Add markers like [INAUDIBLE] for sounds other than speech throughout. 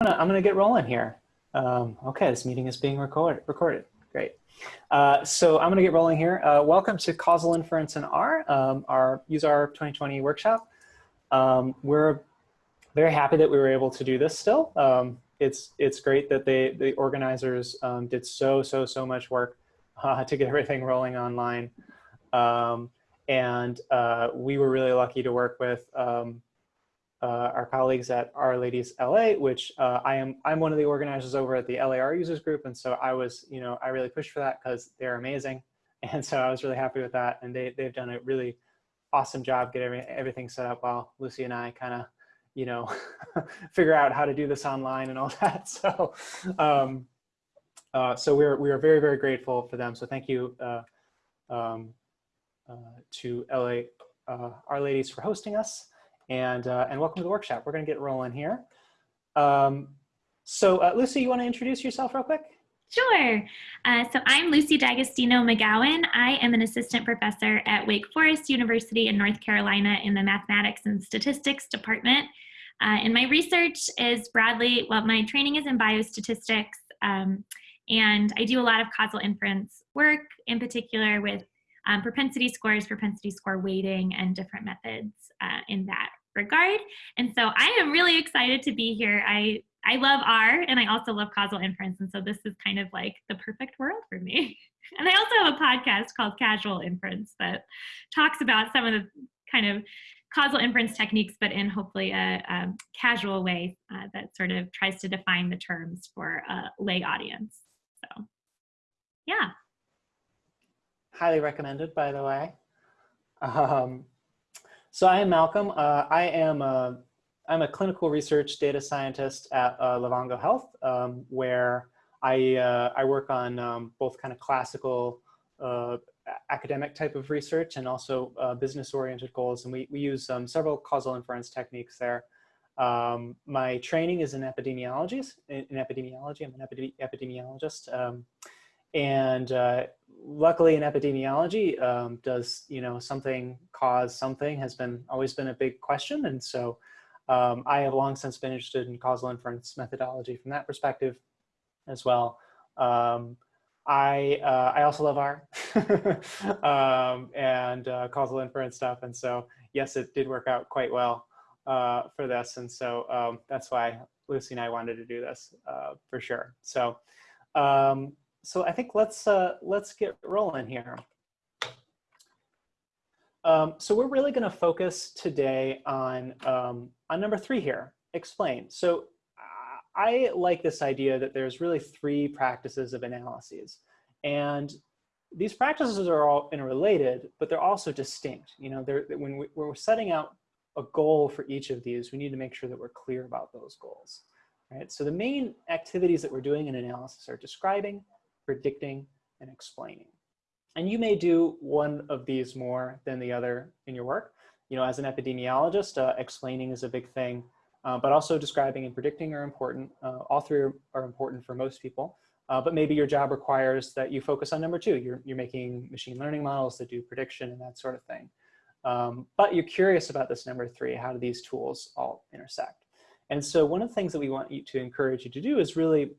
gonna, I'm gonna get rolling here. Um, okay, this meeting is being recorded. Recorded. Great. Uh, so I'm gonna get rolling here. Uh, welcome to Causal Inference in R, um, our Use R 2020 workshop. Um, we're very happy that we were able to do this still. Um, it's it's great that they the organizers um, did so so so much work [LAUGHS] uh, to get everything rolling online, um, and uh, we were really lucky to work with uh, our colleagues at R-Ladies LA, which uh, I am I'm one of the organizers over at the LAR users group, and so I was you know I really pushed for that because they're amazing, [LAUGHS] and so I was really happy with that, and they they've done a really awesome job getting everything set up while Lucy and I kind of you know [LAUGHS] figure out how to do this online and all [LAUGHS] that. So um, uh, so we're we are very very grateful for them. So thank you uh, um, uh, to LA uh, R-Ladies for hosting us and, uh, and welcome to the workshop. We're gonna get rolling here. Um, so uh, Lucy, you wanna introduce yourself real quick? Sure. Uh, so I'm Lucy D'Agostino McGowan. I am an assistant professor at Wake Forest University in North Carolina in the Mathematics and Statistics Department. Uh, and my research is broadly, well, my training is in biostatistics, um, and I do a lot of causal inference work, in particular with um, propensity scores, propensity score weighting, and different methods uh, in that regard. And so I am really excited to be here. I, I love R and I also love causal inference. And so this is kind of like the perfect world for me. [LAUGHS] And I also have a podcast called Casual Inference that talks about some of the kind of causal inference techniques, but in hopefully a, a casual way uh, that sort of tries to define the terms for a lay audience. So yeah. Highly recommended, by the way. Um, so I am Malcolm. Uh, I am a, I'm a clinical research data scientist at uh, Livongo Health, um, where I, uh, I work on um, both kind of classical uh, academic type of research and also uh, business-oriented goals. And we, we use um, several causal inference techniques there. Um, my training is in epidemiology. In, in epidemiology, I'm an epidemi epidemiologist. And uh, luckily in epidemiology, um, does you know something cause something has been always been a big question. And so um, I have long since been interested in causal inference methodology from that perspective as well. Um, I, uh, I also love R [LAUGHS] um, and uh, causal inference stuff. And so yes, it did work out quite well uh, for this. And so um, that's why Lucy and I wanted to do this uh, for sure. So um, so I think let's uh, let's get rolling here. Um, so we're really going to focus today on um, on number three here. Explain. So I like this idea that there's really three practices of analyses, and these practices are all interrelated, but they're also distinct. You know, they're, when, we, when we're setting out a goal for each of these, we need to make sure that we're clear about those goals. Right? So the main activities that we're doing in analysis are describing, predicting, and explaining. And you may do one of these more than the other in your work. You know, as an epidemiologist, uh, explaining is a big thing, uh, but also describing and predicting are important. Uh, all three are, important for most people, uh, but maybe your job requires that you focus on number two. You're, you're making machine learning models that do prediction and that sort of thing. Um, but you're curious about this number three, how do these tools all intersect? And so one of the things that we want you to encourage you to do is really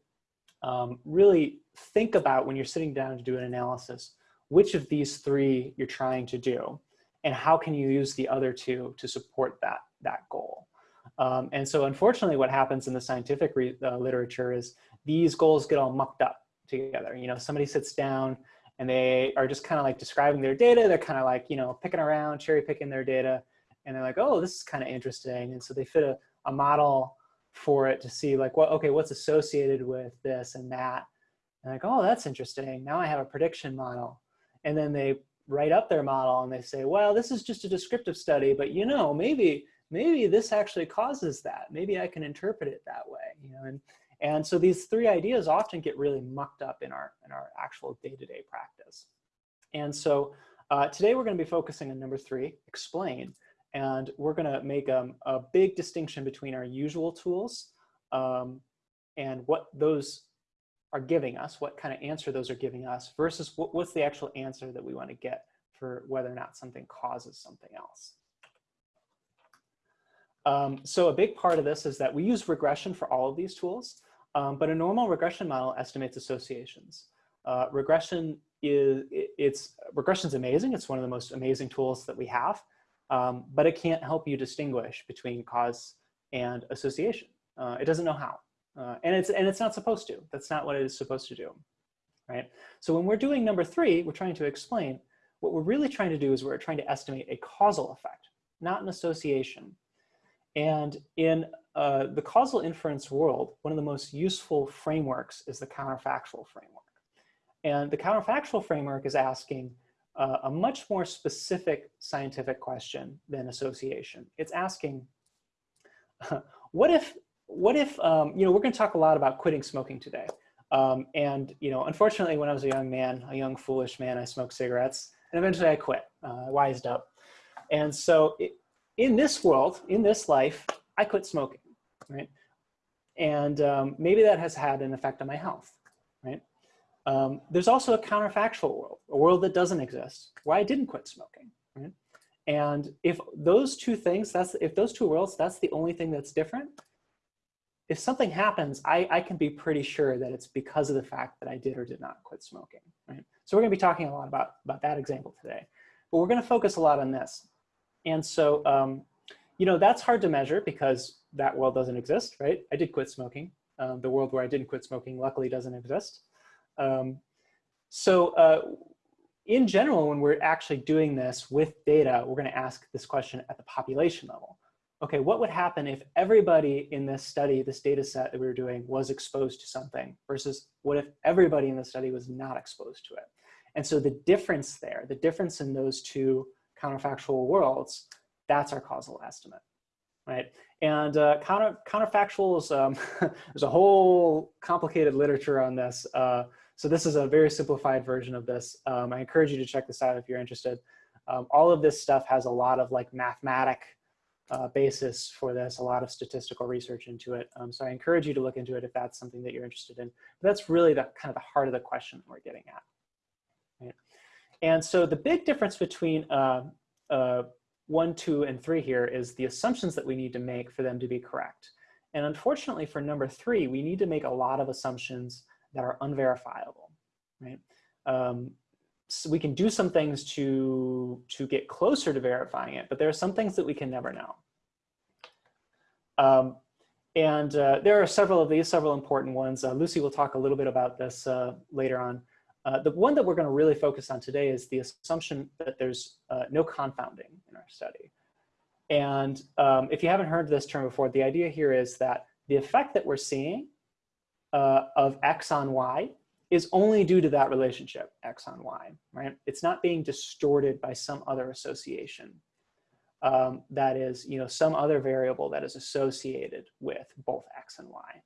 um, really think about when you're sitting down to do an analysis, which of these three you're trying to do, and how can you use the other two to support that, that goal. Um, and so unfortunately what happens in the scientific uh, literature is these goals get all mucked up together. You know, somebody sits down and they are just kind of like describing their data. They're kind of like, you know, picking around, cherry picking their data. And they're like, oh, this is kind of interesting. And so they fit a, a model for it to see like, what, okay, what's associated with this and that. And like, oh, that's interesting. Now I have a prediction model. And then they write up their model and they say, well, this is just a descriptive study, but you know, maybe, maybe this actually causes that. Maybe I can interpret it that way, you know, and, and so these three ideas often get really mucked up in our, in our actual day-to-day -day practice. And so uh, today we're gonna be focusing on number three, explain. And we're going to make um, a big distinction between our usual tools um, and what those are giving us, what kind of answer those are giving us versus what, what's the actual answer that we want to get for whether or not something causes something else. Um, so a big part of this is that we use regression for all of these tools, um, but a normal regression model estimates associations. Uh, regression is, it's, regression's amazing. It's one of the most amazing tools that we have, um, but it can't help you distinguish between cause and association. Uh, it doesn't know how. Uh, and, it's, and it's not supposed to. That's not what it is supposed to do, right? So when we're doing number three, we're trying to explain, what we're really trying to do is we're trying to estimate a causal effect, not an association. And in uh, the causal inference world, one of the most useful frameworks is the counterfactual framework. And the counterfactual framework is asking uh, a much more specific scientific question than association. It's asking, [LAUGHS] what if, what if, um, you know, we're gonna talk a lot about quitting smoking today. Um, and, you know, unfortunately, when I was a young man, a young foolish man, I smoked cigarettes and eventually I quit, uh, I wised up. And so it, in this world, in this life, I quit smoking, right? And um, maybe that has had an effect on my health, right? Um, there's also a counterfactual world, a world that doesn't exist, where I didn't quit smoking, right? And if those two things, that's if those two worlds, that's the only thing that's different, if something happens, I, I can be pretty sure that it's because of the fact that I did or did not quit smoking, right? So we're gonna be talking a lot about, about that example today, but we're gonna focus a lot on this. And so, um, you know, that's hard to measure because that world doesn't exist, right? I did quit smoking. Um, the world where I didn't quit smoking luckily doesn't exist. Um, so uh, in general, when we're actually doing this with data, we're gonna ask this question at the population level. Okay, what would happen if everybody in this study, this data set that we were doing was exposed to something versus what if everybody in the study was not exposed to it? And so the difference there, the difference in those two counterfactual worlds, that's our causal estimate, right? And uh, counter, counterfactuals, um, [LAUGHS] there's a whole complicated literature on this. Uh, so this is a very simplified version of this. Um, I encourage you to check this out if you're interested. Um, all of this stuff has a lot of like mathematic uh, basis for this, a lot of statistical research into it. Um, so I encourage you to look into it if that's something that you're interested in. But that's really the kind of the heart of the question we're getting at. Right? And so the big difference between uh, uh, one, two, and three here is the assumptions that we need to make for them to be correct. And unfortunately for number three, we need to make a lot of assumptions that are unverifiable, right? Um, so we can do some things to, to get closer to verifying it, but there are some things that we can never know. Um, and uh, there are several of these, several important ones. Uh, Lucy will talk a little bit about this uh, later on. Uh, the one that we're going to really focus on today is the assumption that there's uh, no confounding in our study. And um, if you haven't heard this term before, the idea here is that the effect that we're seeing uh, of X on Y is only due to that relationship, X on Y, right? It's not being distorted by some other association. Um, that is, you know, some other variable that is associated with both X and Y,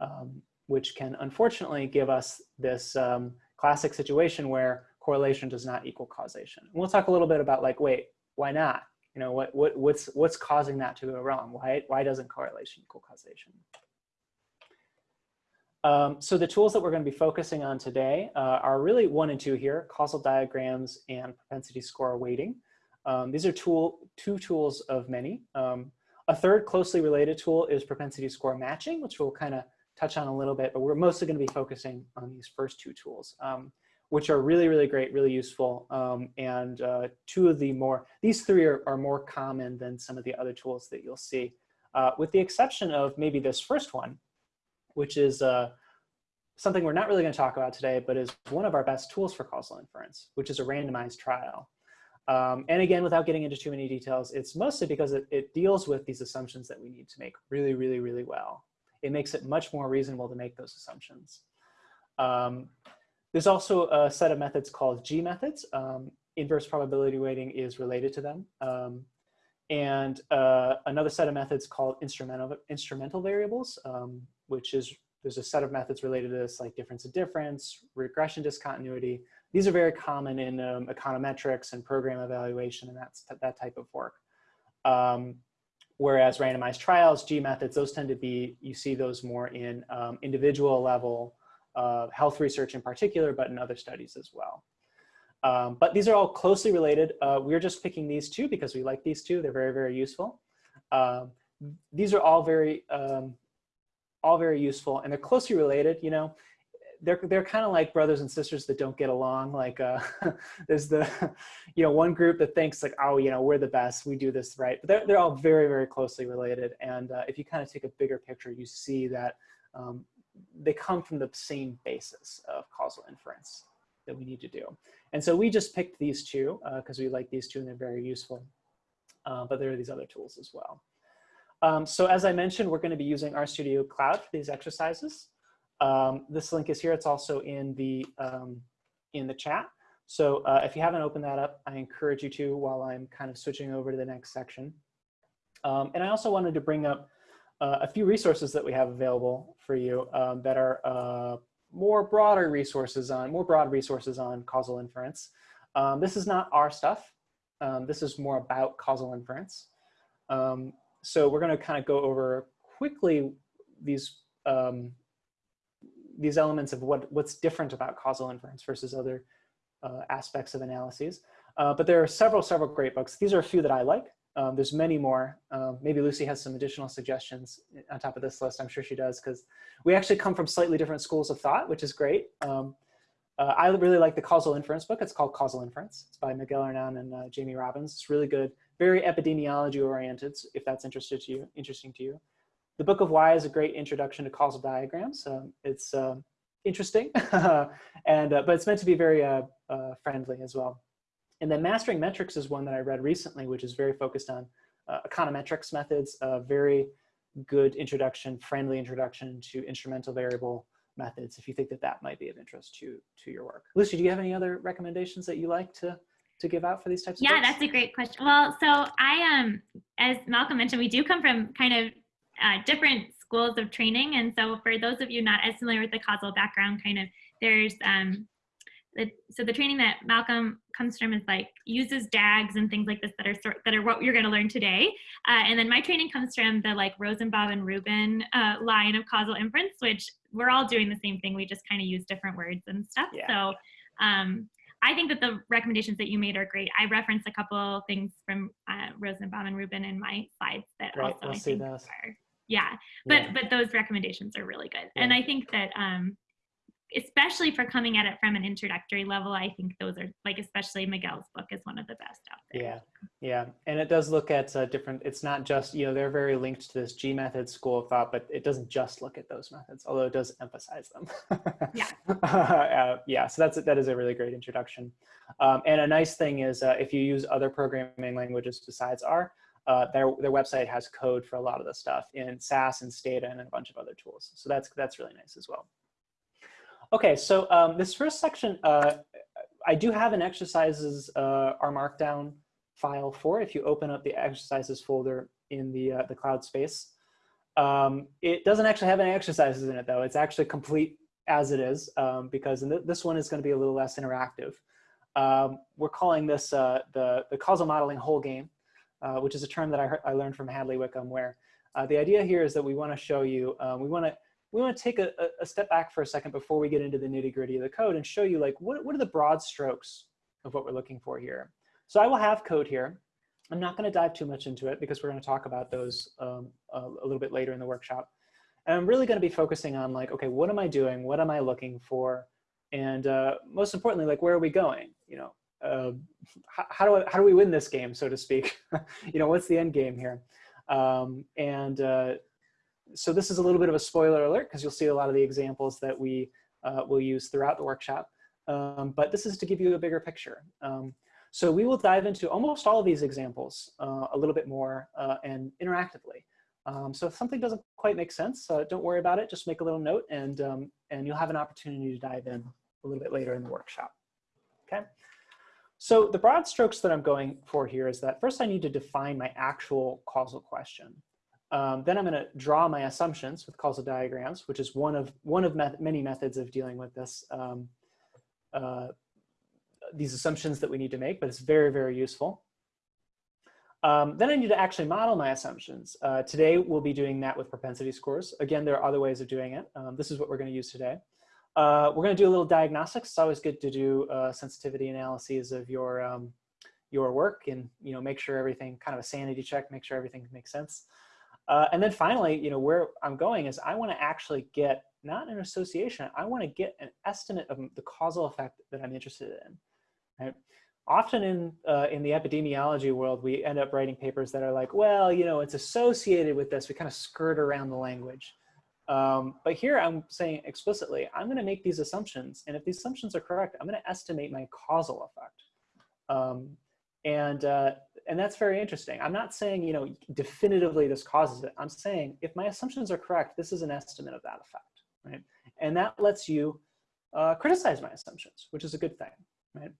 um, which can unfortunately give us this um, classic situation where correlation does not equal causation. And we'll talk a little bit about like, wait, why not? You know, what, what, what's, what's causing that to go wrong? Why, why doesn't correlation equal causation? Um, so the tools that we're going to be focusing on today uh, are really one and two here, causal diagrams and propensity score weighting. Um, these are tool, two tools of many. Um, a third closely related tool is propensity score matching, which we'll kind of touch on a little bit, but we're mostly going to be focusing on these first two tools, um, which are really, really great, really useful. Um, and uh, two of the more, these three are, are, more common than some of the other tools that you'll see, uh, with the exception of maybe this first one, which is uh, something we're not really going to talk about today, but is one of our best tools for causal inference, which is a randomized trial. Um, and again, without getting into too many details, it's mostly because it, it deals with these assumptions that we need to make really, really, really well it makes it much more reasonable to make those assumptions. Um, there's also a set of methods called G methods. Um, inverse probability weighting is related to them. Um, and uh, another set of methods called instrumental, instrumental variables, um, which is, there's a set of methods related to this like difference of difference, regression discontinuity. These are very common in um, econometrics and program evaluation and that's that type of work. Um, Whereas randomized trials, G methods, those tend to be, you see those more in um, individual level uh, health research in particular, but in other studies as well. Um, but these are all closely related. Uh, we're just picking these two because we like these two. They're very, very useful. Um, these are all very, um, all very useful and they're closely related, you know, they're, they're kind of like brothers and sisters that don't get along. Like uh, [LAUGHS] there's the, you know, one group that thinks like, oh, you know, we're the best, we do this right. But they're, they're all very, very closely related. And uh, if you kind of take a bigger picture, you see that um, they come from the same basis of causal inference that we need to do. And so we just picked these two because uh, we like these two and they're very useful. Uh, but there are these other tools as well. Um, so as I mentioned, we're going to be using RStudio Cloud for these exercises. Um, this link is here. It's also in the, um, in the chat. So uh, if you haven't opened that up, I encourage you to while I'm kind of switching over to the next section. Um, and I also wanted to bring up uh, a few resources that we have available for you um, that are uh, more broader resources on, more broad resources on causal inference. Um, this is not our stuff. Um, this is more about causal inference. So we're gonna kind of go over quickly these um, these elements of what, what's different about causal inference versus other uh, aspects of analyses. Uh, but there are several, several great books. These are a few that I like. Um, there's many more. Um, maybe Lucy has some additional suggestions on top of this list. I'm sure she does because we actually come from slightly different schools of thought, which is great. Um, uh, I really like the causal inference book. It's called Causal Inference. It's by Miguel Hernan and uh, Jamie Robins. It's really good, very epidemiology oriented, if that's interested to you, interesting to you. The Book of Why is a great introduction to causal diagrams. Um, it's uh, interesting, [LAUGHS] and uh, but it's meant to be very uh, uh, friendly as well. And then Mastering Metrics is one that I read recently, which is very focused on uh, econometrics methods, a very good introduction, friendly introduction to instrumental variable methods, if you think that that might be of interest to, to your work. Lucy, do you have any other recommendations that you like to to give out for these types of yeah books? that's a great question well so i um as malcolm mentioned we do come from kind of uh, different schools of training. And so for those of you not as familiar with the causal background, kind of there's, um, the, so the training that Malcolm comes from is like uses DAGs and things like this that are sort that are what you're going to learn today. Uh, and then my training comes from the like Rosenbaum and Rubin uh, line of causal inference, which we're all doing the same thing. We just kind of use different words and stuff. Yeah. So um, I think that the recommendations that you made are great. I referenced a couple things from uh, Rosenbaum and Rubin in my slides that right, also we'll I think those. are yeah but yeah. but those recommendations are really good yeah. and i think that um especially for coming at it from an introductory level i think those are like especially miguel's book is one of the best out there yeah yeah and it does look at uh, different it's not just you know they're very linked to this g method school of thought but it doesn't just look at those methods although it does emphasize them yeah [LAUGHS] uh, yeah so that's that is a really great introduction um, and a nice thing is uh, if you use other programming languages besides r uh, their, their website has code for a lot of the stuff in SAS and Stata and a bunch of other tools. So that's, that's really nice as well. Okay, so um, this first section, uh, I do have an exercises uh, R Markdown file for if you open up the exercises folder in the, uh, the cloud space. Um, it doesn't actually have any exercises in it though. It's actually complete as it is um, because th this one is going to be a little less interactive. Um, we're calling this uh, the, the causal modeling whole game. Uh, which is a term that I, heard, I learned from Hadley Wickham, where uh, the idea here is that we want to show you, um, we want to we want to take a, a, step back for a second before we get into the nitty gritty of the code and show you like what, what are the broad strokes of what we're looking for here. So I will have code here. I'm not going to dive too much into it because we're going to talk about those um, a, little bit later in the workshop. And I'm really going to be focusing on like, okay, what am I doing? What am I looking for? And uh, most importantly, like, where are we going? You know, uh, how, how, do I, how do we win this game, so to speak? [LAUGHS] you know, what's the end game here? Um, and uh, so this is a little bit of a spoiler alert because you'll see a lot of the examples that we uh, will use throughout the workshop. Um, but this is to give you a bigger picture. Um, so we will dive into almost all of these examples uh, a little bit more uh, and interactively. Um, so if something doesn't quite make sense, uh, don't worry about it. Just make a little note and, um, and you'll have an opportunity to dive in a little bit later in the workshop. Okay. So the broad strokes that I'm going for here is that first I need to define my actual causal question. Um, then I'm going to draw my assumptions with causal diagrams, which is one of one of met many methods of dealing with this um, uh, these assumptions that we need to make, but it's very, very useful. Um, then I need to actually model my assumptions. Uh, today, we'll be doing that with propensity scores. Again, there are other ways of doing it. Um, this is what we're going to use today. Uh, we're going to do a little diagnostics. It's always good to do uh, sensitivity analyses of your um, your work and you know make sure everything kind of a sanity check, make sure everything makes sense. Uh, and then finally, you know, where I'm going is I want to actually get not an association, I want to get an estimate of the causal effect that I'm interested in. Right? Often in, uh, in the epidemiology world, we end up writing papers that are like, well, you know, it's associated with this. We kind of skirt around the language. Um, but here I'm saying explicitly, I'm going to make these assumptions. And if these assumptions are correct, I'm going to estimate my causal effect. Um, and, uh, and that's very interesting. I'm not saying, you know, definitively this causes it. I'm saying if my assumptions are correct, this is an estimate of that effect, right? And that lets you uh, criticize my assumptions, which is a good thing, right?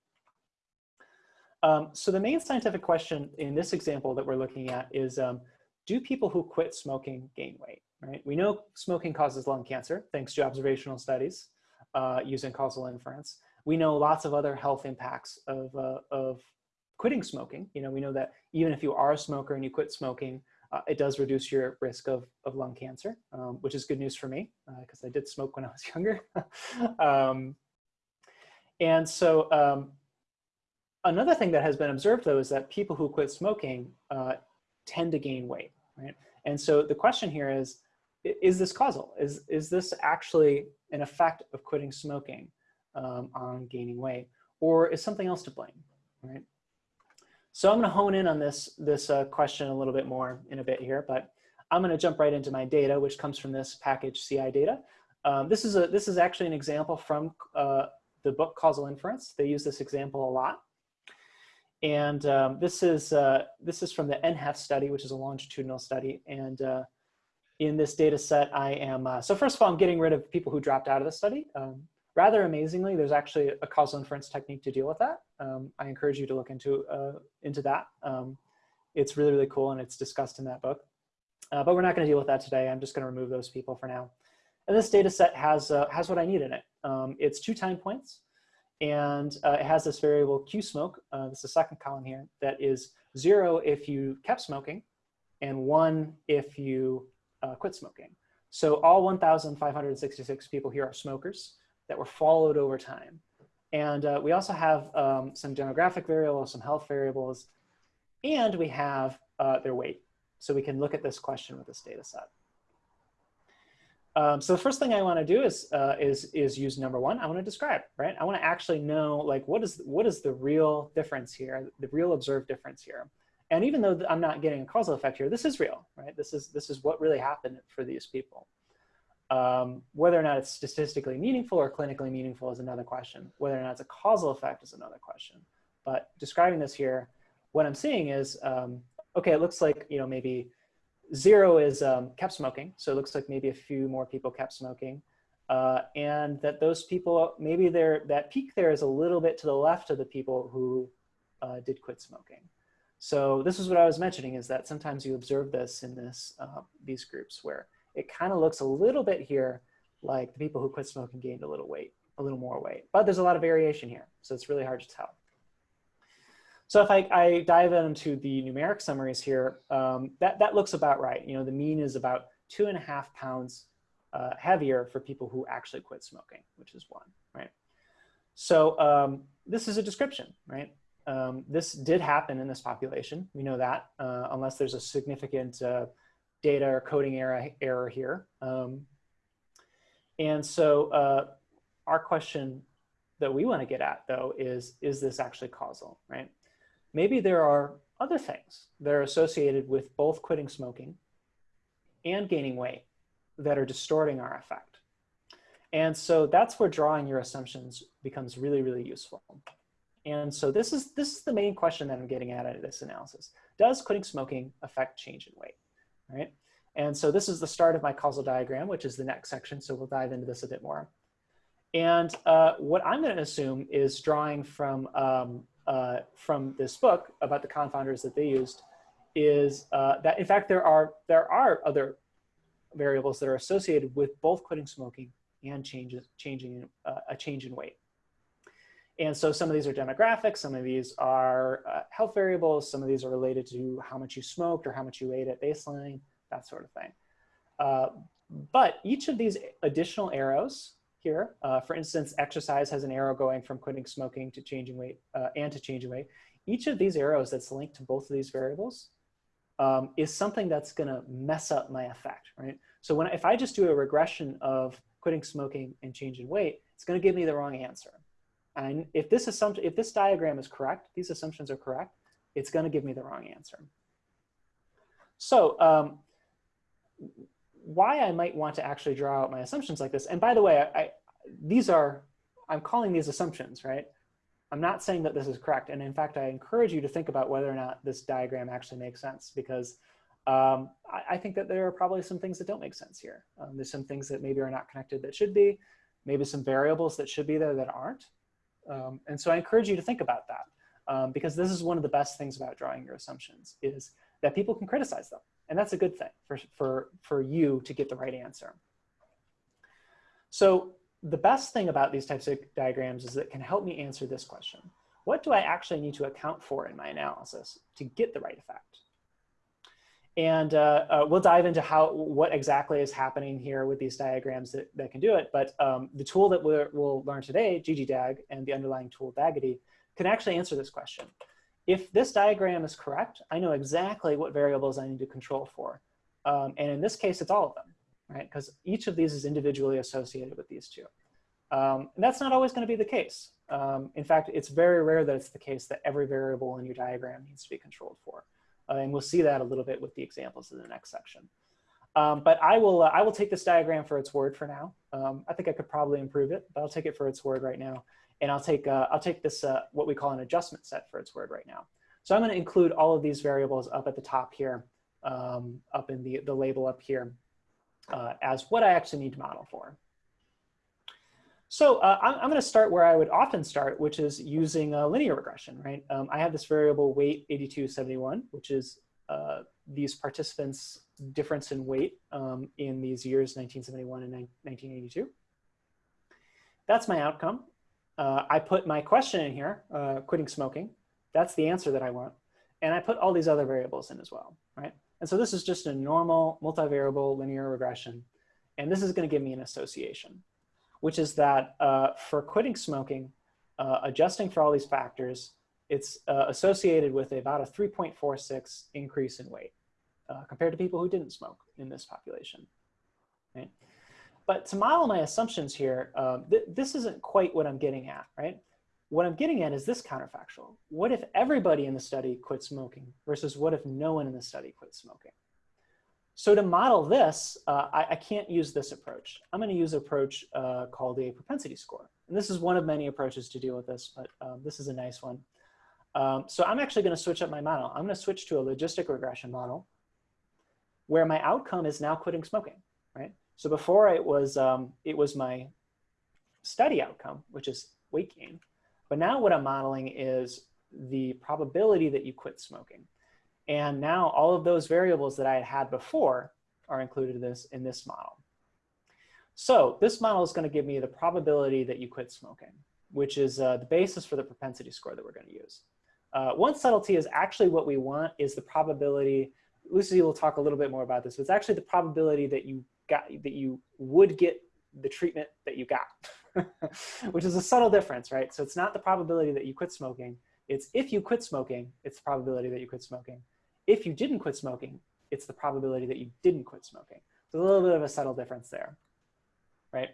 Um, so the main scientific question in this example that we're looking at is, um, do people who quit smoking gain weight, right? We know smoking causes lung cancer, thanks to observational studies uh, using causal inference. We know lots of other health impacts of, uh, of quitting smoking. You know, we know that even if you are a smoker and you quit smoking, uh, it does reduce your risk of, of lung cancer, um, which is good news for me because uh, I did smoke when I was [LAUGHS] younger. [LAUGHS] um, and so um, another thing that has been observed though is that people who quit smoking uh, tend to gain weight, right? And so the question here is, is this causal? Is, is this actually an effect of quitting smoking um, on gaining weight? Or is something else to blame, right? So I'm gonna hone in on this, this uh, question a little bit more in a bit here, but I'm gonna jump right into my data, which comes from this package CI data. Um, this, is a, this is actually an example from uh, the book Causal Inference. They use this example a lot. And um, this, is, uh, this is from the NHEFS study, which is a longitudinal study. And uh, in this data set, I am, uh, so first of all, I'm getting rid of people who dropped out of the study. Um, rather amazingly, there's actually a causal inference technique to deal with that. Um, I encourage you to look into, uh, into that. Um, it's really, really cool and it's discussed in that book. Uh, but we're not gonna deal with that today. I'm just gonna remove those people for now. And this data set has, uh, has what I need in it. Um, it's two time points and uh, it has this variable Q smoke, uh, this is the second column here, that is zero if you kept smoking and one if you uh, quit smoking. So all 1,566 people here are smokers that were followed over time. And uh, we also have um, some demographic variables, some health variables, and we have uh, their weight. So we can look at this question with this data set. Um, so the first thing I want to do is, uh, is, is use number one. I want to describe, right? I want to actually know like what is, what is the real difference here, the real observed difference here. And even though I'm not getting a causal effect here, this is real, right? This is, this is what really happened for these people. Um, whether or not it's statistically meaningful or clinically meaningful is another question. Whether or not it's a causal effect is another question. But describing this here, what I'm seeing is, um, okay, it looks like, you know, maybe zero is um, kept smoking. So it looks like maybe a few more people kept smoking. Uh, and that those people, maybe they that peak there is a little bit to the left of the people who uh, did quit smoking. So this is what I was mentioning is that sometimes you observe this in this, uh, these groups where it kind of looks a little bit here like the people who quit smoking gained a little weight, a little more weight. But there's a lot of variation here, so it's really hard to tell. So if I, I dive into the numeric summaries here, um, that, that looks about right. You know, the mean is about two and a half pounds uh, heavier for people who actually quit smoking, which is one, right? So um, this is a description, right? Um, this did happen in this population. We know that, uh, unless there's a significant uh, data or coding error, error here. Um, and so uh, our question that we want to get at, though, is, is this actually causal, right? Maybe there are other things that are associated with both quitting smoking and gaining weight that are distorting our effect. And so that's where drawing your assumptions becomes really, really useful. And so this is, this is the main question that I'm getting at in this analysis. Does quitting smoking affect change in weight? right? And so this is the start of my causal diagram, which is the next section. So we'll dive into this a bit more. And uh, what I'm going to assume is drawing from, um, uh, from this book about the confounders that they used is uh, that in fact there are, there are other variables that are associated with both quitting smoking and changes, changing, uh, a change in weight. And so some of these are demographics, some of these are uh, health variables, some of these are related to how much you smoked or how much you ate at baseline, that sort of thing. Uh, but each of these additional arrows here, uh, for instance, exercise has an arrow going from quitting smoking to changing weight uh, and to changing weight. Each of these arrows that's linked to both of these variables um, is something that's going to mess up my effect, right? So when if I just do a regression of quitting smoking and change in weight, it's going to give me the wrong answer. And if this assumption, if this diagram is correct, these assumptions are correct, it's going to give me the wrong answer. So um, why I might want to actually draw out my assumptions like this, and by the way, I, I, these are, I'm calling these assumptions, right? I'm not saying that this is correct. And in fact, I encourage you to think about whether or not this diagram actually makes sense because um, I, I, think that there are probably some things that don't make sense here. Um, there's some things that maybe are not connected that should be, maybe some variables that should be there that aren't. Um, and so I encourage you to think about that um, because this is one of the best things about drawing your assumptions is that people can criticize them. And that's a good thing for, for, for you to get the right answer. So the best thing about these types of diagrams is that can help me answer this question. What do I actually need to account for in my analysis to get the right effect? And uh, uh, we'll dive into how what exactly is happening here with these diagrams that, that can do it. But um, the tool that we will learn today, ggDag, and the underlying tool dagitty, can actually answer this question. If this diagram is correct, I know exactly what variables I need to control for. Um, and in this case, it's all of them, right? Because each of these is individually associated with these two. Um, and that's not always going to be the case. Um, in fact, it's very rare that it's the case that every variable in your diagram needs to be controlled for. Uh, and we'll see that a little bit with the examples in the next section. Um, but I will, uh, I will take this diagram for its word for now. Um, I think I could probably improve it, but I'll take it for its word right now. And I'll take, uh, I'll take this, uh, what we call an adjustment set for its word right now. So I'm going to include all of these variables up at the top here, um, up in the, the label up here, uh, as what I actually need to model for. So uh, I'm, I'm going to start where I would often start, which is using a linear regression, right? Um, I have this variable weight 8271, which is uh, these participants' difference in weight um, in these years 1971 and 1982. That's my outcome. Uh, I put my question in here, uh, quitting smoking. That's the answer that I want. And I put all these other variables in as well, right? And so this is just a normal multivariable linear regression. And this is going to give me an association which is that uh, for quitting smoking, uh, adjusting for all these factors, it's uh, associated with about a 3.46 increase in weight uh, compared to people who didn't smoke in this population. Right? But to model my assumptions here, um, th this isn't quite what I'm getting at, right? What I'm getting at is this counterfactual. What if everybody in the study quit smoking versus what if no one in the study quit smoking? So to model this, uh, I, I, can't use this approach. I'm going to use an approach uh, called a propensity score. And this is one of many approaches to deal with this, but um, this is a nice one. Um, so I'm actually going to switch up my model. I'm going to switch to a logistic regression model where my outcome is now quitting smoking, right? So before it was, um, it was my study outcome, which is weight gain. But now what I'm modeling is the probability that you quit smoking. And now all of those variables that I had had before are included in this, in this model. So this model is going to give me the probability that you quit smoking, which is uh, the basis for the propensity score that we're going to use. Uh, one subtlety is actually what we want is the probability, Lucy will talk a little bit more about this, but it's actually the probability that you got, that you would get the treatment that you got, [LAUGHS] which is a subtle difference, right? So it's not the probability that you quit smoking, it's if you quit smoking, it's the probability that you quit smoking. If you didn't quit smoking, it's the probability that you didn't quit smoking. So a little bit of a subtle difference there, right?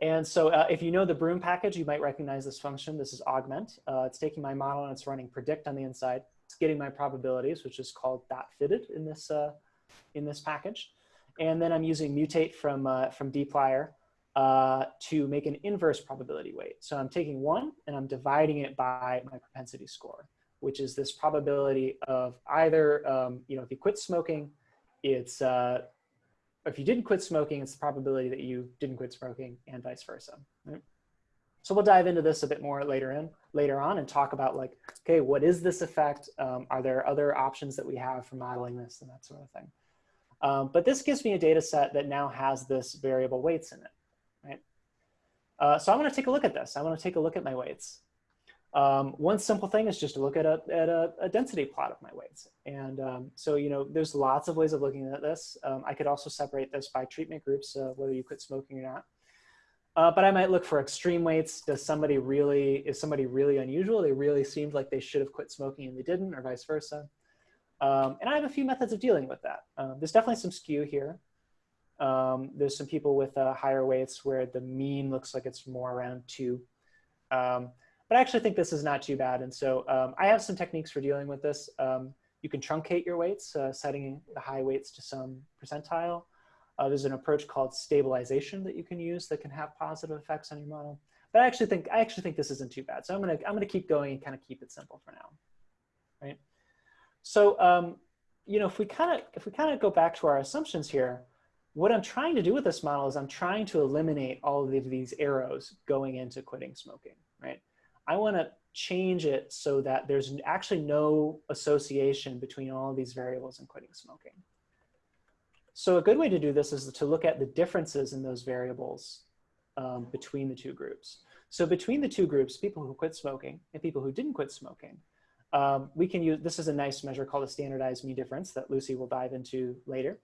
And so uh, if you know the Broom package, you might recognize this function. This is augment. Uh, it's taking my model and it's running predict on the inside. It's getting my probabilities, which is called dot fitted in this, uh, in this package. And then I'm using mutate from, uh, from dplyr uh, to make an inverse probability weight. So I'm taking one and I'm dividing it by my propensity score which is this probability of either, um, you know, if you quit smoking, it's, uh, if you didn't quit smoking, it's the probability that you didn't quit smoking and vice versa. Right? So we'll dive into this a bit more later in, later on and talk about like, okay, what is this effect? Um, are there other options that we have for modeling this and that sort of thing? Um, but this gives me a data set that now has this variable weights in it, right? Uh, so I'm gonna take a look at this. I wanna take a look at my weights. Um, one simple thing is just to look at a, at a, a density plot of my weights. And um, so, you know, there's lots of ways of looking at this. Um, I could also separate this by treatment groups, uh, whether you quit smoking or not. Uh, but I might look for extreme weights. Does somebody really, is somebody really unusual? They really seemed like they should have quit smoking and they didn't or vice versa. Um, and I have a few methods of dealing with that. Um, there's definitely some skew here. Um, there's some people with uh, higher weights where the mean looks like it's more around two. Um, but I actually think this is not too bad. And so um, I have some techniques for dealing with this. You can truncate your weights, uh, setting the high weights to some percentile. Uh, there's an approach called stabilization that you can use that can have positive effects on your model. But I actually think I actually think this isn't too bad. So I'm gonna I'm gonna keep going and kind of keep it simple for now, right? So um, you know if we kind of if we kind of go back to our assumptions here, what I'm trying to do with this model is I'm trying to eliminate all of these arrows going into quitting smoking, right? I want to change it so that there's actually no association between all of these variables and quitting smoking. So a good way to do this is to look at the differences in those variables um, between the two groups. So between the two groups, people who quit smoking and people who didn't quit smoking, um, we can use, this is a nice measure called a standardized mean difference that Lucy will dive into later.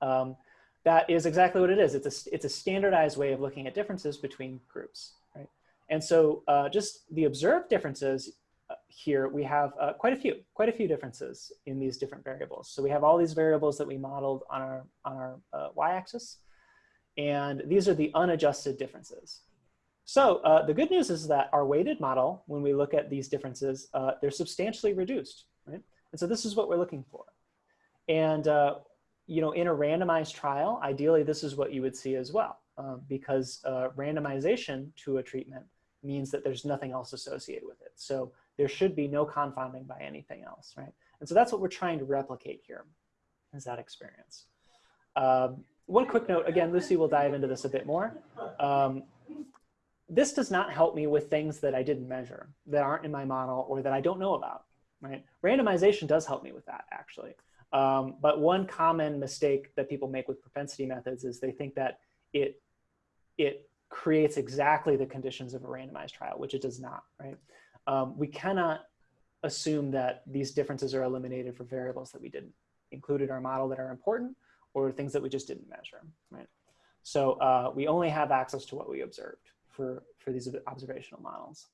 Um, that is exactly what it is. It's a, it's a standardized way of looking at differences between groups, right? And so uh, just the observed differences uh, here, we have uh, quite a few, quite a few differences in these different variables. So we have all these variables that we modeled on our, on our uh, y-axis. And these are the unadjusted differences. So uh, the good news is that our weighted model, when we look at these differences, uh, they're substantially reduced, right? And so this is what we're looking for. And uh, you know, in a randomized trial, ideally this is what you would see as well, um, because uh, randomization to a treatment means that there's nothing else associated with it. So there should be no confounding by anything else, right? And so that's what we're trying to replicate here, is that experience. Um, one quick note, again, Lucy will dive into this a bit more. Um, this does not help me with things that I didn't measure, that aren't in my model, or that I don't know about, right? Randomization does help me with that, actually. Um, but one common mistake that people make with propensity methods is they think that it, it creates exactly the conditions of a randomized trial, which it does not, right? Um, we cannot assume that these differences are eliminated for variables that we didn't include in our model that are important or things that we just didn't measure, right? So uh, we only have access to what we observed for, for these observational models.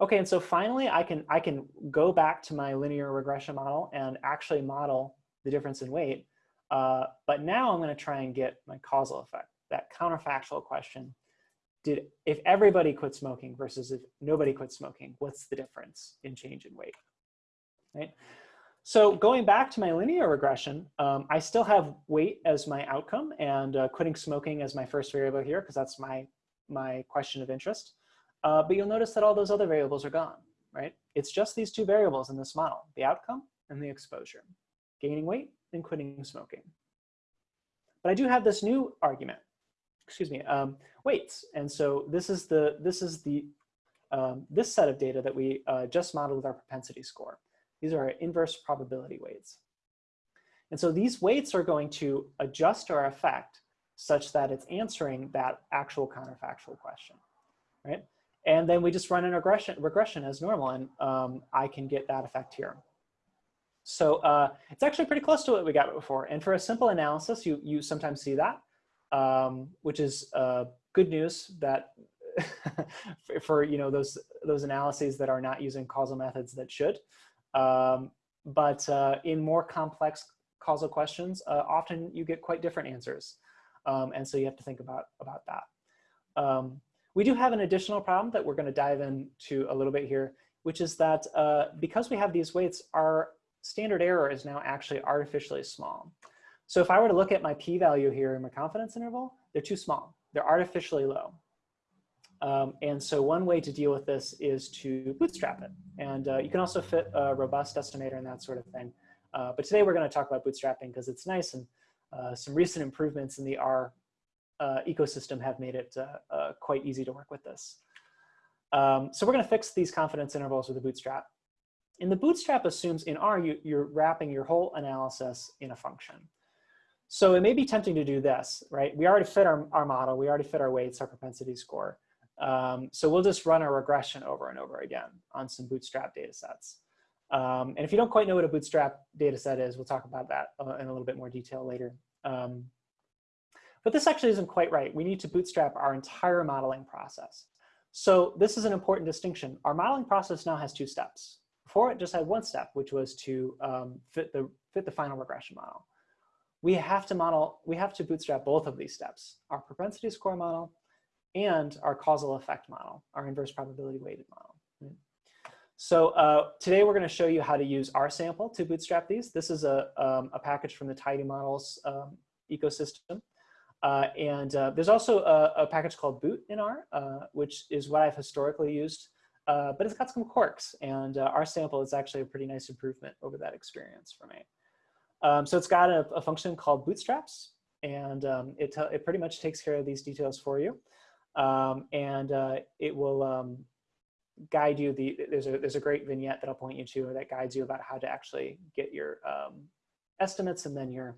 Okay, and so finally, I can, I can go back to my linear regression model and actually model the difference in weight. Uh, but now I'm going to try and get my causal effect, that counterfactual question. Did, if everybody quit smoking versus if nobody quit smoking, what's the difference in change in weight, right? So going back to my linear regression, um, I still have weight as my outcome and uh, quitting smoking as my first variable here because that's my, my question of interest. Uh, but you'll notice that all those other variables are gone, right? It's just these two variables in this model, the outcome and the exposure, gaining weight and quitting smoking. But I do have this new argument, excuse me, um, weights. And so this is the, this is the, um, this set of data that we uh, just modeled with our propensity score. These are our inverse probability weights. And so these weights are going to adjust our effect such that it's answering that actual counterfactual question, right? And then we just run an regression, regression as normal, and um, I can get that effect here. So uh, it's actually pretty close to what we got before. And for a simple analysis, you, you sometimes see that, um, which is uh, good news that [LAUGHS] for you know those, those analyses that are not using causal methods that should. Um, but uh, in more complex causal questions, uh, often you get quite different answers. Um, and so you have to think about, about that. Um, we do have an additional problem that we're going to dive into a little bit here, which is that uh, because we have these weights, our standard error is now actually artificially small. So if I were to look at my p-value here in my confidence interval, they're too small. They're artificially low. Um, and so one way to deal with this is to bootstrap it. And uh, you can also fit a robust estimator and that sort of thing. Uh, but today we're going to talk about bootstrapping because it's nice and some recent improvements in the R uh, ecosystem have made it uh, uh, quite easy to work with this. Um, so we're going to fix these confidence intervals with a bootstrap. And the bootstrap assumes in R, you, you're wrapping your whole analysis in a function. So it may be tempting to do this, right? We already fit our, our model. We already fit our weights, our propensity score. Um, so we'll just run a regression over and over again on some bootstrap data sets. Um, and if you don't quite know what a bootstrap data set is, we'll talk about that uh, in a little bit more detail later. Um, but this actually isn't quite right. We need to bootstrap our entire modeling process. So this is an important distinction. Our modeling process now has two steps. Before it just had one step, which was to um, fit, the, fit the final regression model. We have to model, we have to bootstrap both of these steps, our propensity score model and our causal effect model, our inverse probability weighted model. So uh, today we're going to show you how to use rsample to bootstrap these. This is a, um, a package from the Tidy Models um, ecosystem. Uh, and uh, there's also a, a, package called boot in R, uh, which is what I've historically used, uh, but it's got some quirks. And uh, sample is actually a pretty nice improvement over that experience for me. Um, so it's got a, a, function called bootstraps, and um, it, it pretty much takes care of these details for you. Um, and it will um, guide you. The there's a there's a great vignette that I'll point you to that guides you about how to actually get your um, estimates and then your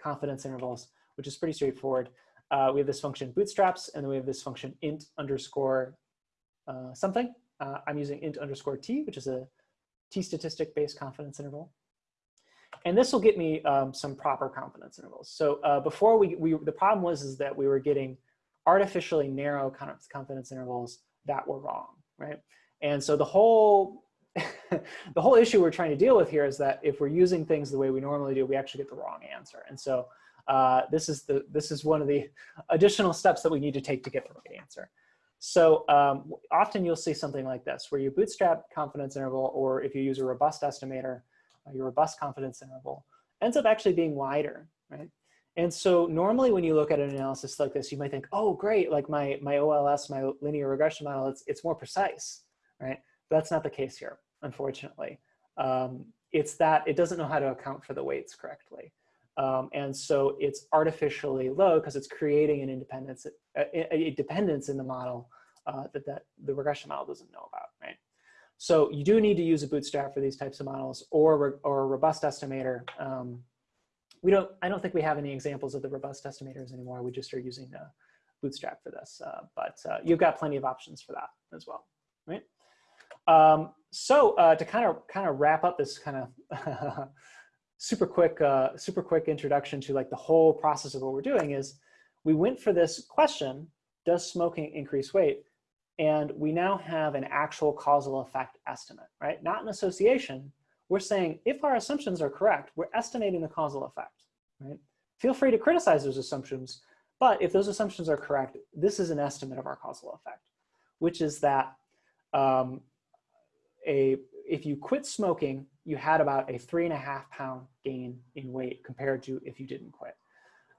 confidence intervals which is pretty straightforward. Uh, we have this function bootstraps, and then we have this function int underscore uh, something. Uh, I'm using int underscore t, which is a t statistic based confidence interval. And this will get me um, some proper confidence intervals. So uh, before we, we, the problem was is that we were getting artificially narrow confidence intervals that were wrong, right? And so the whole [LAUGHS] the whole issue we're trying to deal with here is that if we're using things the way we normally do, we actually get the wrong answer. And so uh, this is the this is one of the additional steps that we need to take to get the right answer. So um, often you'll see something like this, where you bootstrap confidence interval, or if you use a robust estimator, uh, your robust confidence interval ends up actually being wider, right? And so normally when you look at an analysis like this, you might think, oh, great, like my, my OLS, my linear regression model, it's, it's more precise, right? But that's not the case here, unfortunately. Um, it's that it doesn't know how to account for the weights correctly. Um, and so it's artificially low because it's creating an independence, a, a dependence in the model uh, that, that the regression model doesn't know about, right? So you do need to use a bootstrap for these types of models or, or a robust estimator. Um, we don't, I don't think we have any examples of the robust estimators anymore. We just are using the bootstrap for this, uh, but uh, you've got plenty of options for that as well, right? Um, so uh, to kind of kind of wrap up this kind of [LAUGHS] super quick, uh, super quick introduction to like the whole process of what we're doing is we went for this question, does smoking increase weight? And we now have an actual causal effect estimate, right? Not an association. We're saying if our assumptions are correct, we're estimating the causal effect, right? Feel free to criticize those assumptions, but if those assumptions are correct, this is an estimate of our causal effect, which is that um, a if you quit smoking, you had about a three and a half pound gain in weight compared to if you didn't quit.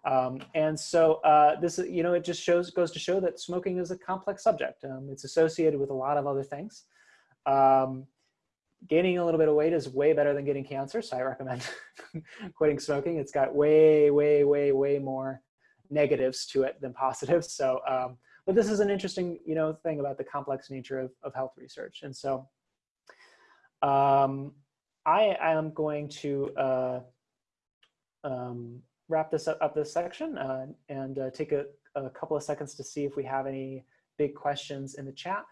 Um, and so uh, this, you know, it just shows goes to show that smoking is a complex subject. Um, it's associated with a lot of other things. Um, gaining a little bit of weight is way better than getting cancer, so I recommend [LAUGHS] quitting smoking. It's got way, way, way, way more negatives to it than positives. So, um, but this is an interesting, you know, thing about the complex nature of, of health research. And so um, I am going to uh, um, wrap this up, up this section uh, and uh, take a, a, couple of seconds to see if we have any big questions in the chat.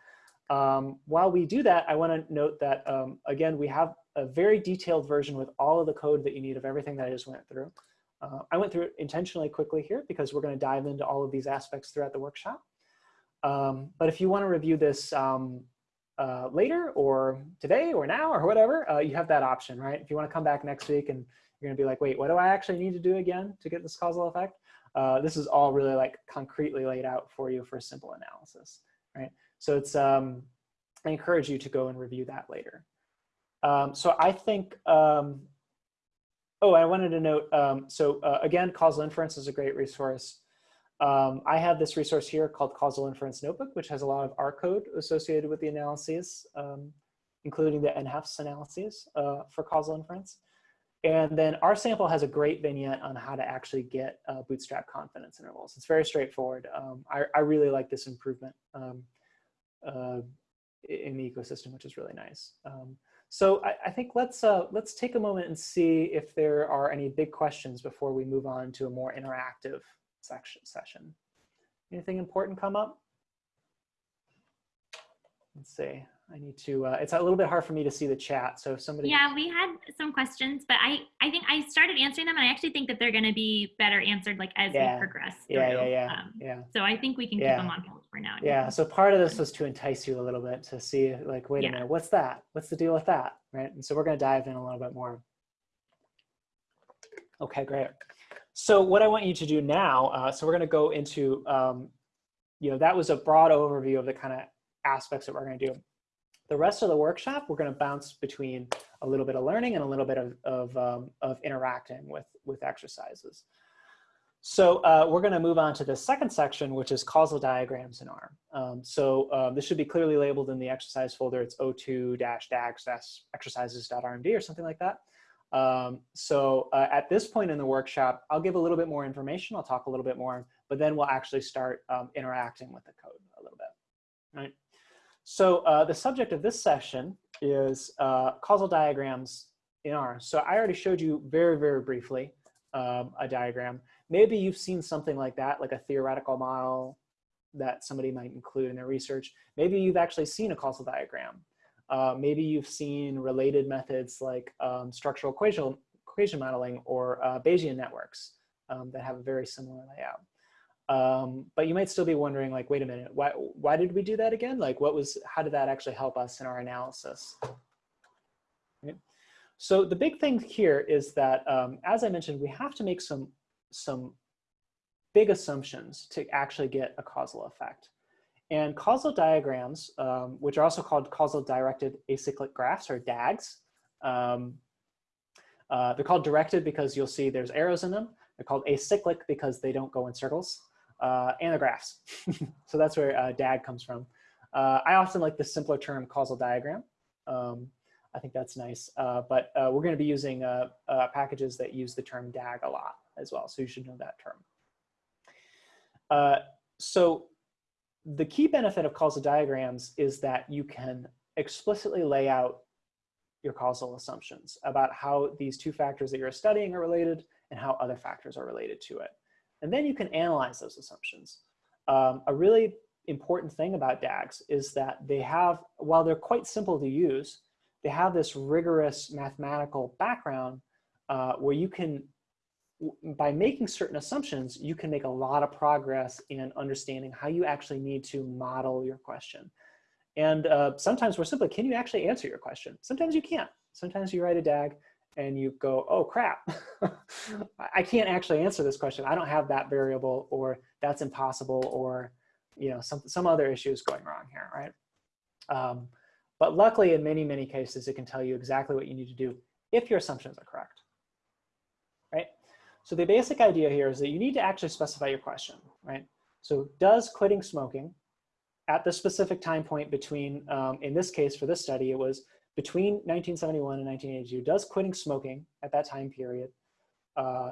Um, while we do that, I want to note that, um, again, we have a very detailed version with all of the code that you need of everything that I just went through. Uh, I went through it intentionally quickly here because we're going to dive into all of these aspects throughout the workshop. Um, but if you want to review this um, uh, later or today or now or whatever, uh, you have that option, right? If you want to come back next week and you're going to be like, wait, what do I actually need to do again to get this causal effect? Uh, this is all really like concretely laid out for you for a simple analysis, right? So it's, um, I encourage you to go and review that later. Um, so I think, um, oh, I wanted to note, um, so uh, again, causal inference is a great resource. Um, I have this resource here called Causal Inference Notebook, which has a lot of R code associated with the analyses, um, including the NHEFS analyses uh, for causal inference. And then rsample has a great vignette on how to actually get uh, bootstrap confidence intervals. It's very straightforward. Um, I, I, really like this improvement um, uh, in the ecosystem, which is really nice. Um, so I, I, think let's uh, let's take a moment and see if there are any big questions before we move on to a more interactive section session. Anything important come up? Let's see. I need to, uh, it's a little bit hard for me to see the chat. So if somebody. Yeah, we had some questions, but I, I think I started answering them and I actually think that they're going to be better answered like as yeah. we progress. Through. Yeah, yeah, yeah. Um, yeah. So I think we can yeah. keep them on hold for now. Yeah. So part of this was to entice you a little bit to see like, wait yeah. a minute, what's that? What's the deal with that? right? And so we're gonna dive in a little bit more. Okay, great. So what I want you to do now, uh, so we're gonna go into, um, you know, that was a broad overview of the kind of aspects that we're gonna do. The rest of the workshop, we're gonna bounce between a little bit of learning and a little bit of, of, um, of interacting with, with exercises. So uh, we're going to move on to the second section, which is causal diagrams in R. Um, so um, this should be clearly labeled in the exercise folder. It's o2-dags-exercises.rmd or something like that. Um, so uh, at this point in the workshop, I'll give a little bit more information. I'll talk a little bit more, but then we'll actually start um, interacting with the code a little bit. Right. So uh, the subject of this session is uh, causal diagrams in R. So I already showed you very, very briefly um, a diagram. Maybe you've seen something like that, like a theoretical model that somebody might include in their research. Maybe you've actually seen a causal diagram. Uh, maybe you've seen related methods like um, structural equation, equation modeling or uh, Bayesian networks um, that have a very similar layout. Um, but you might still be wondering like, wait a minute, why, why did we do that again? Like what was, how did that actually help us in our analysis? So the big thing here is that, um, as I mentioned, we have to make some some big assumptions to actually get a causal effect. And causal diagrams, um, which are also called causal directed acyclic graphs or DAGs, um, uh, they're called directed because you'll see there's arrows in them. They're called acyclic because they don't go in circles, uh, and the graphs. [LAUGHS] so that's where uh, DAG comes from. Uh, I often like the simpler term causal diagram. Um, I think that's nice, uh, but uh, we're going to be using packages that use the term DAG a lot as well. So you should know that term. Uh, so the key benefit of causal diagrams is that you can explicitly lay out your causal assumptions about how these two factors that you're studying are related and how other factors are related to it. And then you can analyze those assumptions. Um, a really important thing about DAGs is that they have, while they're quite simple to use, they have this rigorous mathematical background uh, where you can by making certain assumptions, you can make a lot of progress in understanding how you actually need to model your question. And uh, sometimes we're simply, can you actually answer your question? Sometimes you can't. Sometimes you write a DAG and you go, oh crap, [LAUGHS] I can't actually answer this question. I don't have that variable or that's impossible or you know some, some other issues going wrong here, right? Um, but luckily in many, many cases, it can tell you exactly what you need to do if your assumptions are correct, right? So the basic idea here is that you need to actually specify your question, right? So does quitting smoking at the specific time point between, um, in this case for this study, it was between 1971 and 1982, does quitting smoking at that time period uh,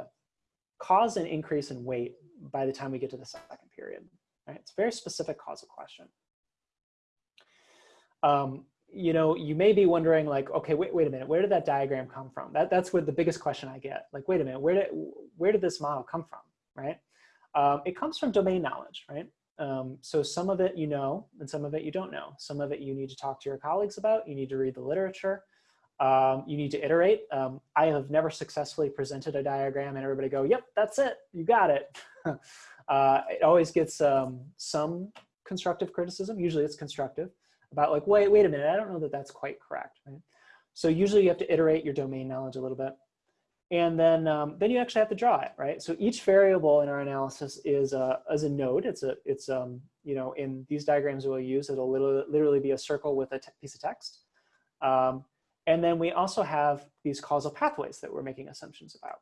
cause an increase in weight by the time we get to the second period, right? It's a very specific causal question. Um, you know, you may be wondering like, okay, wait, wait a minute, where did that diagram come from? That, that's what the biggest question I get. Like, wait a minute, where did, where did this model come from, right? Um, it comes from domain knowledge, right? Um, so some of it you know, and some of it you don't know. Some of it you need to talk to your colleagues about. You need to read the literature. Um, you need to iterate. Um, I have never successfully presented a diagram and everybody go, yep, that's it, you got it. [LAUGHS] uh, it always gets um, some constructive criticism. Usually it's constructive about like, wait, wait a minute, I don't know that that's quite correct, right? So usually you have to iterate your domain knowledge a little bit. And then, um, then you actually have to draw it, right? So each variable in our analysis is a, is a node. It's a, it's um, you know, in these diagrams we'll use, it'll literally, literally be a circle with a piece of text. Um, and then we also have these causal pathways that we're making assumptions about.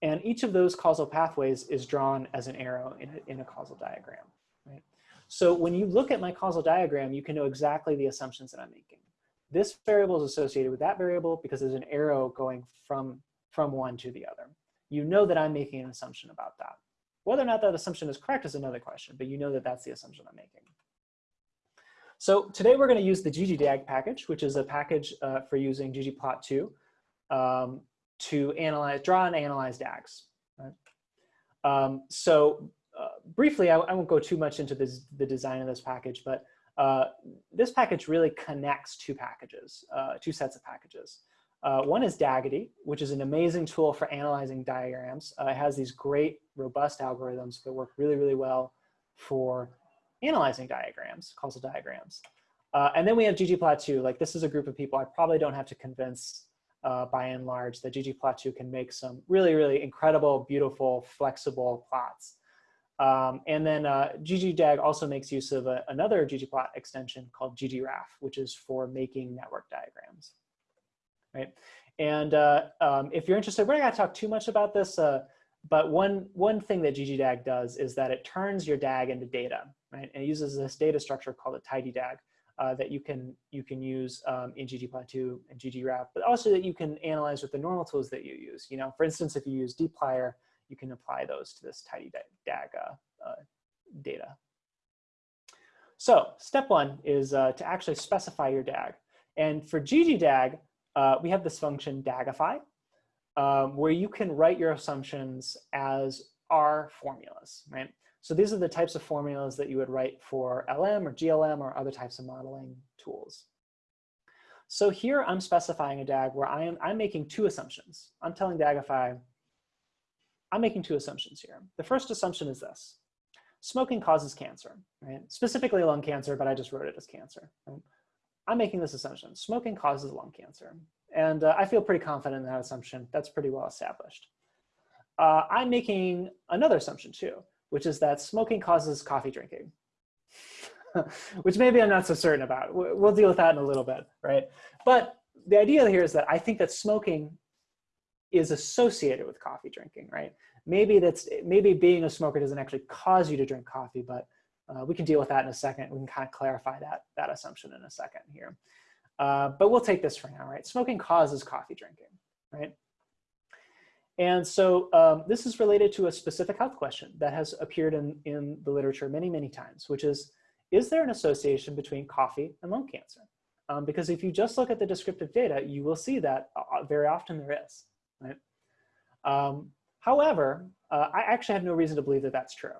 And each of those causal pathways is drawn as an arrow in a, in a causal diagram, right? So when you look at my causal diagram, you can know exactly the assumptions that I'm making. This variable is associated with that variable because there's an arrow going from, from one to the other. You know that I'm making an assumption about that. Whether or not that assumption is correct is another question, but you know that that's the assumption I'm making. So today we're going to use the ggdag package, which is a package uh, for using ggplot2 um, to analyze, draw and analyze DAGs. Right? Um, so uh, briefly, I, I, won't go too much into this, the design of this package, but uh, this package really connects two packages, uh, two sets of packages. Uh, one is dagitty, which is an amazing tool for analyzing diagrams. Uh, it has these great, robust algorithms that work really, really well for analyzing diagrams, causal diagrams. Uh, and then we have ggplot2. Like this is a group of people I probably don't have to convince uh, by and large that ggplot2 can make some really, really incredible, beautiful, flexible plots. Um, and then uh, ggdag also makes use of a, another ggplot extension called ggraph, which is for making network diagrams, right? And uh, um, if you're interested, we're not gonna talk too much about this, uh, but one, one thing that ggdag does is that it turns your DAG into data, right? And it uses this data structure called a tidydag uh, that you can, you can use um, in ggplot2 and ggraph, but also that you can analyze with the normal tools that you use. You know, for instance, if you use dplyr, you can apply those to this tidydag uh, uh, data. So step one is uh, to actually specify your DAG. And for ggdag, uh, we have this function dagify, um, where you can write your assumptions as R formulas, right? So these are the types of formulas that you would write for LM or GLM or other types of modeling tools. So here I'm specifying a DAG where I am, I'm making two assumptions. I'm telling Dagify, I'm making two assumptions here. The first assumption is this. Smoking causes cancer, right? Specifically lung cancer, but I just wrote it as cancer. Right? I'm making this assumption. Smoking causes lung cancer. And uh, I feel pretty confident in that assumption. That's pretty well established. Uh, I'm making another assumption too, which is that smoking causes coffee drinking, [LAUGHS] which maybe I'm not so certain about. We'll deal with that in a little bit, right? But the idea here is that I think that smoking is associated with coffee drinking, right? Maybe that's maybe being a smoker doesn't actually cause you to drink coffee, but uh, we can deal with that in a second. We can kind of clarify that, that assumption in a second here. Uh, but we'll take this for now, right? Smoking causes coffee drinking, right? And so um, this is related to a specific health question that has appeared in, in the literature many, many times, which is, is there an association between coffee and lung cancer? Um, because if you just look at the descriptive data, you will see that uh, very often there is, right? Um, however, uh, I actually have no reason to believe that that's true,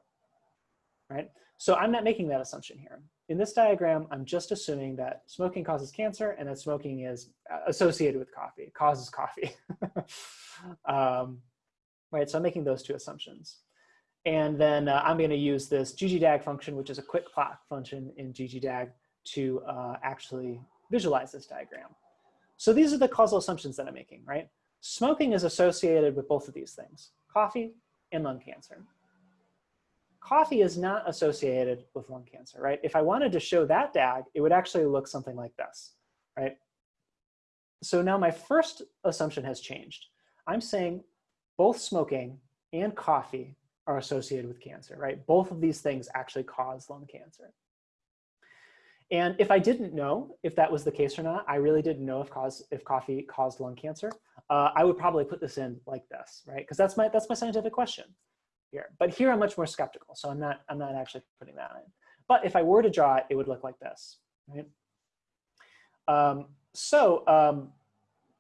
right? So I'm not making that assumption here. In this diagram, I'm just assuming that smoking causes cancer and that smoking is uh, associated with coffee, causes coffee. [LAUGHS] um, right, so I'm making those two assumptions. And then uh, I'm gonna use this ggdag function, which is a quick plot function in ggdag to uh, actually visualize this diagram. So these are the causal assumptions that I'm making, right? Smoking is associated with both of these things, coffee and lung cancer coffee is not associated with lung cancer, right? If I wanted to show that DAG, it would actually look something like this, right? So now my first assumption has changed. I'm saying both smoking and coffee are associated with cancer, right? Both of these things actually cause lung cancer. And if I didn't know if that was the case or not, I really didn't know if cause if coffee caused lung cancer, uh, I would probably put this in like this, right? Because that's my that's my scientific question here. But here I'm much more skeptical, so I'm not, I'm not actually putting that in. But if I were to draw it, it would look like this, right? Um, so um,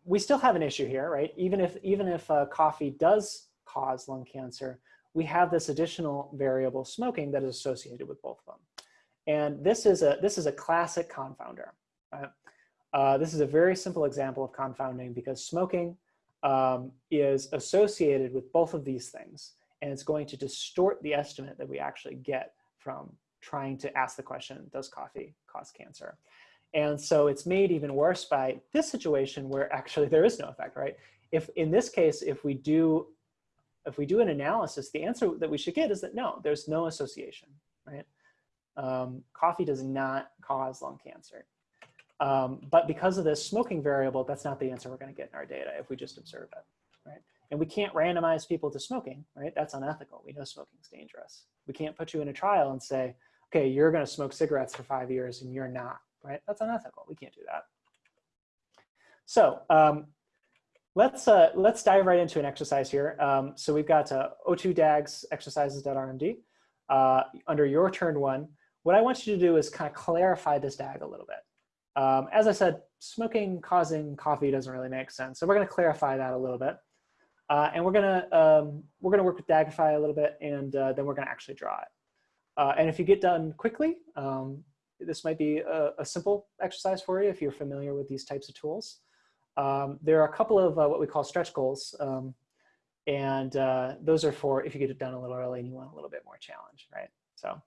we still have an issue here, right? Even if, even if uh, coffee does cause lung cancer, we have this additional variable smoking that is associated with both of them. And this is a, this is a classic confounder. Right? Uh, this is a very simple example of confounding because smoking um, is associated with both of these things and it's going to distort the estimate that we actually get from trying to ask the question, does coffee cause cancer? And so it's made even worse by this situation where actually [LAUGHS] there is no effect, right? If in this case, if we do, if we do an analysis, the answer that we should get is that no, there's no association, right? Um, coffee does not cause lung cancer. Um, but because of this smoking variable, that's not the answer we're gonna get in our data if we just observe it? And we can't randomize people to smoking, right? That's unethical. We know smoking is dangerous. We can't put you in a trial and say, okay, you're going to smoke cigarettes for five years and you're not, right? That's unethical. We can't do that. So um, let's, uh, let's dive right into an exercise here. Um, so we've got uh, O2 DAGs exercises.rmd. Uh, under your turn one, what I want you to do is kind of clarify this DAG a little bit. Um, as I said, smoking causing coffee doesn't really make sense. So we're going to clarify that a little bit. Uh, and we're gonna um, we're gonna work with Dagify a little bit, and uh, then we're gonna actually draw it. Uh, and if you get done quickly, um, this might be a, a, simple exercise for you if you're familiar with these types of tools. Um, there are a couple of uh, what we call stretch goals, um, and uh, those are for if you get it done a little early and you want a little bit more challenge, right? So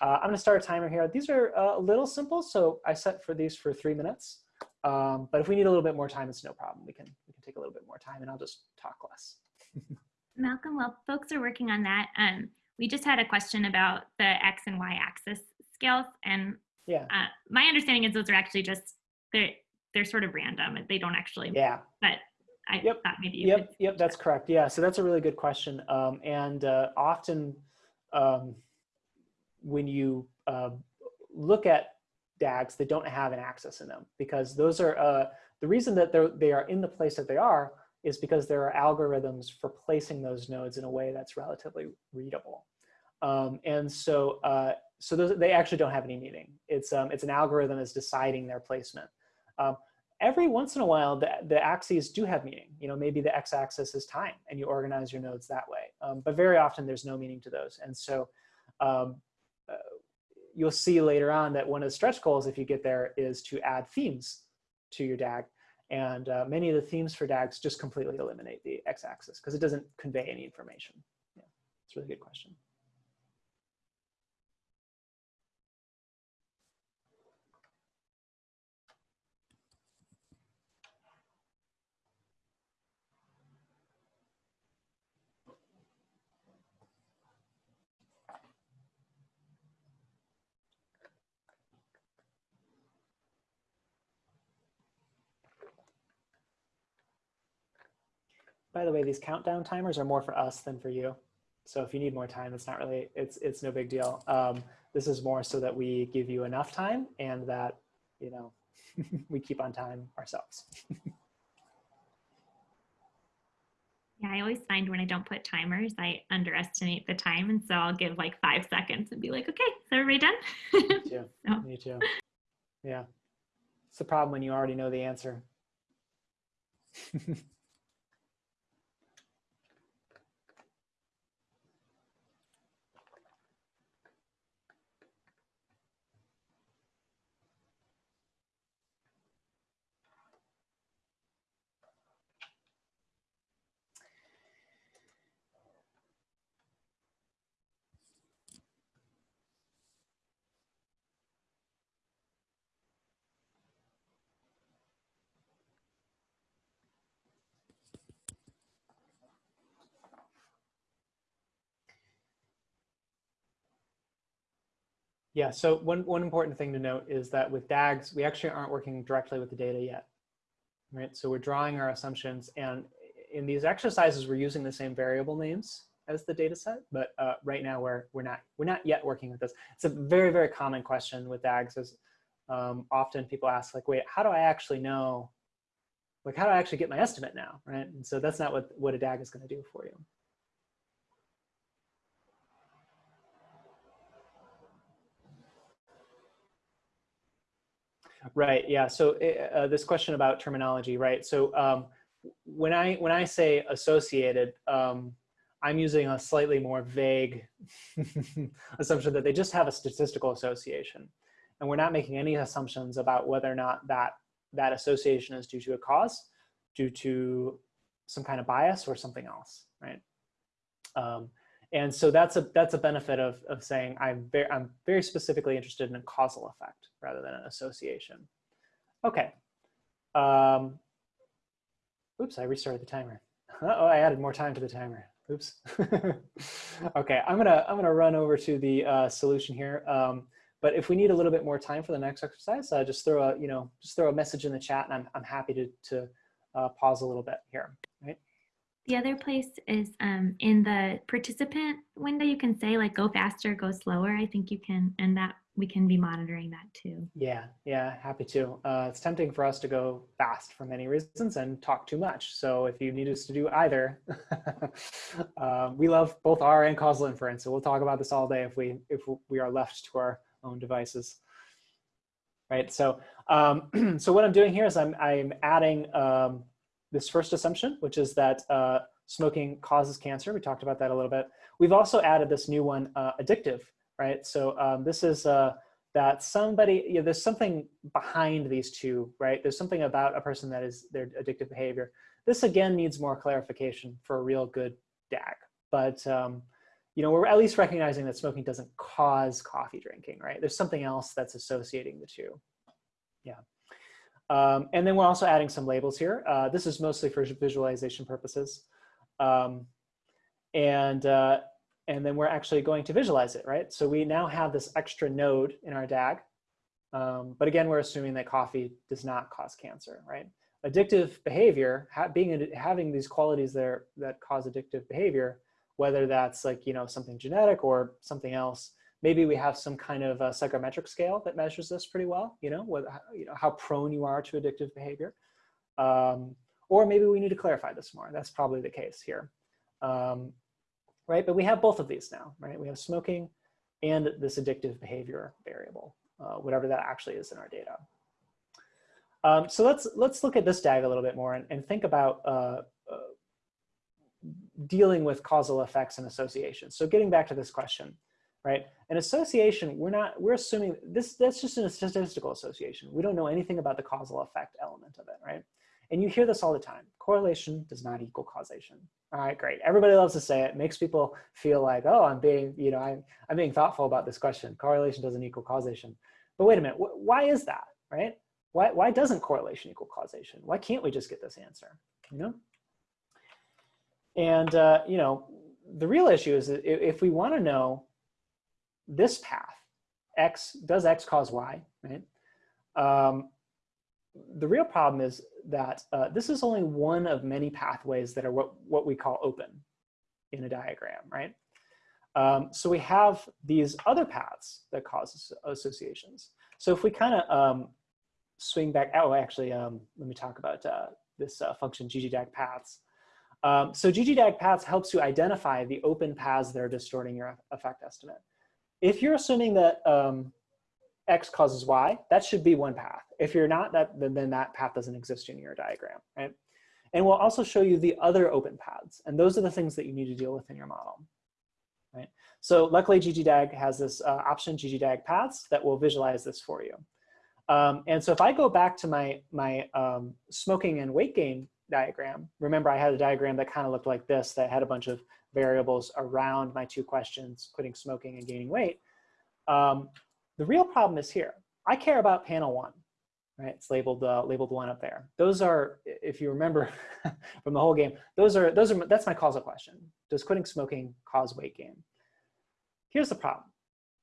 Uh, I'm gonna start a timer here. These are a little simple, so I set for these for three minutes. Um, but if we need a little bit more time, it's no problem. We can, we can take a little bit more time and I'll just talk less. [LAUGHS] Malcolm, while folks are working on that, um, we just had a question about the X and Y axis scales. And Yeah, uh, my understanding is those are actually just, they're, they're sort of random. They don't actually, yeah. but I Yep, thought maybe you could. Yep, yep, that's correct. Yeah, so that's a really good question. Um, and uh, often um, when you uh, look at DAGs, that don't have an axis in them because those are, uh, the reason that they're, in the place that they are is because there are algorithms for placing those nodes in a way that's relatively readable. Um, and so, uh, so those, they actually don't have any meaning. It's, um, it's an algorithm is deciding their placement. Um, every once in a while, the, the axes do have meaning. You know, maybe the x-axis is time and you organize your nodes that way. Um, but very often there's no meaning to those. And so um, you'll see later on that one of the stretch goals, if you get there, is to add themes to your DAG. And uh, many of the themes for DAGs just completely eliminate the x-axis because it doesn't convey any information. Yeah, it's a really good question. By the way, these countdown timers are more for us than for you. So if you need more time, it's not really, it's, it's no big deal. Um, this is more so that we give you enough time and that, you know, [LAUGHS] we keep on time ourselves. Yeah, I always find when I don't put timers, I underestimate the time. And so I'll give like five seconds and be like, okay, is everybody done? Me too. [LAUGHS] Me too. Yeah. It's the problem when you already know the answer. [LAUGHS] Yeah, so one, one important thing to note is that with DAGs, we actually aren't working directly with the data yet, right? So we're drawing our assumptions and in these exercises, we're using the same variable names as the data set, but uh, right now we're, we're, not, we're not yet working with this. It's a very, very common question with DAGs is um, often people ask like, wait, how do I actually know, like how do I actually get my estimate now, right? And so that's not what, what a DAG is gonna do for you. Right. Yeah. So uh, this question about terminology, right? So um, when I when I say associated, um, I'm using a slightly more vague [LAUGHS] assumption that they just have a statistical association, and we're not making any assumptions about whether or not that that association is due to a cause, due to some kind of bias, or something else, right? Um, and so that's a that's a benefit of of saying I'm very I'm very specifically interested in a causal effect rather than an association. Okay. Um, oops, I restarted the timer. Uh oh, I added more time to the timer. Oops. [LAUGHS] okay, I'm gonna I'm gonna run over to the uh, solution here. Um, but if we need a little bit more time for the next exercise, uh, just throw a you know just throw a message in the chat, and I'm I'm happy to to uh, pause a little bit here. Right. The other place is um, in the participant window, you can say like go faster, go slower. I think you can, and that we can be monitoring that too. Yeah, yeah, happy to. Uh, it's tempting for us to go fast for many reasons and talk too much. So if you need us to do either, [LAUGHS] uh, we love both R and causal inference. So we'll talk about this all day if we if we are left to our own devices. Right. So um, [CLEARS THROAT] so what I'm doing here is I'm I'm adding um, this first assumption, which is that uh, smoking causes cancer. We talked about that a little bit. We've also added this new one, uh, addictive, right? So um, this is uh, that somebody, you know, there's something behind these two, right? There's something about a person that is their addictive behavior. This again needs more clarification for a real good DAG. But um, you know, we're at least recognizing that smoking doesn't cause coffee drinking, right? There's something else that's associating the two. Yeah. Um, and then we're also adding some labels here. Uh, this is mostly for visualization purposes. Um, and, uh, and then we're actually going to visualize it, right? So we now have this extra node in our DAG. Um, but again, we're assuming that coffee does not cause cancer, right? Addictive behavior, ha being having these qualities there that cause addictive behavior, whether that's like, you know, something genetic or something else, maybe we have some kind of a psychometric scale that measures this pretty well, you know, what, you know how prone you are to addictive behavior. Um, or maybe we need to clarify this more. That's probably the case here. Um, right? But we have both of these now, right? We have smoking and this addictive behavior variable, uh, whatever that actually is in our data. Um, so let's let's look at this DAG a little bit more and, and think about uh, uh, dealing with causal effects and associations. So getting back to this question, right? An association, we're not, we're assuming this, that's just a statistical association. We don't know anything about the causal effect element of it, right? And you hear this all the time. Correlation does not equal causation. All right, great. Everybody loves to say it. Makes people feel like, oh, I'm being, you know, I'm, I'm being thoughtful about this question. Correlation doesn't equal causation. But wait a minute, why is that, right? Why, why doesn't correlation equal causation? Why can't we just get this answer, you know? And, uh, you know, the real issue is that if we want to know this path, X, does X cause Y, right? Um, the real problem is that uh, this is only one of many pathways that are what, what we call open in a diagram, right? Um, so we have these other paths that cause associations. So if we kind of um, swing back, oh, actually, um, let me talk about uh, this uh, function ggdag paths. Um, so ggdag paths helps you identify the open paths that are distorting your effect estimate. If you're assuming that um, X causes Y, that should be one path. If you're not, that then, then that path doesn't exist in your diagram, right? And we'll also show you the other open paths. And those are the things that you need to deal with in your model, right? So luckily ggdag has this uh, option, ggdag paths, that will visualize this for you. Um, and so if I go back to my, my um, smoking and weight gain diagram, remember I had a diagram that kind of looked like this that had a bunch of variables around my two questions, quitting smoking and gaining weight. Um, the real problem is here. I care about panel one, right? It's labeled uh, labeled one up there. Those are, if you remember [LAUGHS] from the whole game, those are those are that's my causal question. Does quitting smoking cause weight gain? Here's the problem.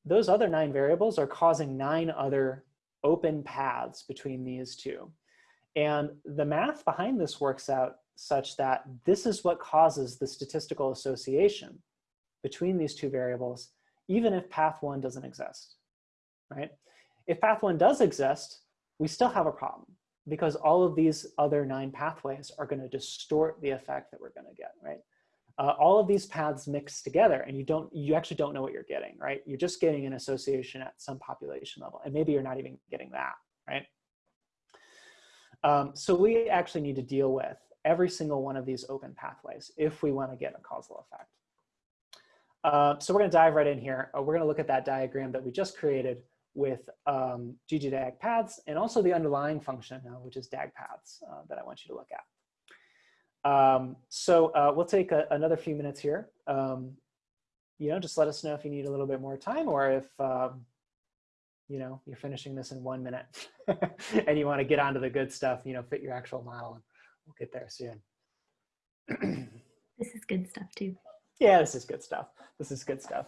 Those other nine variables are causing nine other open paths between these two. And the math behind this works out such that this is what causes the statistical association between these two variables, even if path one doesn't exist right? If path one does exist, we still have a problem because all of these other nine pathways are going to distort the effect that we're going to get, right? Uh, all of these paths mix together and you don't, you actually don't know what you're getting, right? You're just getting an association at some population level and maybe you're not even getting that, right? Um, so we actually need to deal with every single one of these open pathways if we want to get a causal effect. Uh, so we're going to dive right in here. Uh, we're going to look at that diagram that we just created with um, ggdag paths and also the underlying function, uh, which is dag paths uh, that I want you to look at. Um, so uh, we'll take a, another few minutes here. Um, you know, just let us know if you need a little bit more time or if, um, you know, you're finishing this in one minute [LAUGHS] and you want to get onto the good stuff, you know, fit your actual model we'll get there soon. this is good stuff too. Yeah, this is good stuff. This is good stuff.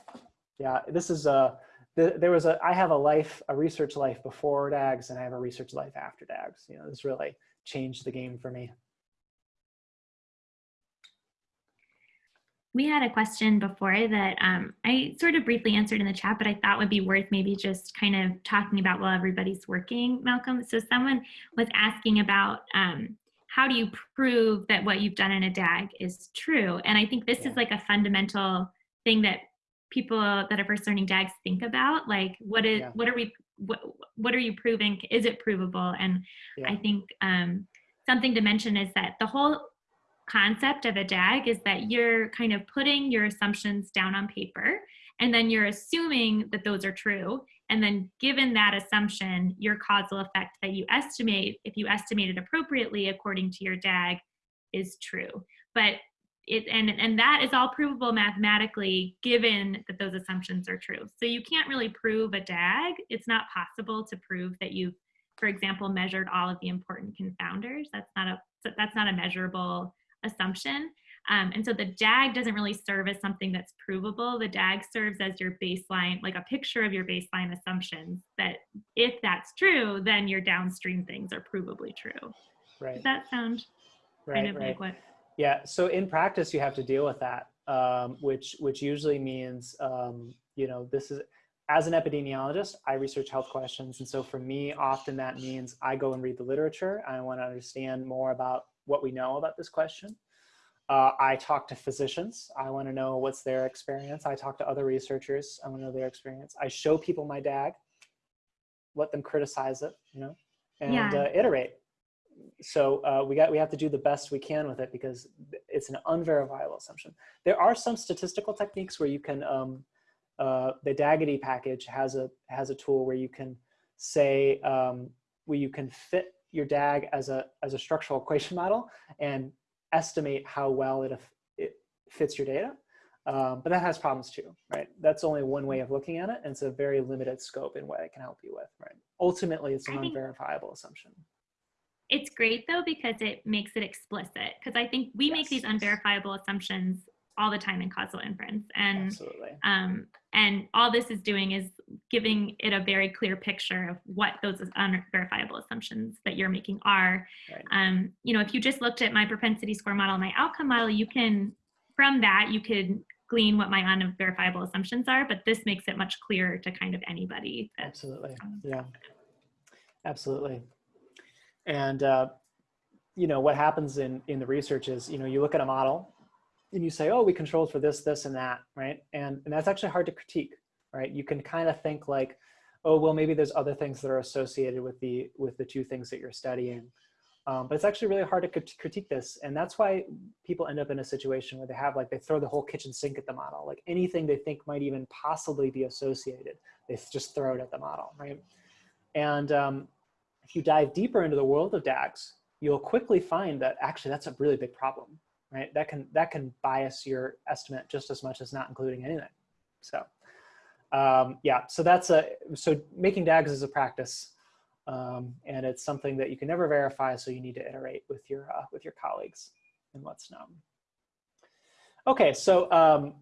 Yeah, this is, uh, the, there was a, I have a life, a research life before DAGs and I have a research life after DAGs. You know, this really changed the game for me. We had a question before that um, I sort of briefly answered in the chat, but I thought would be worth maybe just kind of talking about while everybody's working, Malcolm. So someone was asking about um, how do you prove that what you've done in a DAG is true? And I think this yeah. is like a fundamental thing that people that are first learning DAGs think about like what is yeah. what are we what, what are you proving is it provable and yeah. i think um, something to mention is that the whole concept of a dag is that you're kind of putting your assumptions down on paper and then you're assuming that those are true and then given that assumption your causal effect that you estimate if you estimate it appropriately according to your dag is true. But it and and that is all provable mathematically given that those assumptions are true. So you can't really prove a dag it's not possible to prove that you've, for example measured all of the important confounders. That's not a that's not a measurable assumption um, and so the DAG doesn't really serve as something that's provable. The DAG serves as your baseline, like a picture of your baseline assumptions that if that's true, then your downstream things are provably true. Right. Does that sound right, kind of right. like what? Yeah. So in practice, you have to deal with that, um, which which usually means um, you know this is as an epidemiologist, I research health questions, and so for me, often that means I go and read the literature. I want to understand more about what we know about this question. Uh, I talk to physicians. I want to know what's their experience. I talk to other researchers. I want to know their experience. I show people my DAG, let them criticize it, you know, and Yeah. uh, iterate. So uh, we got we have to do the best we can with it because it's an unverifiable assumption. There are some statistical techniques where you can. Um, uh, the dagitty package has a has a tool where you can say um, where you can fit your DAG as a as a structural equation model and estimate how well it, it fits your data. Um, but that has problems too, right? That's only one way of looking at it, and it's a very limited scope in what it can help you with, right? Ultimately, it's an unverifiable assumption. It's great though because it makes it explicit. Because I think we make these unverifiable assumptions all the time in causal inference, and Absolutely. um, and all this is doing is giving it a very clear picture of what those unverifiable assumptions that you're making are. Right. Um, you know, if you just looked at my propensity score model, my outcome model, you can from that you could glean what my unverifiable assumptions are. But this makes it much clearer to kind of anybody. Absolutely. um, Yeah. Absolutely. And uh, you know what happens in in the research is you know you look at a model and you say oh we controlled for this this and that right? And and that's actually hard to critique right? You can kind of think like oh well maybe there's other things that are associated with the with the two things that you're studying. Um, but it's actually really hard to critique this and that's why people end up in a situation where they have like they throw the whole kitchen sink at the model like anything they think might even possibly be associated they just throw it at the model right? And um, if you dive deeper into the world of DAGs, you'll quickly find that actually that's a really big problem, right? That can that can bias your estimate just as much as not including anything. So um, yeah, so that's a so making DAGs is a practice, um, and it's something that you can never verify. So you need to iterate with your uh, with your colleagues and what's known. Okay, so um,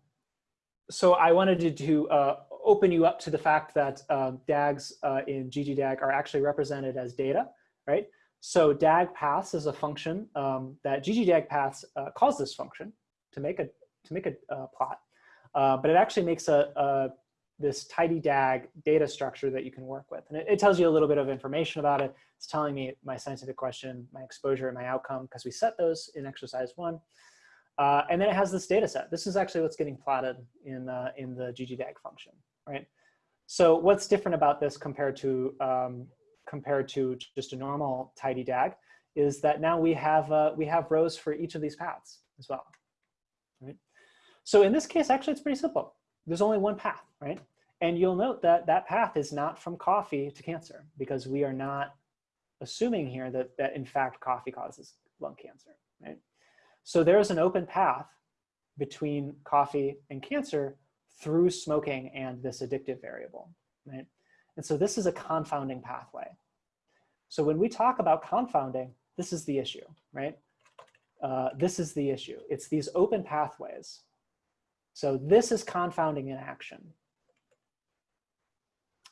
so I wanted to, uh, open you up to the fact that um, DAGs uh, in ggDAG are actually represented as data, right? So DAG paths is a function um, that ggDAG paths uh, calls this function to make a to make a uh, plot, uh, but it actually makes a, a this tidy DAG data structure that you can work with, and it, it tells you a little bit of information about it. It's telling me my scientific question, my exposure, and my outcome because we set those in exercise one. Uh, and then it has this data set. This is actually what's getting plotted in, uh, in the ggDAG function, right? So what's different about this compared to, um, compared to just a normal tidy DAG is that now we have, uh, we have rows for each of these paths as well, right? So in this case, actually, it's pretty simple. There's only one path, right? And you'll note that that path is not from coffee to cancer because we are not assuming here that, that in fact coffee causes lung cancer, right? So there's an open path between coffee and cancer through smoking and this addictive variable, right? And so this is a confounding pathway. So when we talk about confounding, this is the issue, right? Uh, this is the issue. It's these open pathways. So this is confounding in action.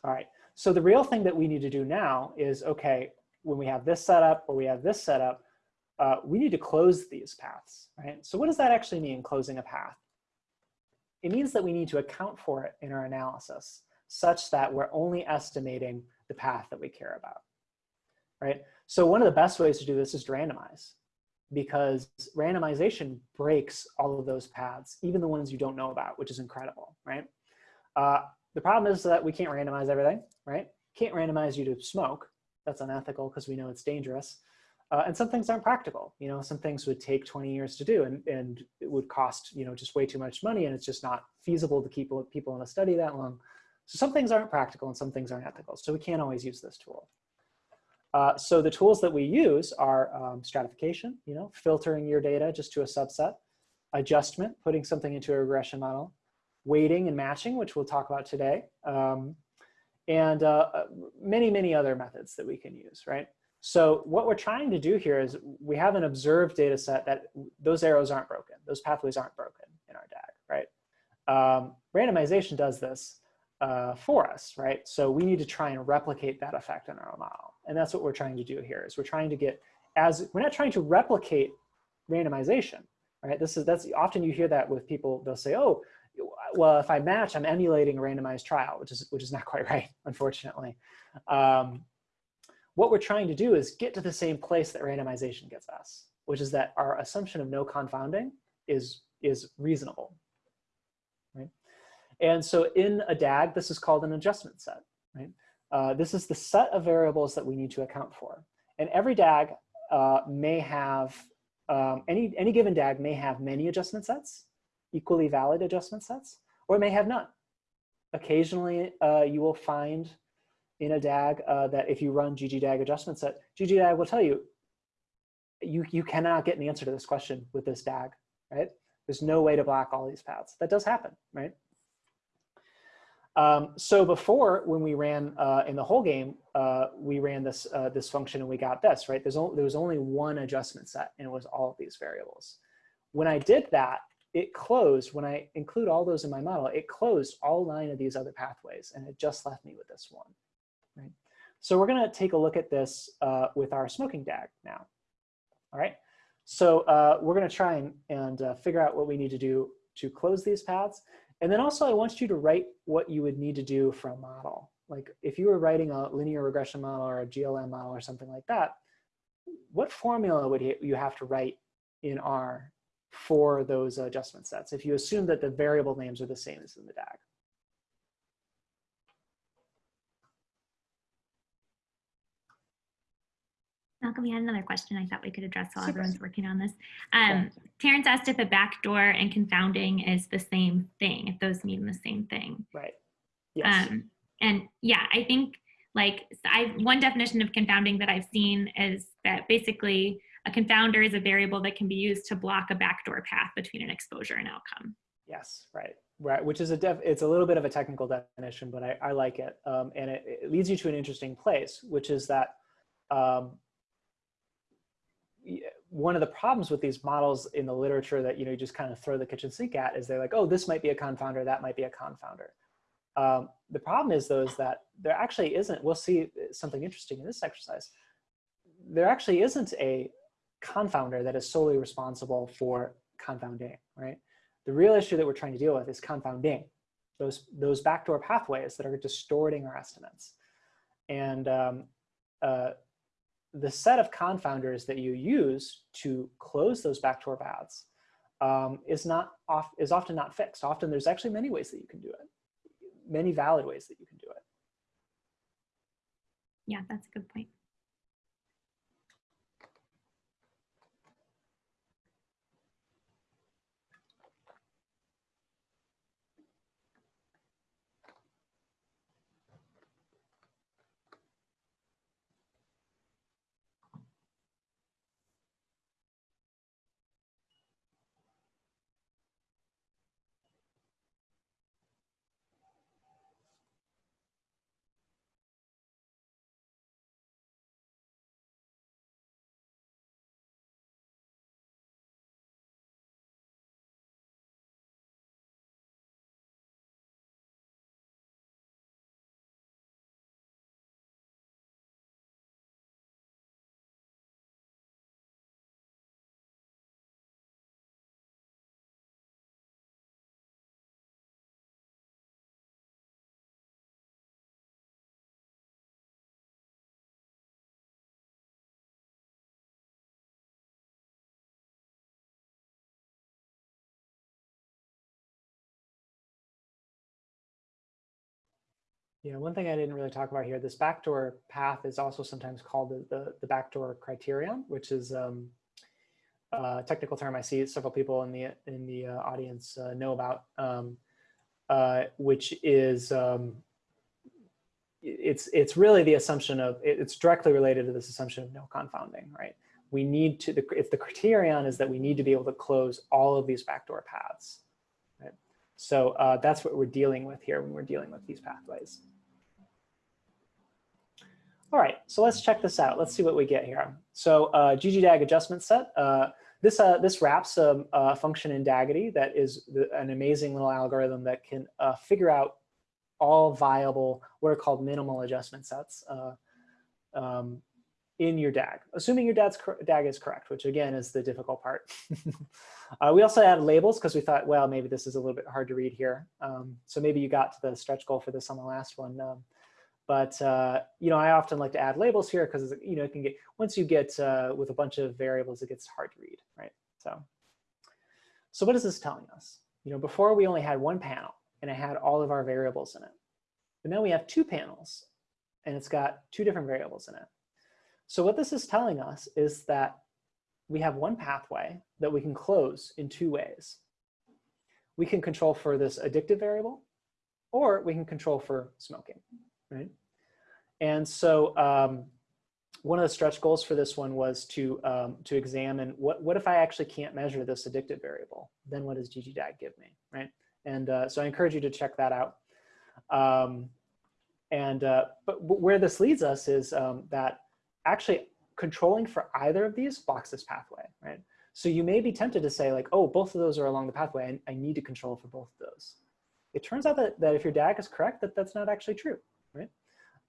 All right, so the real thing that we need to do now is, okay, when we have this setup or we have this setup, uh, we need to close these paths, right? So what does that actually mean, closing a path? It means that we need to account for it in our analysis such that we're only estimating the path that we care about, right? So one of the best ways to do this is to randomize because randomization breaks all of those paths, even the ones you don't know about, which is incredible, right? Uh, the problem is that we can't randomize everything, right? Can't randomize you to smoke. That's unethical because we know it's dangerous. Uh, and some things aren't practical. You know, some things would take 20 years to do and, and it would cost, you know, just way too much money and it's just not feasible to keep people in a study that long. So some things aren't practical and some things aren't ethical. So we can't always use this tool. Uh, so the tools that we use are um, stratification, you know, filtering your data just to a subset. adjustment, putting something into a regression model, weighting and matching, which we'll talk about today, um, and uh, uh, many, many other methods that we can use, right? So what we're trying to do here is we have an observed data set that those arrows aren't broken. Those pathways aren't broken in our DAG, right? Um, randomization does this uh, for us, right? So we need to try and replicate that effect in our model. And that's what we're trying to do here is we're trying to get as, we're not trying to replicate randomization, right? This is, that's often you hear that with people, they'll say, oh, well, if I match, I'm emulating a randomized trial, which is, which is not [LAUGHS] quite right, unfortunately. Um, what we're trying to do is get to the same place that randomization gets us, which is that our assumption of no confounding is, is reasonable, right? And so in a DAG, this is called an adjustment set, right? Uh, this is the set of variables that we need to account for. And every DAG uh, may have, um, any, any given DAG may have many adjustment sets, equally valid adjustment sets, or it may have none. Occasionally, uh, you will find in a DAG uh, that if you run ggdag adjustment set, ggdag will tell you, you, you cannot get an answer to this question with this DAG, right? There's no way to block all these paths. That does happen, right? Um, so before, when we ran uh, in the whole game, uh, we ran this uh, this function and we got this, right? There's only, there was only one adjustment set and it was all of these variables. When I did that, it closed, when I include all those in my model, it closed all nine of these other pathways and it just left me with this one. Right? So we're going to take a look at this uh, with our smoking DAG now. All right. So uh, we're going to try and, and uh, figure out what we need to do to close these paths. And then also I want you to write what you would need to do for a model. Like if you were writing a linear regression model or a GLM model or something like that, what formula would you have to write in R for those adjustment sets if you assume that the variable names are the same as in the DAG? Malcolm, we had another question I thought we could address while Super. everyone's working on this. Um, Terrence asked if a backdoor and confounding is the same thing, if those mean the same thing. Right. Yes. Um, and yeah, I think like I one definition of confounding that I've seen is that basically a confounder is a variable that can be used to block a backdoor path between an exposure and outcome. Yes, right, right. Which is a def. It's a little bit of a technical definition, but I, I like it, um, and it, it, leads you to an interesting place, which is that um, one of the problems with these models in the literature that you know you just kind of throw the kitchen sink at is they're like, oh, this might be a confounder, that might be a confounder. Um, the problem is though is that there actually isn't. We'll see something interesting in this exercise. There actually isn't a confounder that is solely responsible for confounding, right? The real issue that we're trying to deal with is confounding, those those backdoor pathways that are distorting our estimates, and um, uh, the set of confounders that you use to close those backdoor paths um, is not off is often not fixed. Often there's actually many ways that you can do it, many valid ways that you can do it. Yeah, that's a good point. Yeah, one thing I didn't really talk about here, this backdoor path is also sometimes called the, the, the backdoor criterion, which is um, a technical term I see several people in the in the uh, audience uh, know about, um, uh, which is um, it's it's really the assumption of it's directly related to this assumption of no confounding, right? we need to, the, if the criterion is that we need to be able to close all of these backdoor paths. Right? So uh, that's what we're dealing with here when we're dealing with these pathways. All right, so let's check this out. Let's see what we get here. So uh, ggdag adjustment set. Uh, this, uh, this wraps a, a, function in dagitty that is the, an amazing little algorithm that can uh, figure out all viable, what are called minimal adjustment sets uh, um, in your DAG, assuming your DAG is correct, which again is the difficult part. [LAUGHS] uh, we also added labels because we thought, well, maybe this is a little bit hard to read here. Um, so maybe you got to the stretch goal for this on the last one. Um, but uh, you know, I often like to add labels here because you know it can get once you get uh, with a bunch of variables, it gets hard to read, right? So, so what is this telling us? You know, before we only had one panel and it had all of our variables in it, but now we have two panels and it's got two different variables in it. So what this is telling us is that we have one pathway that we can close in two ways. We can control for this addictive variable, or we can control for smoking, right? And so um, one of the stretch goals for this one was to, um, to examine what, what if I actually can't measure this addictive variable? Then what does ggdag give me, right? And uh, so I encourage you to check that out. Um, and uh, but, but, where this leads us is um, that actually controlling for either of these blocks this pathway, right? So you may be tempted to say like, oh, both of those are along the pathway. I, I need to control for both of those. It turns out that, that if your DAG is correct, that that's not actually true?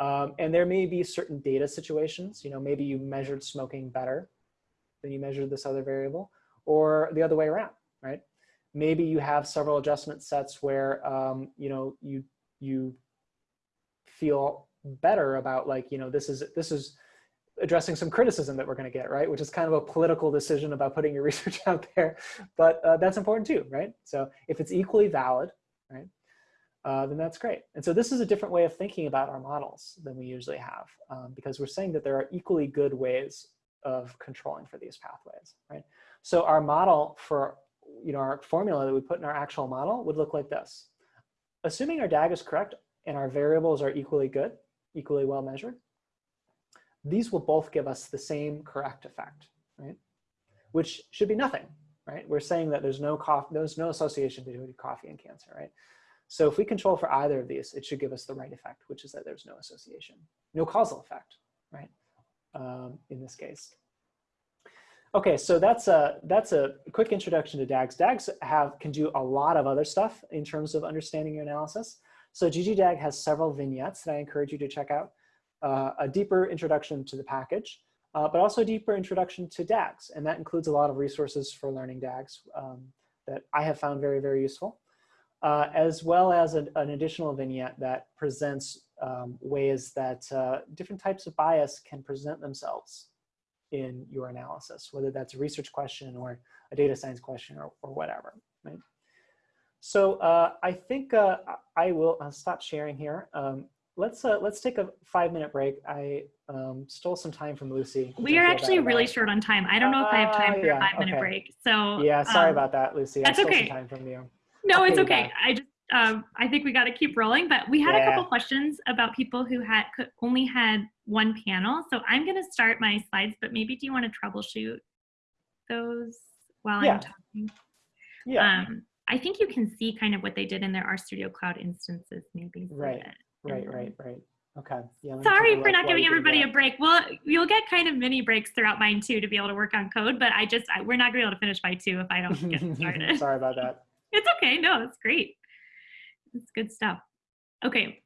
Um, and there may be certain data situations, you know, maybe you measured smoking better than you measured this other variable, or the other way around, right? Maybe you have several adjustment sets where, um, you know, you, you feel better about like, you know, this is, this is addressing some criticism that we're going to get, right? Which is kind of a political decision about putting your [LAUGHS] research out there, but uh, that's important too, right? So if it's equally valid, right, uh, then that's great. And so this is a different way of thinking about our models than we usually have, um, because we're saying that there are equally good ways of controlling for these pathways, right? So our model for, you know, our formula that we put in our actual model would look like this. Assuming our DAG is correct and our variables are equally good, equally well measured, these will both give us the same correct effect, right? Which should be nothing, right? We're saying that there's no cough, there's no association between coffee and cancer, right? So if we control for either of these, it should give us the right effect, which is that there's no association, no causal effect, right? Um, in this case. Okay, so that's a, that's a quick introduction to DAGs. DAGs have, can do a lot of other stuff in terms of understanding your analysis. So ggdag has several vignettes that I encourage you to check out uh, a deeper introduction to the package, uh, but also a deeper introduction to DAGs. And that includes a lot of resources for learning DAGs um, that I have found very, very useful, uh, as well as an, an, additional vignette that presents um, ways that uh, different types of bias can present themselves in your analysis, whether that's a research question or a data science question or, or whatever, right? So uh, I think uh, I will I'll stop sharing here. Um, let's uh, let's take a five minute break. I um, stole some time from Lucy. We are actually really short on time. I don't know if I have time for yeah, a five minute okay. break. So yeah, sorry um, about that, Lucy. That's I okay. Some time from you. No, it's okay. I just um, I think we got to keep rolling. But we had yeah. a couple questions about people who had could only had one panel. So I'm going to start my slides, but maybe do you want to troubleshoot those while yeah. I'm talking? Yeah. Um, I think you can see kind of what they did in their RStudio Cloud instances, maybe. Right. Right, right, right. Okay. Yeah, Sorry for not giving everybody a break. Well, you'll get kind of mini breaks throughout mine too to be able to work on code, but I just, I, we're not gonna be able to finish by two if I don't get [LAUGHS] started. Sorry about that. It's okay. No, it's great. It's good stuff. Okay.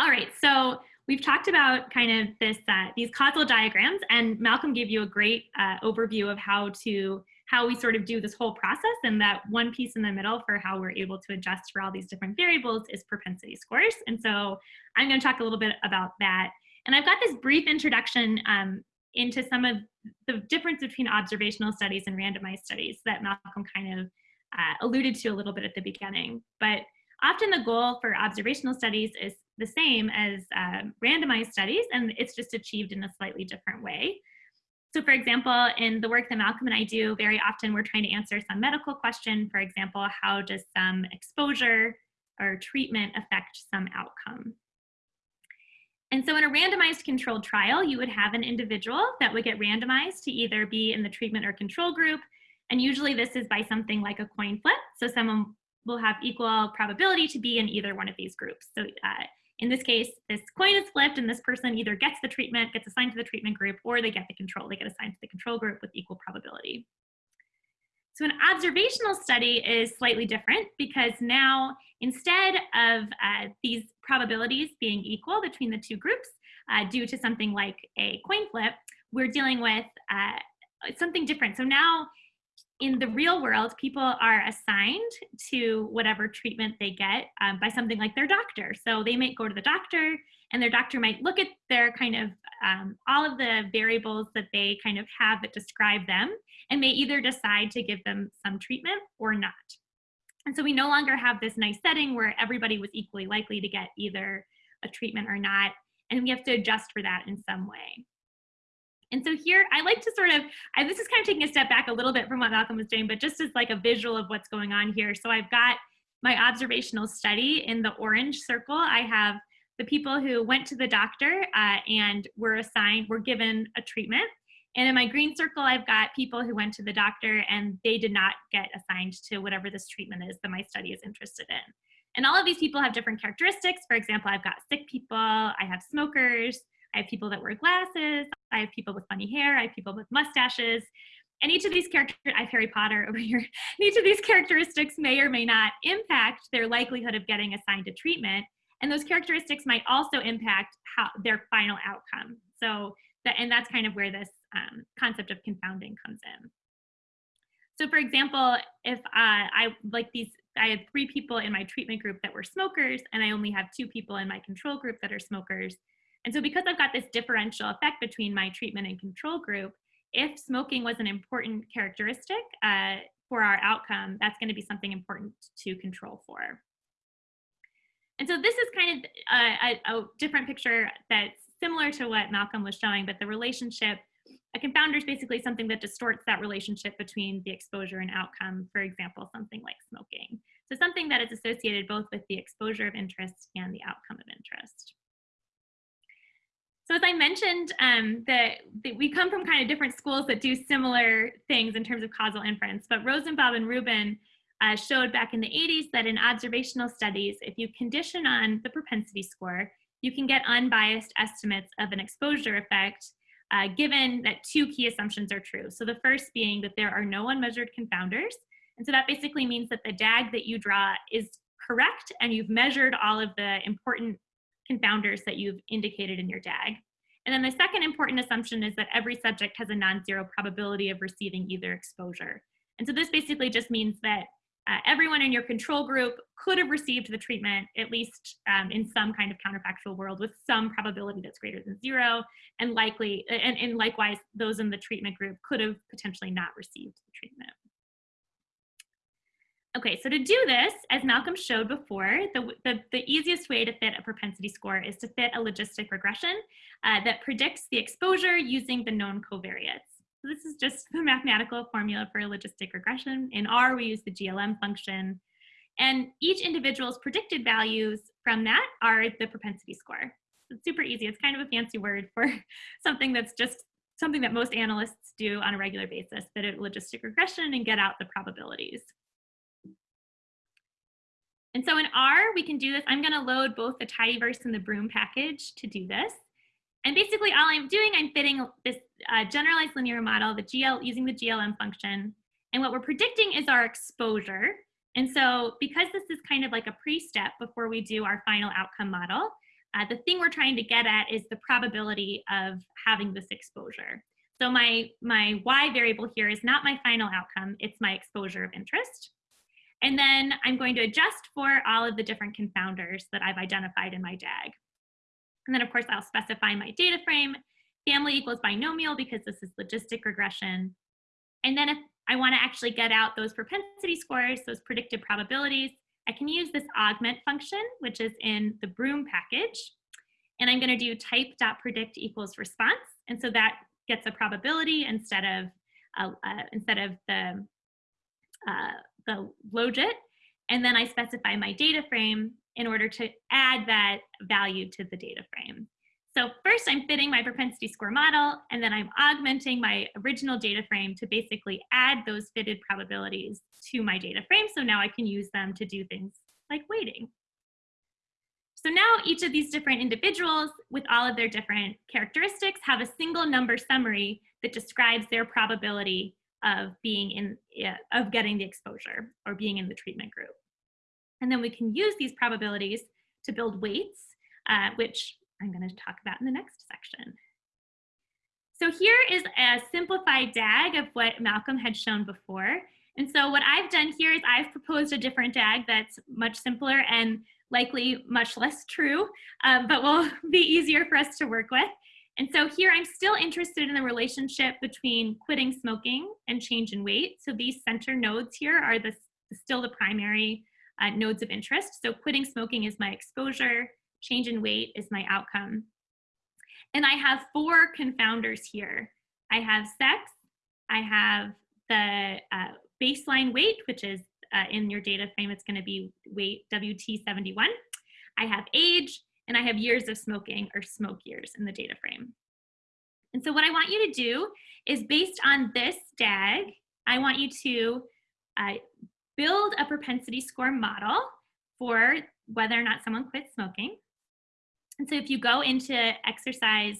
All right. So we've talked about kind of this, uh, these causal diagrams and Malcolm gave you a great uh, overview of how to how we sort of do this whole process and that one piece in the middle for how we're able to adjust for all these different variables is propensity scores. And so I'm gonna talk a little bit about that. And I've got this brief introduction um, into some of the difference between observational studies and randomized studies that Malcolm kind of uh, alluded to a little bit at the beginning. But often the goal for observational studies is the same as uh, randomized studies, and it's just achieved in a slightly different way. So for example, in the work that Malcolm and I do, very often we're trying to answer some medical question. For example, how does some exposure or treatment affect some outcome? And so in a randomized controlled trial, you would have an individual that would get randomized to either be in the treatment or control group. And usually this is by something like a coin flip. So someone will have equal probability to be in either one of these groups. So uh, in this case, this coin is flipped and this person either gets the treatment, gets assigned to the treatment group, or they get the control. They get assigned to the control group with equal probability. So an observational study is slightly different because now instead of uh, these probabilities being equal between the two groups uh, due to something like a coin flip, we're dealing with uh, something different. So now in the real world, people are assigned to whatever treatment they get um, by something like their doctor. So they might go to the doctor and their doctor might look at their kind of um, all of the variables that they kind of have that describe them and may either decide to give them some treatment or not. And so we no longer have this nice setting where everybody was equally likely to get either a treatment or not, and we have to adjust for that in some way. And so here, I like to sort of, I, this is kind of taking a step back a little bit from what Malcolm was doing, but just as like a visual of what's going on here. So I've got my observational study in the orange circle. I have the people who went to the doctor uh, and were assigned, were given a treatment. And in my green circle, I've got people who went to the doctor and they did not get assigned to whatever this treatment is that my study is interested in. And all of these people have different characteristics. For example, I've got sick people, I have smokers, I have people that wear glasses, I have people with funny hair, I have people with mustaches. And each of these characters, I have Harry Potter over here, [LAUGHS] each of these characteristics may or may not impact their likelihood of getting assigned a treatment. And those characteristics might also impact how their final outcome. So, that, and that's kind of where this um, concept of confounding comes in. So for example, if uh, I like these, I had three people in my treatment group that were smokers, and I only have two people in my control group that are smokers. And so because I've got this differential effect between my treatment and control group, if smoking was an important characteristic uh, for our outcome, that's gonna be something important to control for. And so this is kind of a, a, a different picture that's similar to what Malcolm was showing, but the relationship, a confounder is basically something that distorts that relationship between the exposure and outcome, for example, something like smoking. So something that is associated both with the exposure of interest and the outcome of interest. So as I mentioned, um, that, we come from kind of different schools that do similar things in terms of causal inference, but Rosenbaum and Rubin uh, showed back in the 80s that in observational studies, if you condition on the propensity score, you can get unbiased estimates of an exposure effect uh, given that two key assumptions are true. So the first being that there are no unmeasured confounders. And so that basically means that the DAG that you draw is correct and you've measured all of the important confounders that you've indicated in your DAG. And then the second important assumption is that every subject has a non-zero probability of receiving either exposure. And so this basically just means that uh, everyone in your control group could have received the treatment, at least um, in some kind of counterfactual world with some probability that's greater than zero, and likely, and, and likewise, those in the treatment group could have potentially not received the treatment. Okay, so to do this, as Malcolm showed before, the, the, the, easiest way to fit a propensity score is to fit a logistic regression uh, that predicts the exposure using the known covariates. So this is just the mathematical formula for a logistic regression. In R, we use the GLM function. And each individual's predicted values from that are the propensity score. It's super easy. It's kind of a fancy word for [LAUGHS] something that's just something that most analysts do on a regular basis, fit a logistic regression and get out the probabilities. And so in R, we can do this. I'm gonna load both the tidyverse and the broom package to do this. And basically all I'm doing, I'm fitting this uh, generalized linear model, the GL using the GLM function. And what we're predicting is our exposure. And so because this is kind of like a pre-step before we do our final outcome model, uh, the thing we're trying to get at is the probability of having this exposure. So my, my Y variable here is not my final outcome, it's my exposure of interest. And then I'm going to adjust for all of the different confounders that I've identified in my DAG. And then of course I'll specify my data frame, family equals binomial because this is logistic regression. And then if I wanna actually get out those propensity scores, those predicted probabilities, I can use this augment function, which is in the Broom package. And I'm gonna do type.predict equals response. And so that gets a probability instead of, uh, uh, instead of the, uh, the logit. And then I specify my data frame in order to add that value to the data frame. So first I'm fitting my propensity score model, and then I'm augmenting my original data frame to basically add those fitted probabilities to my data frame. So now I can use them to do things like weighting. So now each of these different individuals with all of their different characteristics have a single number summary that describes their probability of being in, of getting the exposure or being in the treatment group. And then we can use these probabilities to build weights, uh, which I'm going to talk about in the next section. So here is a simplified DAG of what Malcolm had shown before. And so what I've done here is I've proposed a different DAG that's much simpler and likely much less true, um, but will [LAUGHS] be easier for us to work with. And so here I'm still interested in the relationship between quitting smoking and change in weight. So these center nodes here are the, still the primary uh, nodes of interest. So quitting smoking is my exposure, change in weight is my outcome. And I have four confounders here. I have sex, I have the uh, baseline weight, which is uh, in your data frame, it's gonna be weight WT71. I have age, and I have years of smoking or smoke years in the data frame. And so what I want you to do is based on this DAG, I want you to uh, build a propensity score model for whether or not someone quits smoking. And so if you go into exercise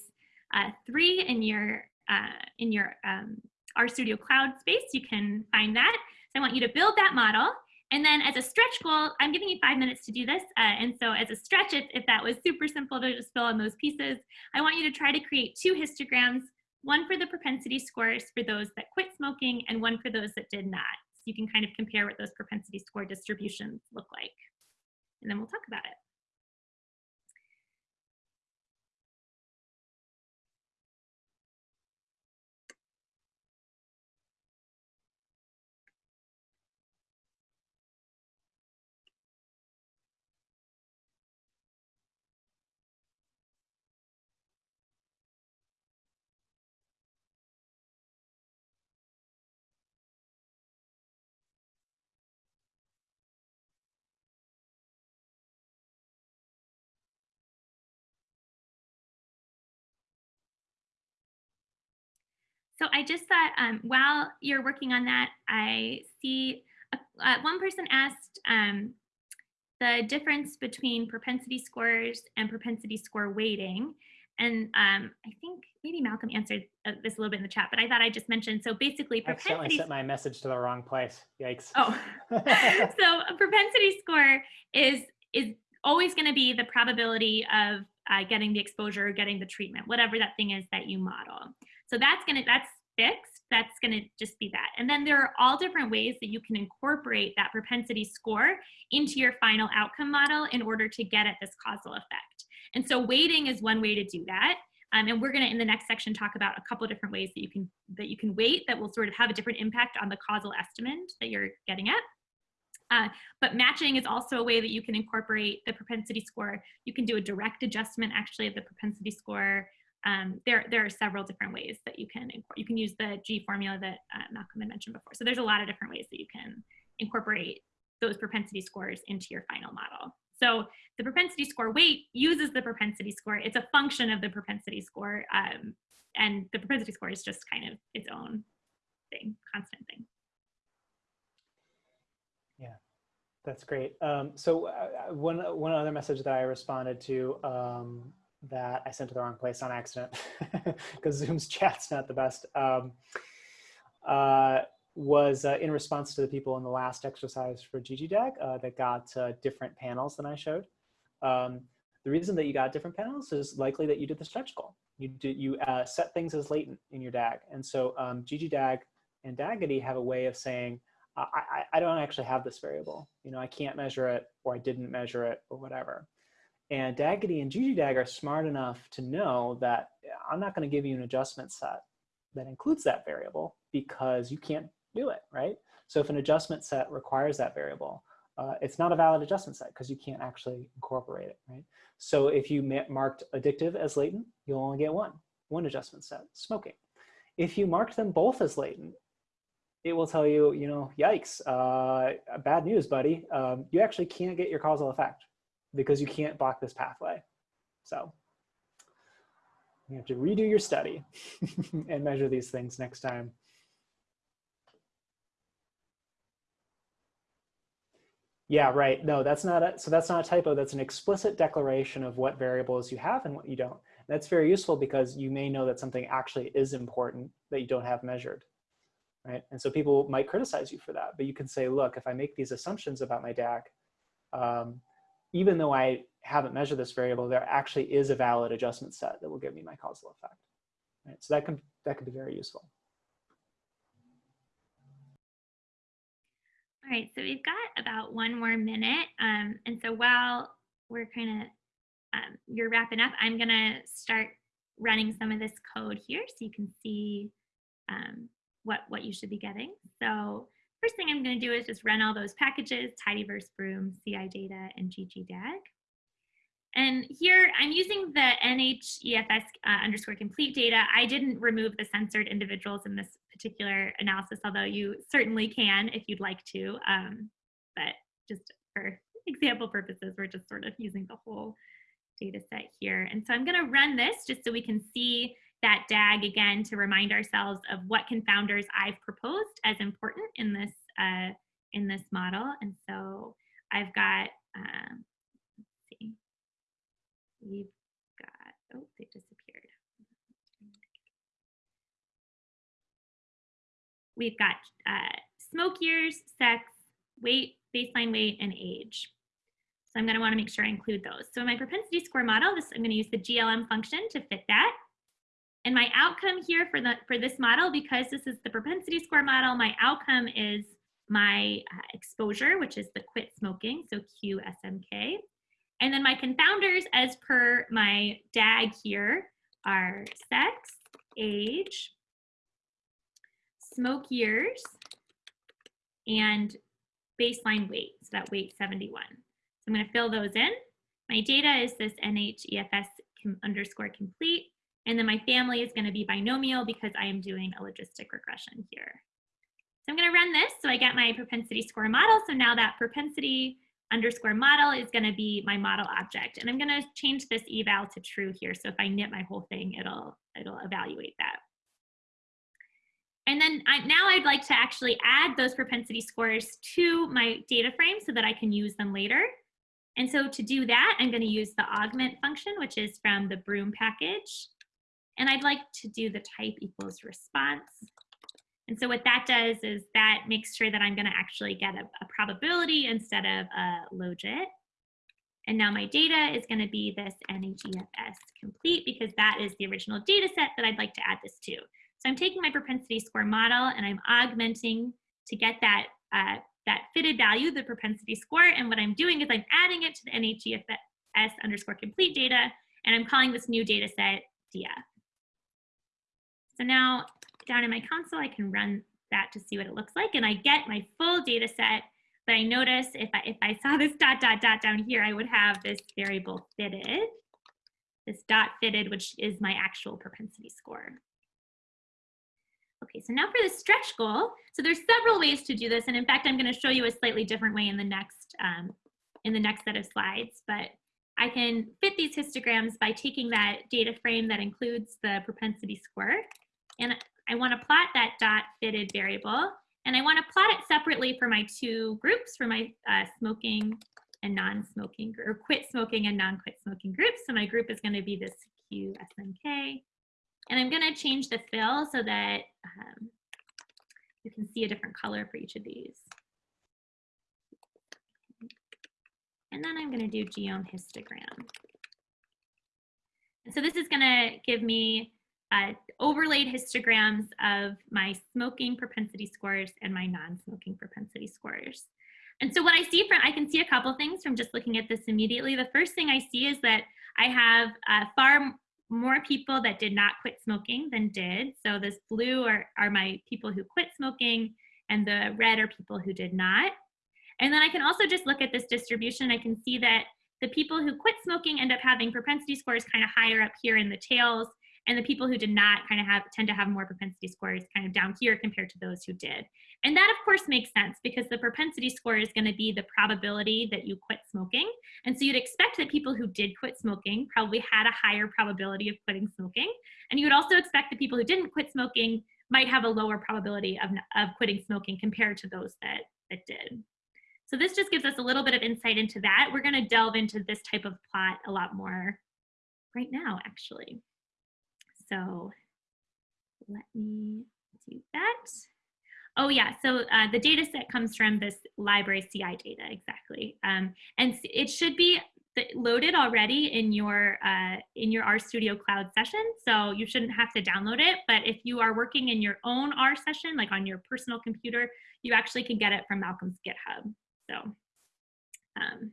uh, three in your, uh, in your um, RStudio Cloud space, you can find that. So I want you to build that model. And then as a stretch goal, I'm giving you five minutes to do this. Uh, and so as a stretch, if, if that was super simple to just fill in those pieces, I want you to try to create two histograms, one for the propensity scores for those that quit smoking and one for those that did not. So you can kind of compare what those propensity score distributions look like. And then we'll talk about it. So I just thought um, while you're working on that, I see uh, uh, one person asked um, the difference between propensity scores and propensity score weighting. And um, I think maybe Malcolm answered uh, this a little bit in the chat, but I thought I just mentioned, so basically propensity- I accidentally sent my message to the wrong place, yikes. Oh, [LAUGHS] so a propensity score is, is always gonna be the probability of uh, getting the exposure, getting the treatment, whatever that thing is that you model. So that's gonna, that's fixed, that's gonna just be that. And then there are all different ways that you can incorporate that propensity score into your final outcome model in order to get at this causal effect. And so weighting is one way to do that. Um, and we're gonna, in the next section, talk about a couple different ways that you can that you can weight that will sort of have a different impact on the causal estimate that you're getting at. Uh, but matching is also a way that you can incorporate the propensity score. You can do a direct adjustment actually of the propensity score. Um, there, there are several different ways that you can you can use the G formula that uh, Malcolm had mentioned before. So there's a lot of different ways that you can incorporate those propensity scores into your final model. So the propensity score weight uses the propensity score. It's a function of the propensity score. Um, and the propensity score is just kind of its own thing, constant thing. Yeah, that's great. Um, so uh, uh, one, one other message that I responded to um, that I sent to the wrong place on accident [LAUGHS] because Zoom's chat's not the best, um, uh, was uh, in response to the people in the last exercise for GGDAG uh, that got uh, different panels than I showed. Um, the reason that you got different panels is likely that you did the stretch goal. You, you set things as latent in your DAG. And so um, GGDAG and DAGitty have a way of saying, I, I don't actually have this variable. You know, I can't measure it or I didn't measure it or whatever. And DAGitty and GGDAG are smart enough to know that I'm not going to give you an adjustment set that includes that variable because you can't do it, right? So if an adjustment set requires that variable, uh, it's not a valid adjustment set because you can't actually incorporate it, right? So if you marked addictive as latent, you'll only get one, one adjustment set, smoking. If you marked them both as latent, it will tell you, you know, yikes, uh, bad news, buddy. Um, you actually can't get your causal effect because you can't block this pathway. So You have to redo your study [LAUGHS] and measure these things next time. Yeah, right. No, that's not a, so that's not a typo. That's an explicit declaration of what variables you have and what you don't. That's very useful because you may know that something actually is important that you don't have measured, right? And so people might criticize you for that, but you can say, look, if I make these assumptions about my DAG, um, even though I haven't measured this variable, there actually is a valid adjustment set that will give me my causal effect. Right? So that can, that can be very useful. All right, so we've got about one more minute. Um, and so while we're kind of, um, you're wrapping up, I'm gonna start running some of this code here so you can see um, what, what you should be getting. So first thing I'm gonna do is just run all those packages, tidyverse broom, CI data, and ggdag. And here I'm using the NHEFS uh, underscore complete data. I didn't remove the censored individuals in this particular analysis, although you certainly can if you'd like to. Um, but just for example purposes, we're just sort of using the whole data set here. And so I'm gonna run this just so we can see that DAG again to remind ourselves of what confounders I've proposed as important in this, uh, in this model. And so I've got, um, we've got, oh, they disappeared. We've got uh, smoke years, sex, weight, baseline weight, and age. So I'm gonna wanna make sure I include those. So in my propensity score model, this, I'm gonna use the GLM function to fit that. And my outcome here for, the, for this model, because this is the propensity score model, my outcome is my uh, exposure, which is the quit smoking, so QSMK. And then my confounders as per my DAG here are sex, age, smoke years, and baseline weight, so that weight 71. So I'm gonna fill those in. My data is this NHEFS underscore complete, and then my family is gonna be binomial because I am doing a logistic regression here. So I'm gonna run this, so I get my propensity score model. So now that propensity underscore model is going to be my model object. And I'm going to change this eval to true here. So if I knit my whole thing, it'll, it'll evaluate that. And then I, now I'd like to actually add those propensity scores to my data frame so that I can use them later. And so to do that, I'm going to use the augment function, which is from the broom package. And I'd like to do the type equals response. And so what that does is that makes sure that I'm going to actually get a, a, probability instead of a logit. And now my data is going to be this NHEFS complete because that is the original data set that I'd like to add this to. So I'm taking my propensity score model and I'm augmenting to get that, uh, that fitted value, the propensity score. And what I'm doing is I'm adding it to the NHEFS underscore complete data and I'm calling this new data set DF. So now down in my console, I can run that to see what it looks like. And I get my full data set, but I notice if I, if I saw [LAUGHS] this dot, dot, dot down here, I would have this variable fitted, this dot fitted, which is my actual propensity score. Okay, so now for the stretch goal. So there's several ways to do this. And in fact, I'm gonna show you a slightly different way in the next, um, in the next set of slides. But I can fit these histograms by taking that data frame that includes the propensity score. And I want to plot that dot fitted variable, and I want to plot it separately for my two groups, for my uh, smoking and non-smoking, or quit smoking and non-quit smoking groups. So my group is going to be this QSMK. And I'm going to change the fill so that um, you can see a different color for each of these. And then I'm going to do geom histogram. And so this is going to give me uh, overlaid histograms of my smoking propensity scores and my non-smoking propensity scores. And so what I see from, I can see a couple things from just looking at this immediately. The first thing I see is that I have uh, far more people that did not quit smoking than did. So this blue are, are my people who quit smoking and the red are people who did not. And then I can also just look at this distribution. I can see that the people who quit smoking end up having propensity scores kind of higher up here in the tails and the people who did not kind of have tend to have more propensity scores kind of down here compared to those who did. And that of course makes sense because the propensity score is going to be the probability that you quit smoking. And so you'd expect that people who did quit smoking probably had a higher probability of quitting smoking. And you would also expect that people who didn't quit smoking might have a lower probability of, of quitting smoking compared to those that, that did. So this just gives us a little bit of insight into that. We're going to delve into this type of plot a lot more right now, actually. So let me do that. Oh yeah, so uh, the data set comes from this library CI data, exactly. Um, and it should be loaded already in your uh, in your RStudio Cloud session, so you shouldn't have to download it. But if you are working in your own R session, like on your personal computer, you actually can get it from Malcolm's GitHub. So, um,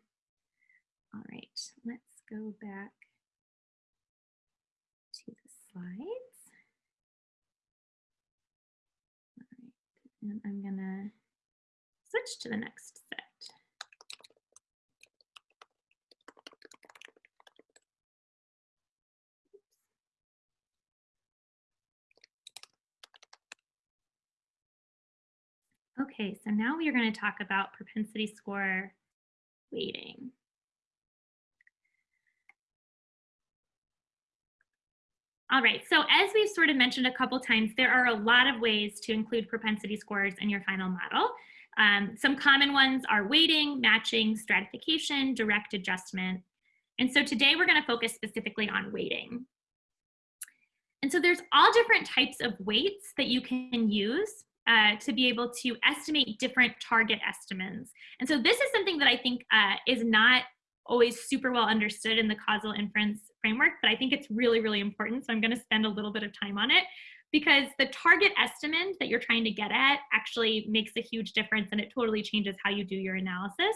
all right, let's go back slides. All right, and I'm gonna switch to the next set. Okay, so now we are going to talk about propensity score weighting. All right, so as we've sort of mentioned a couple times, there are a lot of ways to include propensity scores in your final model. Um, some common ones are weighting, matching, stratification, direct adjustment. And so today we're gonna focus specifically on weighting. And so there's all different types of weights that you can use uh, to be able to estimate different target estimates. And so this is something that I think uh, is not always super well understood in the causal inference framework, but I think it's really, really important. So I'm gonna spend a little bit of time on it because the target estimate that you're trying to get at actually makes a huge difference and it totally changes how you do your analysis.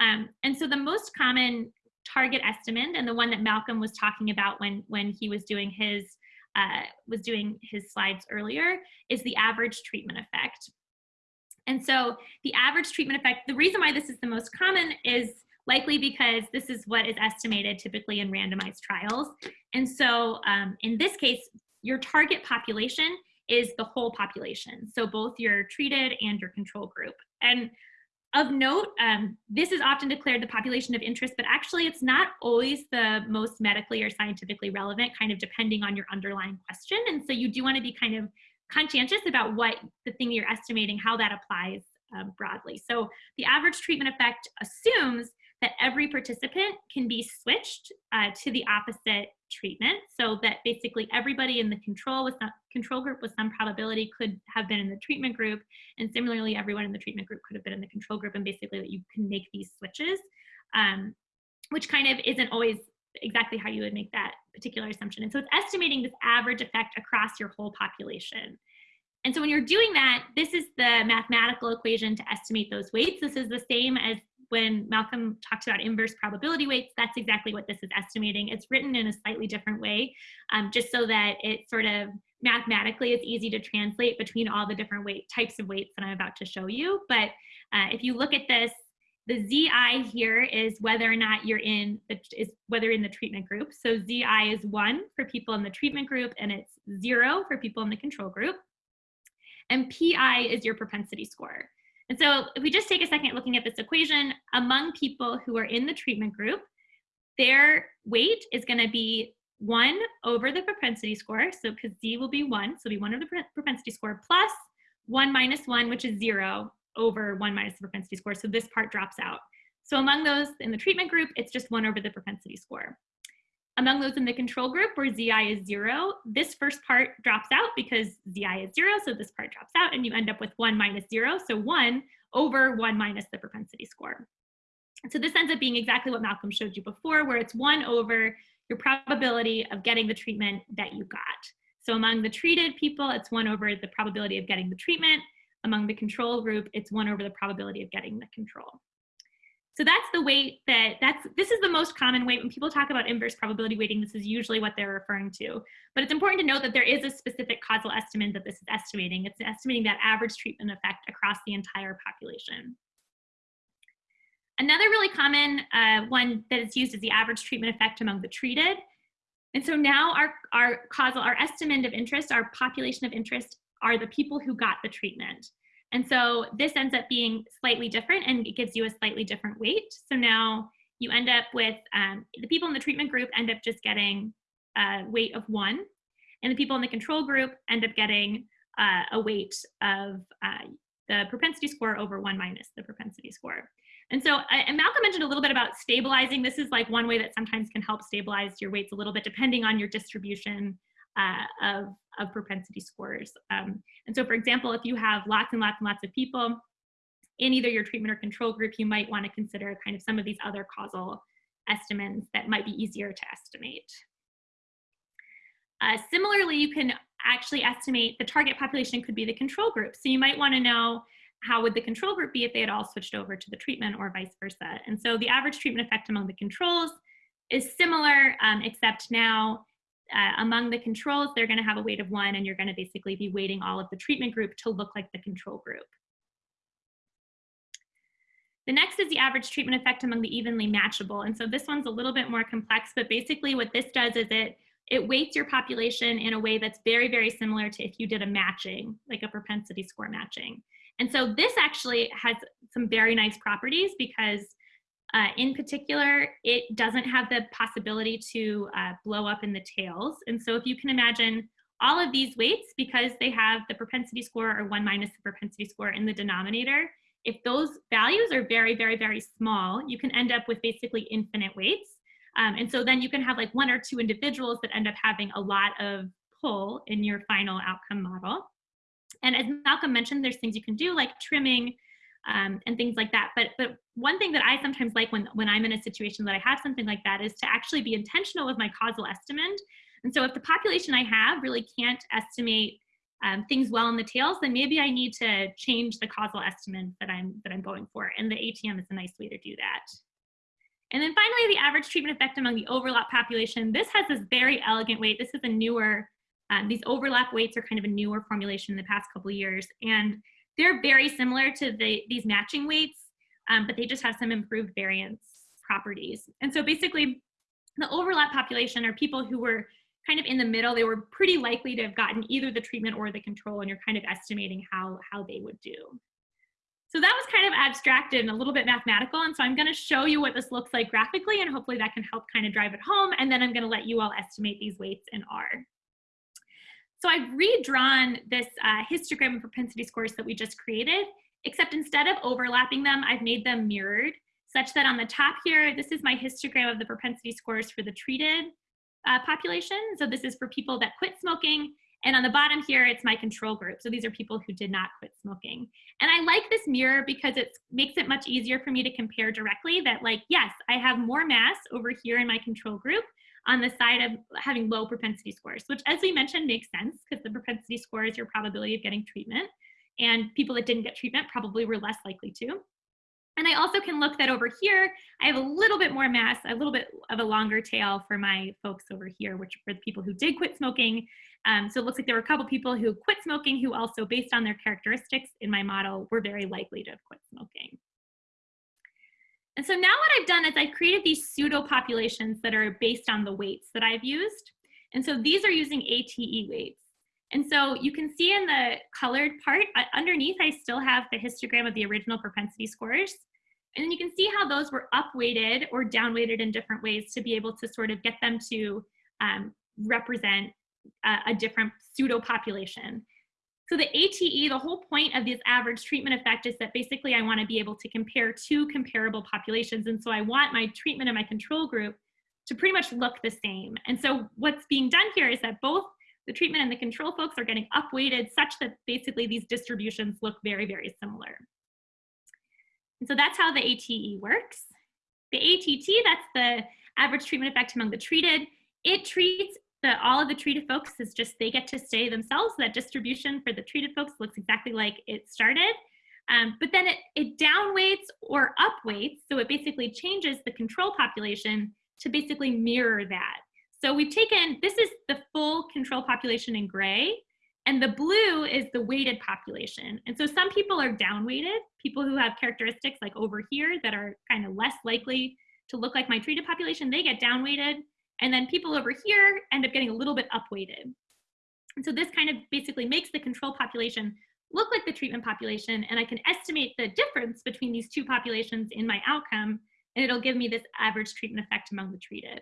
Um, and so the most common target estimate and the one that Malcolm was talking about when, when he was doing his uh, was doing his slides earlier, is the average treatment effect. And so the average treatment effect, the reason why this is the most common is likely because this is what is estimated typically in randomized trials. And so um, in this case, your target population is the whole population. So both your treated and your control group. And of note, um, this is often declared the population of interest, but actually it's not always the most medically or scientifically relevant, kind of depending on your underlying question. And so you do want to be kind of conscientious about what the thing you're estimating, how that applies um, broadly. So the average treatment effect assumes that every participant can be switched uh, to the opposite treatment so that basically everybody in the control with some, control group with some probability could have been in the treatment group and similarly everyone in the treatment group could have been in the control group and basically that you can make these switches um, which kind of isn't always exactly how you would make that particular assumption and so it's estimating this average effect across your whole population and so when you're doing that, this is the mathematical equation to estimate those weights. This is the same as when Malcolm talks about inverse probability weights, that's exactly what this is estimating. It's written in a slightly different way, um, just so that it sort of mathematically it's easy to translate between all the different weight types of weights that I'm about to show you. But uh, if you look at this, the ZI here is whether or not you're in the, is whether in the treatment group. So ZI is one for people in the treatment group and it's zero for people in the control group. And PI is your propensity score. And so if we just take a second looking at this equation, among people who are in the treatment group, their weight is gonna be one over the propensity score. So because Z will be one, so it'll be one over the propensity score plus one minus one, which is zero over one minus the propensity score. So this part drops out. So among those in the treatment group, it's just one over the propensity score. Among those in the control group where ZI is zero, this first part drops out because ZI is zero, so this part drops out and you end up with one minus zero, so one over one minus the propensity score. So this ends up being exactly what Malcolm showed you before, where it's one over your probability of getting the treatment that you got. So among the treated people, it's one over the probability of getting the treatment. Among the control group, it's one over the probability of getting the control. So that's the weight that that's this is the most common weight when people talk about inverse probability weighting. This is usually what they're referring to. But it's important to note that there is a specific causal estimate that this is estimating. It's estimating that average treatment effect across the entire population. Another really common uh, one that is used is the average treatment effect among the treated. And so now our, our causal, our estimate of interest, our population of interest are the people who got the treatment. And so this ends up being slightly different and it gives you a slightly different weight. So now you end up with um, the people in the treatment group end up just getting a weight of one, and the people in the control group end up getting uh, a weight of uh, the propensity score over one minus the propensity score. And so, and Malcolm mentioned a little bit about stabilizing. This is like one way that sometimes can help stabilize your weights a little bit depending on your distribution uh, of, of propensity scores. Um, and so for example, if you have lots and lots and lots of people in either your treatment or control group, you might wanna consider kind of some of these other causal estimates that might be easier to estimate. Uh, similarly, you can actually estimate the target population could be the control group. So you might wanna know how would the control group be if they had all switched over to the treatment or vice versa. And so the average treatment effect among the controls is similar, um, except now uh, among the controls, they're gonna have a weight of one and you're gonna basically be weighting all of the treatment group to look like the control group. The next is the average treatment effect among the evenly matchable. And so this one's a little bit more complex, but basically what this does is it, it weights your population in a way that's very, very similar to if you did a matching, like a propensity score matching. And so this actually has some very nice properties because uh, in particular, it doesn't have the possibility to uh, blow up in the tails. And so if you can imagine all of these weights, because they have the propensity score or one minus the propensity score in the denominator, if those values are very, very, very small, you can end up with basically infinite weights. Um, and so then you can have like one or two individuals that end up having a lot of pull in your final outcome model. And as Malcolm mentioned, there's things you can do like trimming um, and things like that. But but one thing that I sometimes like when when I'm in a situation that I have something like that is to actually be intentional with my causal estimate. And so if the population I have really can't estimate um, things well in the tails, then maybe I need to change the causal estimate that I'm that I'm going for. And the ATM is a nice way to do that. And then finally, the average treatment effect among the overlap population. This has this very elegant weight. This is a newer, um, these overlap weights are kind of a newer formulation in the past couple years. And they're very similar to the, these matching weights, um, but they just have some improved variance properties. And so basically, the overlap population are people who were kind of in the middle. They were pretty likely to have gotten either the treatment or the control, and you're kind of estimating how, how they would do. So that was kind of abstracted and a little bit mathematical. And so I'm going to show you what this looks like graphically, and hopefully that can help kind of drive it home. And then I'm going to let you all estimate these weights in R. So I've redrawn this uh, histogram of propensity scores that we just created, except instead of overlapping them, I've made them mirrored such that on the top here, this is my histogram of the propensity scores for the treated uh, population. So this is for people that quit smoking. And on the bottom here, it's my control group. So these are people who did not quit smoking. And I like this mirror because it makes it much easier for me to compare directly that like, yes, I have more mass over here in my control group, on the side of having low propensity scores, which as we mentioned makes sense because the propensity score is your probability of getting treatment. And people that didn't get treatment probably were less likely to. And I also can look that over here, I have a little bit more mass, a little bit of a longer tail for my folks over here, which were the people who did quit smoking. Um, so it looks like there were a couple people who quit smoking who also, based on their characteristics in my model, were very likely to have quit smoking. And so now what I've done is I've created these pseudo populations that are based on the weights that I've used. And so these are using ATE weights. And so you can see in the colored part, uh, underneath I still have the histogram of the original propensity scores. And you can see how those were upweighted or downweighted in different ways to be able to sort of get them to um, represent a, a different pseudo population. So the ATE, the whole point of this average treatment effect is that basically I want to be able to compare two comparable populations. And so I want my treatment and my control group to pretty much look the same. And so what's being done here is that both the treatment and the control folks are getting upweighted such that basically these distributions look very, very similar. And so that's how the ATE works. The ATT, that's the average treatment effect among the treated. It treats the, all of the treated folks is just they get to stay themselves. That distribution for the treated folks looks exactly like it started. Um, but then it, it downweights or upweights, so it basically changes the control population to basically mirror that. So we've taken, this is the full control population in gray, and the blue is the weighted population. And so some people are downweighted, people who have characteristics like over here that are kind of less likely to look like my treated population, they get downweighted. And then people over here end up getting a little bit upweighted. And so this kind of basically makes the control population look like the treatment population, and I can estimate the difference between these two populations in my outcome, and it'll give me this average treatment effect among the treated.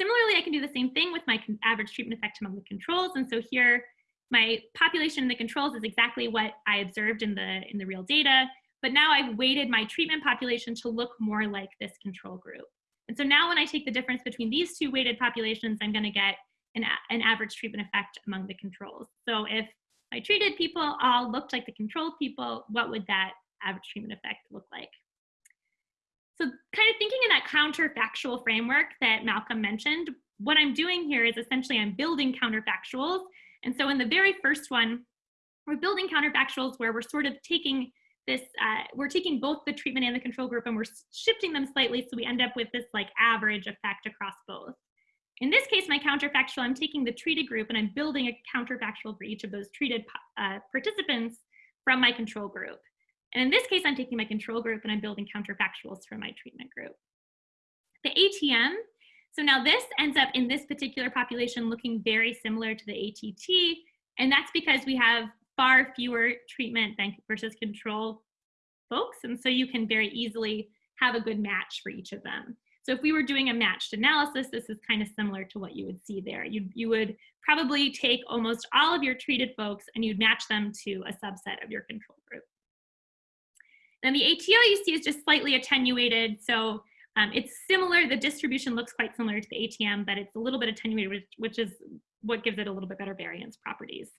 Similarly, I can do the same thing with my average treatment effect among the controls. And so here, my population in the controls is exactly what I observed in the, in the real data, but now I've weighted my treatment population to look more like this control group. And so now when I take the difference between these two weighted populations, I'm gonna get an, an average treatment effect among the controls. So if my treated people all looked like the control people, what would that average treatment effect look like? So kind of thinking in that counterfactual framework that Malcolm mentioned, what I'm doing here is essentially I'm building counterfactuals. And so in the very first one, we're building counterfactuals where we're sort of taking this, uh, we're taking both the treatment and the control group and we're shifting them slightly so we end up with this like average effect across both. In this case, my counterfactual, I'm taking the treated group and I'm building a counterfactual for each of those treated uh, participants from my control group. And in this case, I'm taking my control group and I'm building counterfactuals for my treatment group. The ATM, so now this ends up in this particular population looking very similar to the ATT, and that's because we have far fewer treatment than versus control folks, and so you can very easily have a good match for each of them. So if we were doing a matched analysis, this is kind of similar to what you would see there. You, you would probably take almost all of your treated folks and you'd match them to a subset of your control group. Then the ATO you see is just slightly attenuated. So um, it's similar, the distribution looks quite similar to the ATM, but it's a little bit attenuated, which, which is what gives it a little bit better variance properties.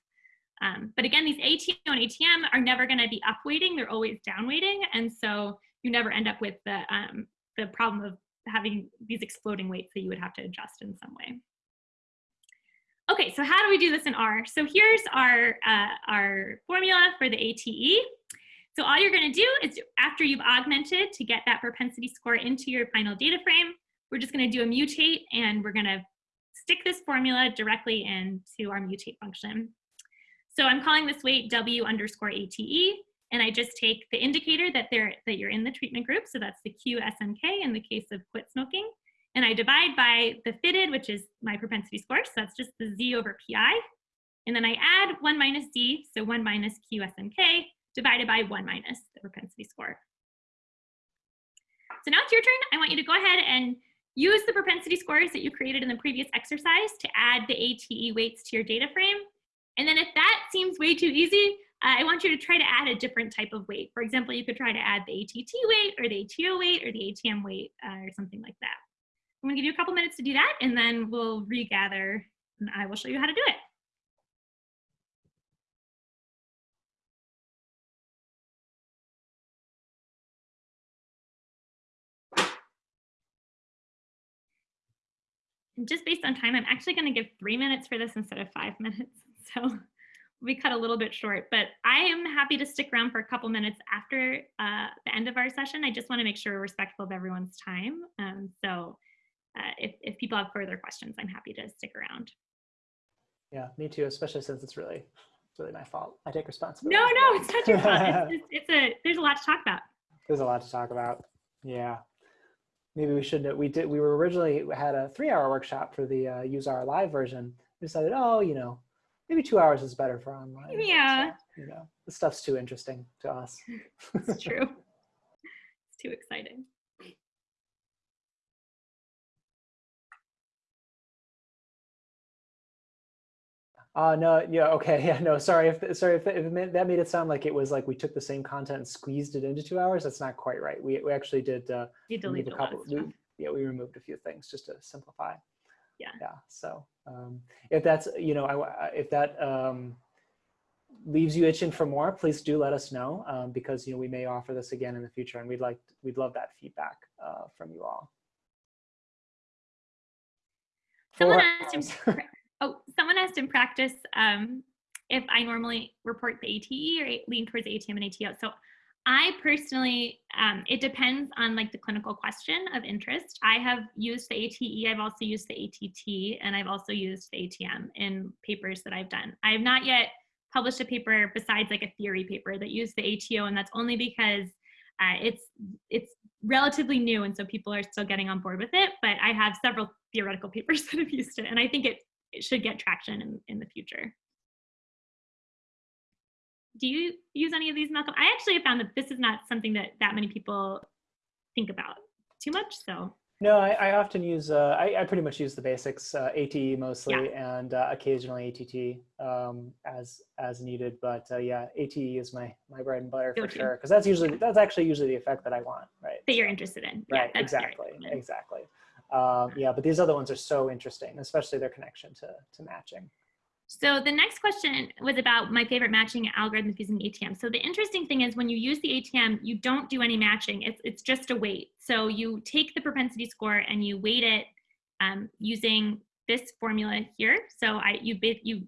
Um, but again, these ATO and ATM are never gonna be upweighting, they're always downweighting. And so you never end up with the, um, the problem of having these exploding weights that you would have to adjust in some way. Okay, so how do we do this in R? So here's our, uh, our formula for the ATE. So all you're gonna do is after you've augmented to get that propensity score into your final data frame, we're just gonna do a mutate and we're gonna stick this formula directly into our mutate function. So I'm calling this weight W underscore ATE, and I just take the indicator that they're that you're in the treatment group, so that's the QSMK in the case of quit smoking, and I divide by the fitted, which is my propensity score, so that's just the Z over PI, and then I add 1 minus Z, so 1 minus QSMK, divided by 1 minus the propensity score. So now it's your turn. I want you to go ahead and use the propensity scores that you created in the previous exercise to add the ATE weights to your data frame. And then if that seems way too easy, uh, I want you to try to add a different type of weight. For example, you could try to add the ATT weight or the ATO weight or the ATM weight uh, or something like that. I'm gonna give you a couple minutes to do that and then we'll regather and I will show you how to do it. And just based on time, I'm actually going to give three minutes for this instead of five minutes. [LAUGHS] So we cut a little bit short, but I am happy to stick around for a couple minutes after uh, the end of our session. I just want to make sure we're respectful of everyone's time. Um, so uh, if, if people have further questions, I'm happy to stick around. Yeah, me too, especially since it's really, it's really my fault. I take responsibility. No, no, it's not your fault. It's, [LAUGHS] it's, it's a, there's a lot to talk about. There's a lot to talk about. Yeah maybe we should we did we were originally had a three hour workshop for the uh, useR! live version we decided oh you know maybe two hours is better for online yeah so, you know the stuff's too interesting to us it's [LAUGHS] true it's too exciting Uh, no, yeah, okay, [LAUGHS] yeah, no, sorry if sorry if, if that made it sound like it was like we took the same content and squeezed it into two hours. That's not quite right. We we actually did. Uh, you deleted a couple. We, yeah, we removed a few things just to simplify. Yeah. Yeah. So um, if that's you know I, if that um, leaves you itching for more, please do let us know um, because you know we may offer this again in the future, and we'd like we'd love that feedback uh, from you all. Someone asked [LAUGHS] Oh, someone asked in practice um, if I normally report the ATE or lean towards ATM and ATO. So I personally, um, it depends on like the clinical question of interest. I have used the ATE, I've also used the ATT, and I've also used the ATM in papers that I've done. I have not yet published a paper besides like a theory paper that used the ATO, and that's only because uh, it's it's relatively new, and so people are still getting on board with it. But I have several theoretical [LAUGHS] papers that have used it. And I think it, it should get traction in, in the future. Do you use any of these, Malcolm? I actually have found that this is not something that that many people think about too much. So no, I, I often use, uh, I, I, pretty much use the basics, uh, ATE mostly, yeah. and uh, occasionally ATT um, as as needed. But uh, yeah, ATE is my my bread and butter for sure, because that's usually that's actually usually the effect that I want, right? That you're interested in. Right, yeah, exactly, exactly. Um, yeah, but these other ones are so interesting, especially their connection to to matching. So the next question was about my favorite matching algorithms using ATM. So the interesting thing is when you use the ATM, you don't do any matching. It's, it's just a weight. So you take the propensity score and you weight it um, using this formula here. So I you you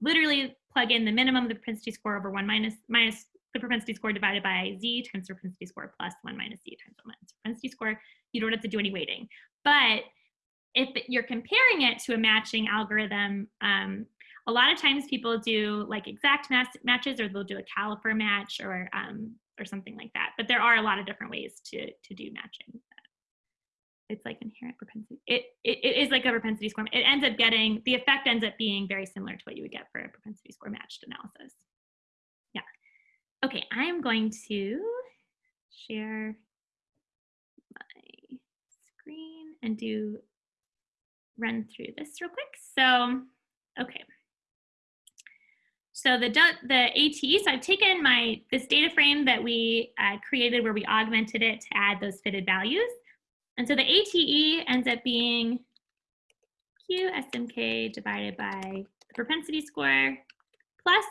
literally plug in the minimum of the propensity score over one minus minus the propensity score divided by z times the propensity score plus one minus z times one minus propensity score. You don't have to do any weighting. But if you're comparing it to a matching algorithm, um, a lot of times people do like exact matches or they'll do a caliper match or um, or something like that. But there are a lot of different ways to to do matching. It's like inherent propensity. It, it, it is like a propensity score. It ends up getting, the effect ends up being very similar to what you would get for a propensity score matched analysis. Yeah. Okay, I am going to share my screen and do run through this real quick. So, okay. So the, the ATE, so I've taken my this data frame that we uh, created where we augmented it to add those fitted values. And so the ATE ends up being QSMK divided by the propensity score plus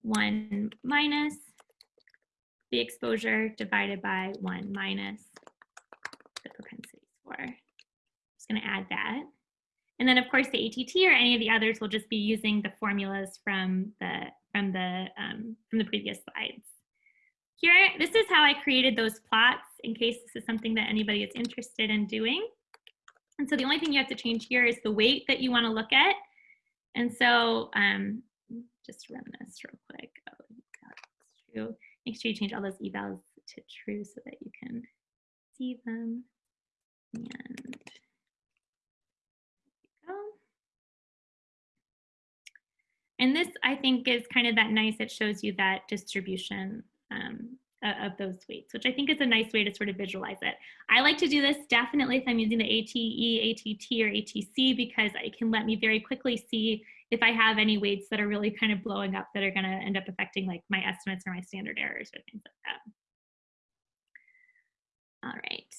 1 minus the exposure divided by 1 minus the propensity score. I'm just going to add that. And then of course the ATT or any of the others will just be using the formulas from the from the um, from the previous slides. Here, this is how I created those plots in case this is something that anybody is interested in doing. And so the only thing you have to change here is the weight that you want to look at. And so um, just run this real quick. Oh, true. Make sure you change all those evals to true so that you can see them. And And this, I think, is kind of that nice, it shows you that distribution um, of those weights, which I think is a nice way to sort of visualize it. I like to do this definitely if I'm using the ATE, ATT, or ATC because it can let me very quickly see if I have any weights that are really kind of blowing up that are going to end up affecting like my estimates or my standard errors or things like that. All right,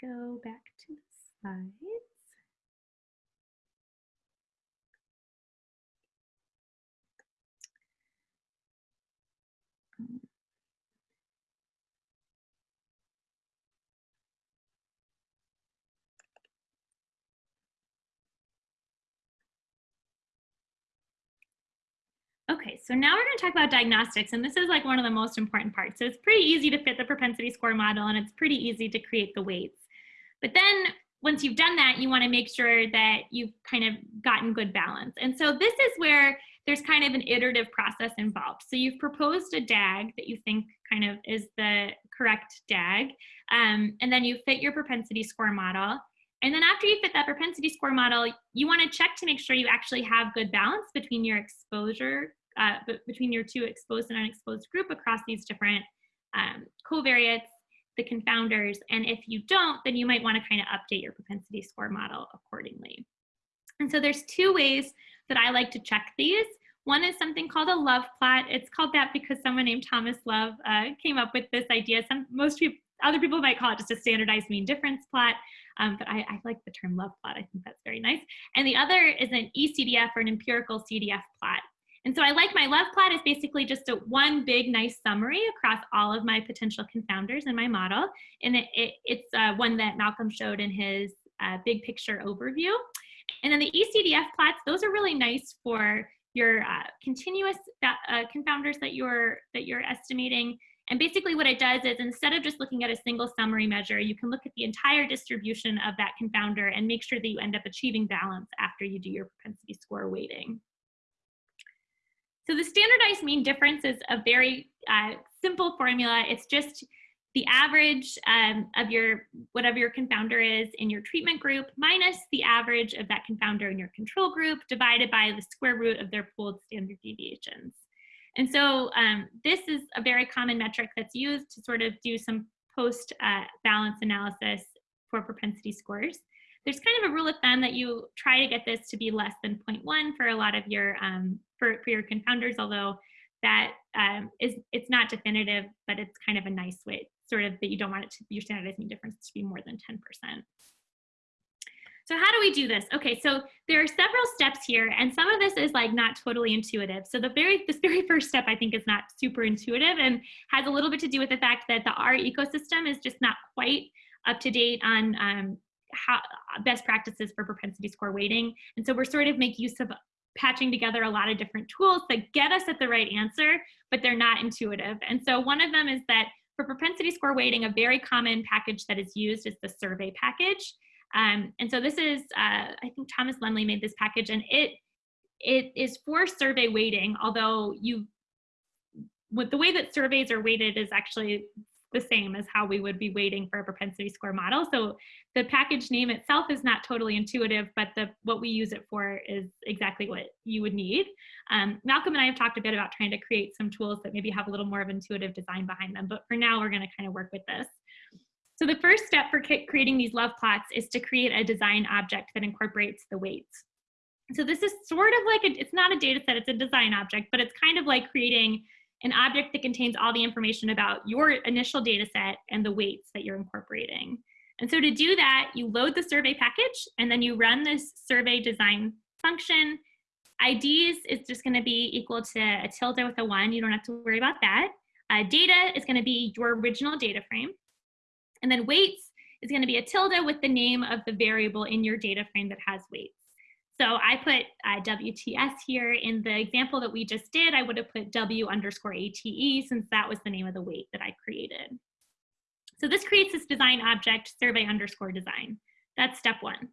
go back to the slide. Okay, so now we're going to talk about diagnostics, and this is like one of the most important parts. So it's pretty easy to fit the propensity score model, and it's pretty easy to create the weights. But then once you've done that, you want to make sure that you've kind of gotten good balance. And so this is where there's kind of an iterative process involved. So you've proposed a DAG that you think kind of is the correct DAG, um, and then you fit your propensity score model. And then after you fit that propensity score model, you want to check to make sure you actually have good balance between your exposure, uh, between your two exposed and unexposed group across these different um, covariates, the confounders. And if you don't, then you might want to kind of update your propensity score model accordingly. And so there's two ways that I like to check these. One is something called a love plot. It's called that because someone named Thomas Love uh, came up with this idea. Some most people, other people might call it just a standardized mean difference plot, um, but I, I, like the term love plot. I think that's very nice. And the other is an ECDF or an empirical CDF plot. And so I like my love plot is basically just a one big nice summary across all of my potential confounders in my model. And it, it, it's uh, one that Malcolm showed in his uh, big picture overview. And then the ECDF plots, those are really nice for your uh, continuous uh, confounders that you're, that you're estimating. And basically what it does is instead of just looking at a single summary measure, you can look at the entire distribution of that confounder and make sure that you end up achieving balance after you do your propensity score weighting. So the standardized mean difference is a very uh, simple formula. It's just the average um, of your, whatever your confounder is in your treatment group minus the average of that confounder in your control group divided by the square root of their pooled standard deviations. And so um, this is a very common metric that's used to sort of do some post uh, balance analysis for propensity scores. There's kind of a rule of thumb that you try to get this to be less than 0.1 for a lot of your, um, for, for your confounders, although that um, is it's not definitive, but it's kind of a nice way, sort of that you don't want it to, your standardized mean difference to be more than 10%. So how do we do this? Okay, so there are several steps here, and some of this is like not totally intuitive. So the very this very first step I think is not super intuitive and has a little bit to do with the fact that the R ecosystem is just not quite up to date on um, how best practices for propensity score weighting. And so we're sort of make use of patching together a lot of different tools that get us at the right answer, but they're not intuitive. And so one of them is that for propensity score weighting, a very common package that is used is the survey package. Um, and so this is, uh, I think Thomas Lumley made this package and it it is for survey weighting, although you, with the way that surveys are weighted is actually the same as how we would be weighting for a propensity score model. So the package name itself is not totally intuitive, but the what we use it for is exactly what you would need. Um, Malcolm and I have talked a bit about trying to create some tools that maybe have a little more of intuitive design behind them, but for now we're gonna kind of work with this. So the first step for creating these love plots is to create a design object that incorporates the weights. So this is sort of like, a, it's not a data set, it's a design object, but it's kind of like creating an object that contains all the information about your initial data set and the weights that you're incorporating. And so to do that, you load the survey package and then you run this survey design function. IDs is just gonna be equal to a tilde with a one. You don't have to worry about that. Uh, data is gonna be your original data frame. And then weights is gonna be a tilde with the name of the variable in your data frame that has weights. So I put uh, WTS here. In the example that we just did, I would have put W underscore ATE since that was the name of the weight that I created. So this creates this design object, survey underscore design. That's step one.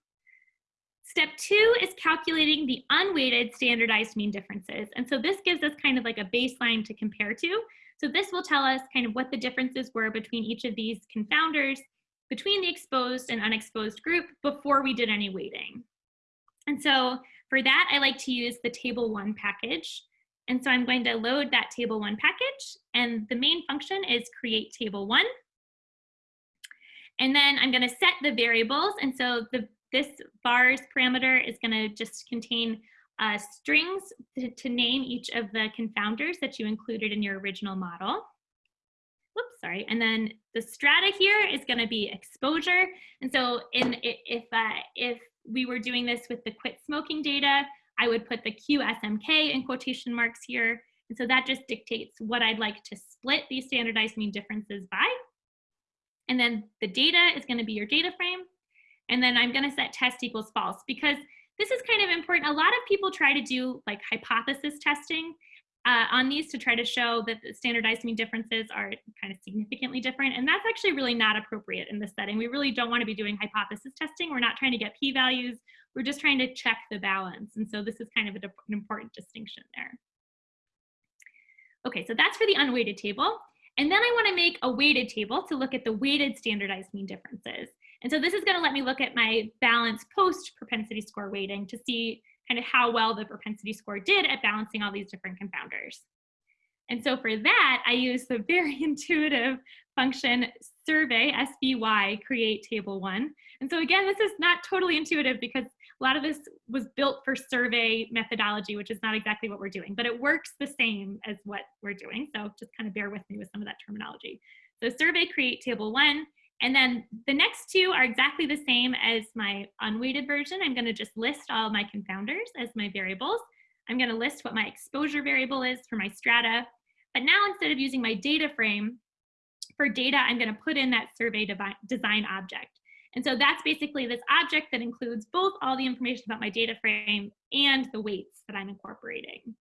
Step two is calculating the unweighted standardized mean differences. And so this gives us kind of like a baseline to compare to. So this will tell us kind of what the differences were between each of these confounders, between the exposed and unexposed group before we did any weighting. And so for that, I like to use the table one package. And so I'm going to load that table one package and the main function is create table one. And then I'm gonna set the variables. And so the, this vars parameter is gonna just contain uh, strings to, to name each of the confounders that you included in your original model. Whoops, sorry. And then the strata here is going to be exposure. And so in if uh, if we were doing this with the quit smoking data, I would put the QSMK in quotation marks here. And so that just dictates what I'd like to split these standardized mean differences by. And then the data is gonna be your data frame. And then I'm gonna set test equals false because this is kind of important. A lot of people try to do like hypothesis testing uh, on these to try to show that the standardized mean differences are kind of significantly different. And that's actually really not appropriate in this setting. We really don't want to be doing hypothesis testing. We're not trying to get p-values. We're just trying to check the balance. And so this is kind of an important distinction there. Okay, so that's for the unweighted table. And then I want to make a weighted table to look at the weighted standardized mean differences. And so this is going to let me look at my balance post propensity score weighting to see kind of how well the propensity score did at balancing all these different confounders. And so for that, I use the very [LAUGHS] intuitive function survey, SVY, create table one. And so again, this is not totally intuitive because a lot of this was built for survey methodology, which is not exactly what we're doing, but it works the same as what we're doing. So just kind of bear with me with some of that terminology. So survey create table one, and then the next two are exactly the same as my unweighted version. I'm gonna just list all my confounders as my variables. I'm gonna list what my exposure variable is for my strata. But now instead of using my data frame, for data, I'm gonna put in that survey design object. And so that's basically this object that includes both all the information about my data frame and the weights that I'm incorporating.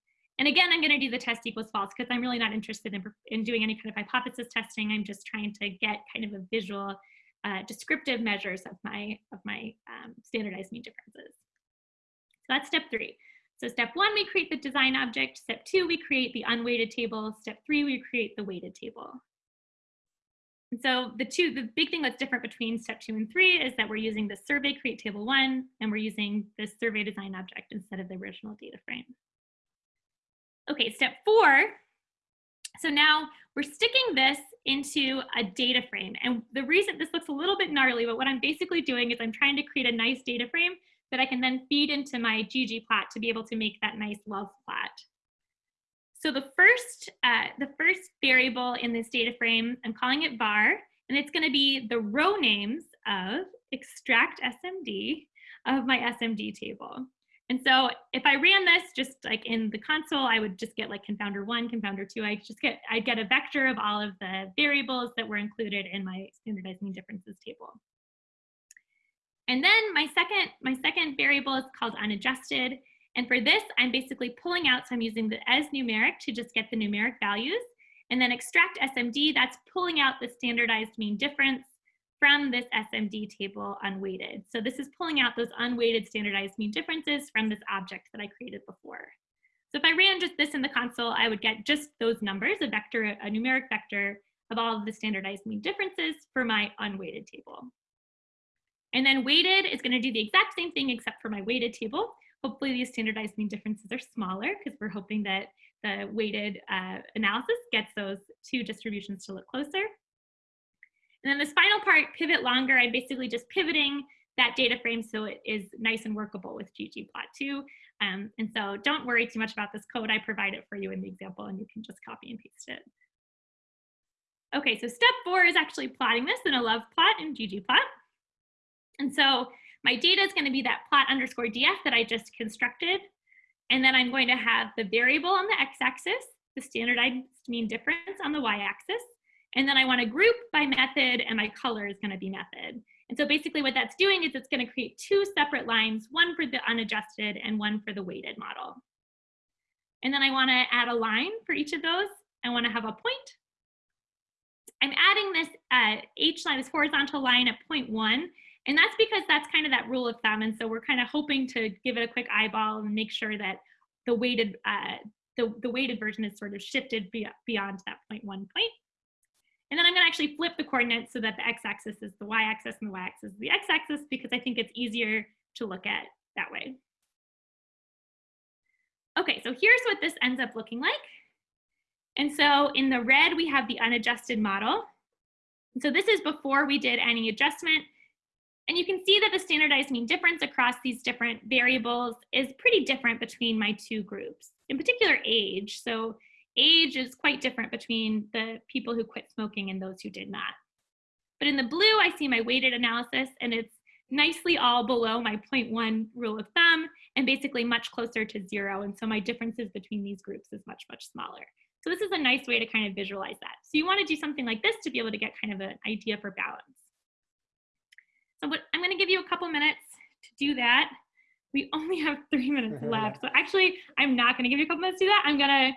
And again, I'm going to do the test equals false because I'm really not interested in, in doing any kind of hypothesis testing. I'm just trying to get kind of a visual uh, descriptive measures of my, of my um, standardized mean differences. So that's step three. So step one, we create the design object. Step two, we create the unweighted table. Step three, we create the weighted table. And so the two, the big thing that's different between step two and three is that we're using the survey create table one, and we're using the survey design object instead of the original data frame. Okay, step four. So now we're sticking this into a data frame. And the reason this looks a little bit gnarly, but what I'm basically doing is I'm trying to create a nice data frame that I can then feed into my ggplot to be able to make that nice love plot. So the first, uh, the first variable in this data frame, I'm calling it var, and it's gonna be the row names of extract SMD of my SMD table. And so if I ran this just like in the console, I would just get like confounder one, confounder two. I just get, I get a vector of all of the variables that were included in my standardized mean differences table. And then my second, my second variable is called unadjusted. And for this, I'm basically pulling out, so I'm using the as numeric to just get the numeric values. And then extract SMD, that's pulling out the standardized mean difference from this SMD table unweighted. So this is pulling out those unweighted standardized mean differences from this object that I created before. So if I ran just this in the console, I would get just those numbers, a vector, a numeric vector of all of the standardized mean differences for my unweighted table. And then weighted is gonna do the exact same thing except for my weighted table. Hopefully these standardized mean differences are smaller because we're hoping that the weighted uh, analysis gets those two distributions to look closer. And then this final part, pivot longer, I'm basically just pivoting that data frame so it is nice and workable with ggplot2. Um, and so don't worry too much about this code. I provide it for you in the example and you can just copy and paste it. Okay, so step four is actually plotting this in a love plot in ggplot. And so my data is going to be that plot underscore df that I just constructed. And then I'm going to have the variable on the x-axis, the standardized mean difference on the y-axis. And then I want to group by method and my color is going to be method. And so basically what that's doing is it's going to create two separate lines, one for the unadjusted and one for the weighted model. And then I want to add a line for each of those. I want to have a point. I'm adding this uh, H line, this horizontal line at point one, and that's because that's kind of that rule of thumb. And so we're kind of hoping to give it a quick eyeball and make sure that the weighted uh, the, the weighted version is sort of shifted beyond that point one point. And then I'm gonna actually flip the coordinates so that the x-axis is the y-axis and the y-axis is the x-axis because I think it's easier to look at that way. Okay, so here's what this ends up looking like. And so in the red, we have the unadjusted model. So this is before we did any adjustment. And you can see that the standardized mean difference across these different variables is pretty different between my two groups, in particular age. So age is quite different between the people who quit smoking and those who did not. But in the blue, I see my weighted analysis and it's nicely all below my 0.1 rule of thumb and basically much closer to zero. And so my differences between these groups is much, much smaller. So this is a nice way to kind of visualize that. So you wanna do something like this to be able to get kind of an idea for balance. So what, I'm gonna give you a couple minutes to do that. We only have three minutes [LAUGHS] left. So actually, I'm not gonna give you a couple minutes to do that. I'm gonna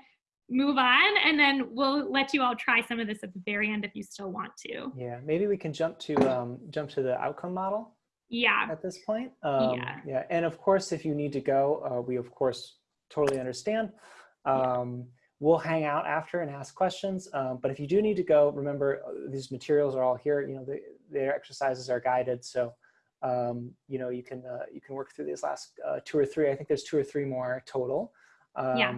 move on and then we'll let you all try some of this at the very end if you still want to. Yeah, maybe we can jump to um, jump to the outcome model. Yeah. At this point. Um, yeah. Yeah, and of course, if you need to go, uh, we of course totally understand. Um, yeah. We'll hang out after and ask questions. Um, but if you do need to go, remember uh, these materials are all here. You know, the, their exercises are guided, so um, you know you can uh, you can work through these last uh, two or three. I think there's two or three more total. yeah.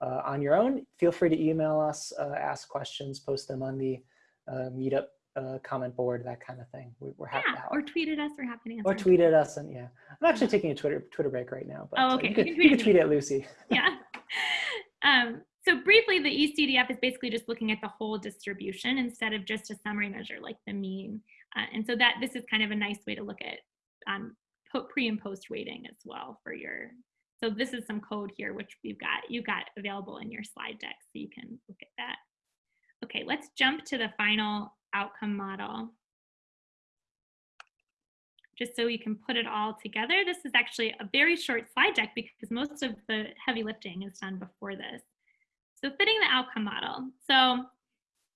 Uh, on your own, feel free to email us, uh, ask questions, post them on the uh, meetup uh, comment board, that kind of thing. We, are happy yeah, to help. Or tweet at us, we're happy to answer. Or tweet at us, and yeah. I'm actually taking a Twitter Twitter break right now, but oh, okay. you, can, you, can, you can tweet at Lucy. [LAUGHS] yeah. Um, so briefly, the eCDF is basically just looking at the whole distribution instead of just a summary measure like the mean. Uh, and so that this is kind of a nice way to look at um, pre and post weighting as well for your so this is some code here, which we've got, you got available in your slide deck, so you can look at that. Okay, let's jump to the final outcome model. Just so we can put it all together. This is actually a very short slide deck because most of the heavy lifting is done before this. So fitting the outcome model. So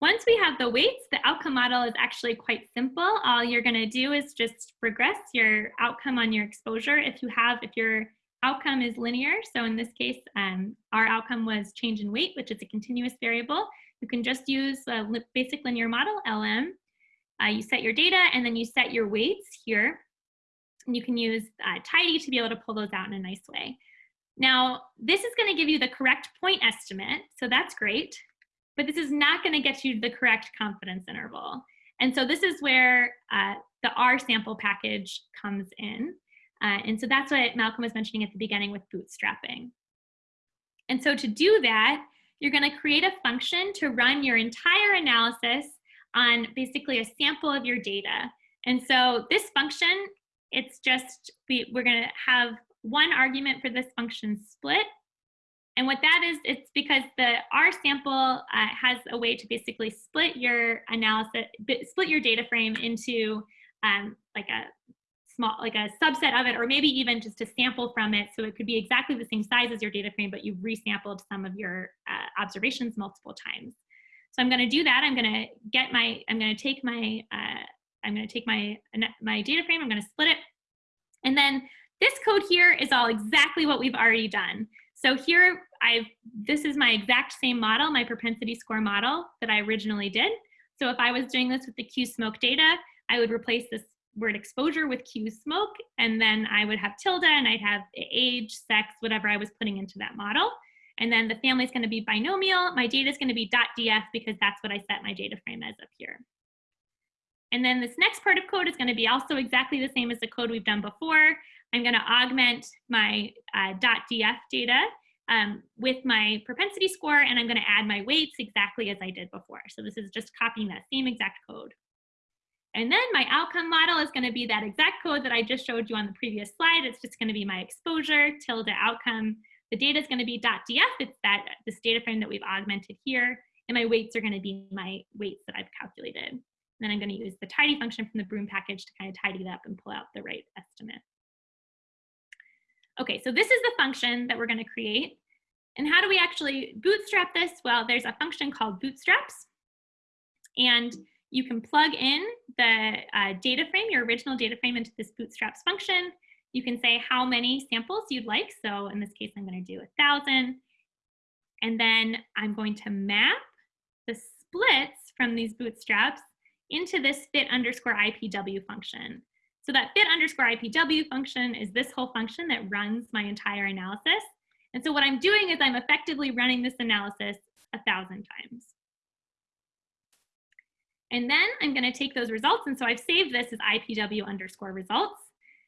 once we have the weights, the outcome model is actually quite simple. All you're gonna do is just regress your outcome on your exposure. If you have, if you're outcome is linear. So in this case, um, our outcome was change in weight, which is a continuous variable. You can just use a basic linear model, LM, uh, you set your data and then you set your weights here. And you can use uh, tidy to be able to pull those out in a nice way. Now, this is gonna give you the correct point estimate, so that's great, but this is not gonna get you the correct confidence interval. And so this is where uh, the rsample package comes in. Uh, and so that's what Malcolm was mentioning at the beginning with bootstrapping. And so to do that, you're gonna create a function to run your entire analysis on basically a sample of your data. And so this function, it's just, we, we're gonna have one argument for this function split. And what that is, it's because the R sample uh, has a way to basically split your analysis, split your data frame into um, like a small, like a subset of it, or maybe even just a sample from it. So it could be exactly the same size as your data frame, but you've resampled some of your uh, observations multiple times. So I'm going to do that. I'm going to get my, I'm going to take my, uh, I'm going to take my, my data frame, I'm going to split it. And then this code here is all exactly what we've already done. So here I've, this is my exact same model, my propensity score model that I originally did. So if I was doing this with the Q smoke data, I would replace this word exposure with Q smoke, and then I would have tilde and I'd have age, sex, whatever I was putting into that model. And then the family is going to be binomial. My data is going to be .df because that's what I set my data frame as up here. And then this next part of code is going to be also exactly the same as the code we've done before. I'm going to augment my uh, .df data um, with my propensity score, and I'm going to add my weights exactly as I did before. So this is just copying that same exact code. And then my outcome model is going to be that exact code that I just showed you on the previous slide. It's just going to be my exposure tilde outcome. The data is going to be .df. It's that this data frame that we've augmented here. And my weights are going to be my weights that I've calculated. And then I'm going to use the tidy function from the Broom package to kind of tidy it up and pull out the right estimate. Okay, so this is the function that we're going to create. And how do we actually bootstrap this? Well, there's a function called bootstraps. And you can plug in the uh, data frame, your original data frame into this bootstraps function. You can say how many samples you'd like. So in this case, I'm going to do a thousand. And then I'm going to map the splits from these bootstraps into this fit underscore IPW function. So that fit underscore IPW function is this whole function that runs my entire analysis. And so what I'm doing is I'm effectively running this analysis a thousand times. And then I'm going to take those results. And so I've saved this as IPW underscore results.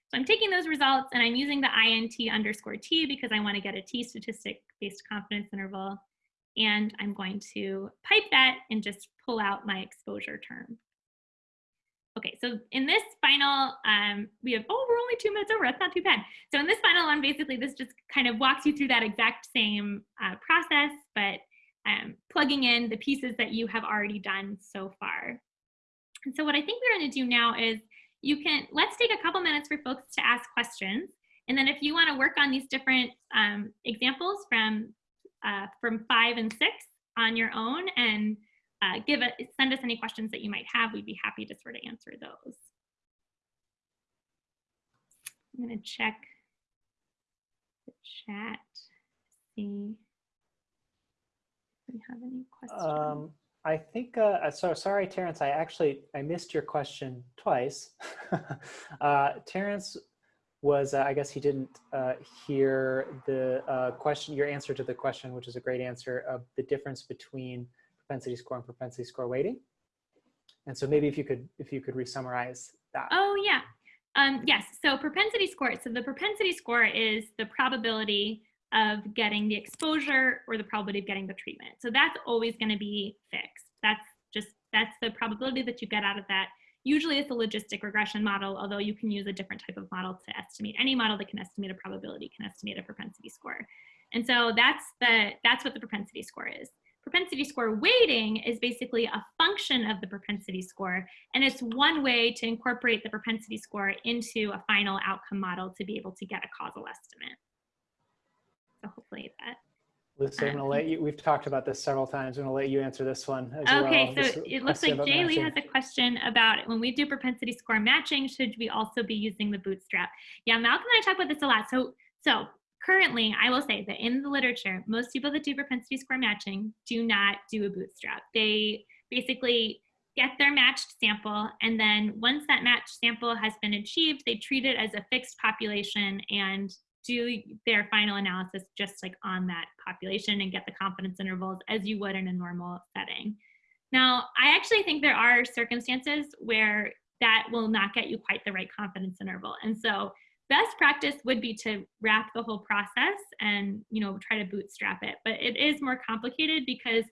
So I'm taking those results and I'm using the INT underscore T because I want to get a T statistic based confidence interval. And I'm going to pipe that and just pull out my exposure term. Okay, so in this final, um, we have, oh, we're only two minutes over, that's not too bad. So in this final one, basically this just kind of walks you through that exact same uh, process, but um, plugging in the pieces that you have already done so far. And so what I think we're gonna do now is you can, let's take a couple minutes for folks to ask questions. And then if you wanna work on these different um, examples from, uh, from five and six on your own and uh, give it, send us any questions that you might have, we'd be happy to sort of answer those. I'm gonna check the chat, see we have any questions? Um, I think, uh, so sorry, Terrence, I actually, I missed your question twice. [LAUGHS] uh, Terrence was, uh, I guess he didn't uh, hear the uh, question, your answer to the question, which is a great answer of the difference between propensity score and propensity score weighting. And so maybe if you could, if you could re-summarize that. Oh yeah, um, yes, so propensity score, so the propensity score is the probability of getting the exposure or the probability of getting the treatment. So that's always going to be fixed. That's just, that's the probability that you get out of that. Usually it's a logistic regression model, although you can use a different type of model to estimate. Any model that can estimate a probability can estimate a propensity score. And so that's, the, that's what the propensity score is. Propensity score weighting is basically a function of the propensity score, and it's one way to incorporate the propensity score into a final outcome model to be able to get a causal estimate. So hopefully that. Lucy, I'm gonna let um, you, we've talked about this several times. I'm gonna let you answer this one as Okay, well. so This it looks like about Jaylee has a question about when we do propensity score matching, should we also be using the bootstrap? Yeah, Malcolm and I talk about this a lot. So, so currently, I will say that in the literature, most people that do propensity score matching do not do a bootstrap. They basically get their matched sample, and then once that matched sample has been achieved, they treat it as a fixed population and do their final analysis just like on that population and get the confidence intervals as you would in a normal setting. Now, I actually think there are circumstances where that will not get you quite the right confidence interval. And so best practice would be to wrap the whole process and you know try to bootstrap it but it is more complicated because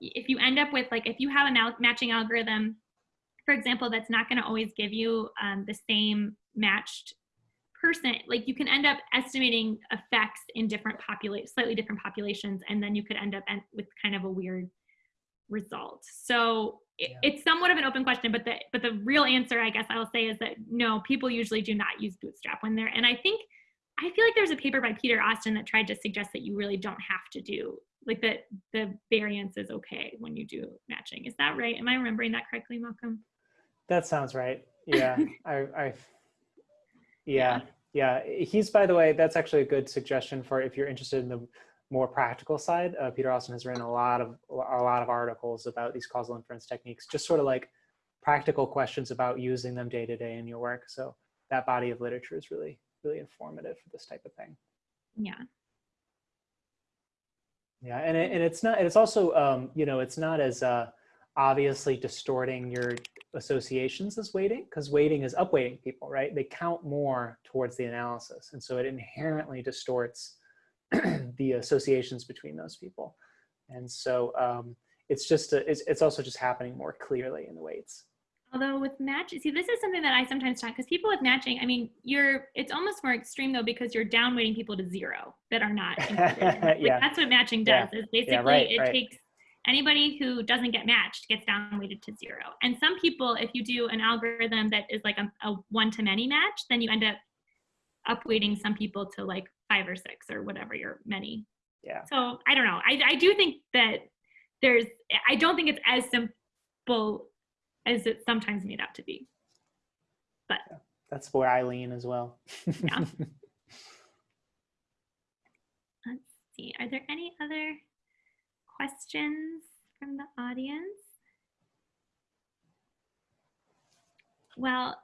if you end up with like if you have a matching algorithm for example that's not going to always give you um, the same matched person like you can end up estimating effects in different populate slightly different populations and then you could end up with kind of a weird result. So it, yeah. it's somewhat of an open question but the but the real answer i guess i'll say is that no people usually do not use bootstrap when they're and i think i feel like there's a paper by peter austin that tried to suggest that you really don't have to do like that the variance is okay when you do matching. Is that right? Am i remembering that correctly malcolm? That sounds right. Yeah [LAUGHS] i i yeah, yeah. He's, by the way, that's actually a good suggestion for if you're interested in the more practical side. Uh, Peter Austin has written a lot of a lot of articles about these causal inference techniques, just sort of like practical questions about using them day to day in your work. So that body of literature is really really informative for this type of thing. Yeah. Yeah, and it, and it's not. It's also um, you know it's not as uh, obviously distorting your associations as weighting because weighting is upweighting people, right? They count more towards the analysis. And so it inherently distorts [CLEARS THROAT] the associations between those people. And so um, it's just, a, it's, it's also just happening more clearly in the weights. Although with match, see, this is something that I sometimes talk because people with matching, I mean, you're, it's almost more extreme though because you're downweighting people to zero that are not. [LAUGHS] like, yeah. That's what matching does. Yeah. Is basically yeah, right, it right. takes anybody who doesn't get matched gets downweighted to zero. And some people, if you do an algorithm that is like a, a one-to-many match, then you end up upweighting some people to like five or six or whatever your many. Yeah. So I don't know. I, I do think that there's, I don't think it's as simple as it's sometimes made out to be. But yeah, that's where I lean as well. yeah. [LAUGHS] Let's see. Are there any other questions from the audience? Well,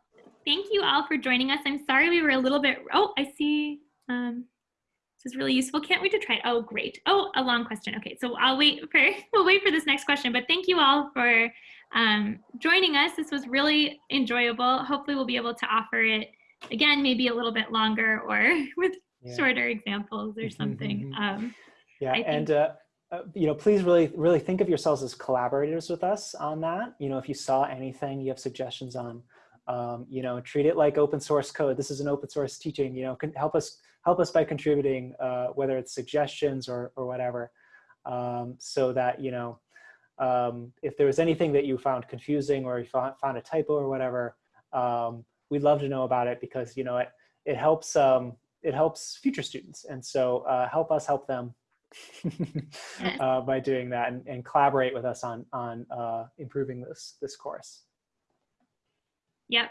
thank you all for joining us. I'm sorry we were a little bit, oh, I see, um, this is really useful. Can't wait to try it. Oh, great. Oh, a long question. Okay, so I'll wait for, [LAUGHS] we'll wait for this next question, but thank you all for um, joining us. This was really enjoyable. Hopefully we'll be able to offer it again, maybe a little bit longer or [LAUGHS] with yeah. shorter examples or something. [LAUGHS] Um, yeah, and uh, uh, you know, please really, really think of yourselves as collaborators with us on that. You know, if you saw anything you have suggestions on, um, you know, treat it like open source code. This is an open source teaching, you know, can help us, help us by contributing, uh, whether it's suggestions or, or whatever, um, so that, you know, um, if there was anything that you found confusing or you found, found a typo or whatever, um, we'd love to know about it because, you know, it, it helps, um, it helps future students. And so uh, help us help them [LAUGHS] uh, by doing that and, and, collaborate with us on, on uh, improving this, this course. Yep.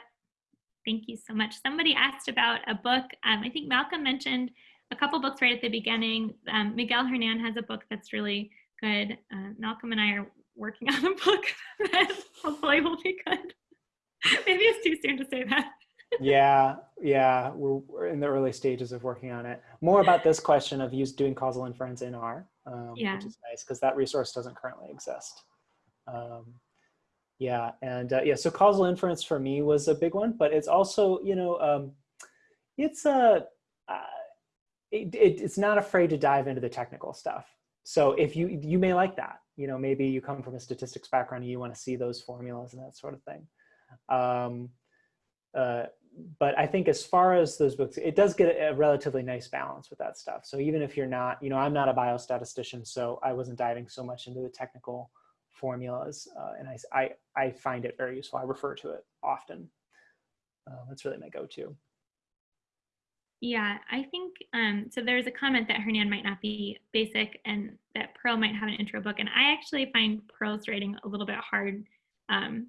Thank you so much. Somebody asked about a book. Um, I think Malcolm mentioned a couple books right at the beginning. Um, Miguel Hernan has a book that's really good. Uh, Malcolm and I are working [LAUGHS] on a book [LAUGHS] that hopefully will be good. Maybe it's too soon to say that yeah, yeah, we're, we're, in the early stages of working on it. More about this question of use doing causal inference in R, um, yeah. which is nice because that resource doesn't currently exist. Um, yeah, and uh, yeah, so causal inference for me was a big one, but it's also, you know, um, it's a, uh, it, it, it's not afraid to dive into the technical stuff. So if you, you may like that, you know, maybe you come from a statistics background and you want to see those formulas and that sort of thing. Um, uh, but I think as far as those books, it does get a, relatively nice balance with that stuff. So even if you're not, you know, I'm not a biostatistician, so I wasn't diving so much into the technical formulas, uh, and I, I, I find it very useful. I refer to it often. Uh, that's really my go-to. Yeah, I think, um, so there's a comment that Hernan might not be basic and that Pearl might have an intro book. And I actually find Pearl's writing a little bit hard um,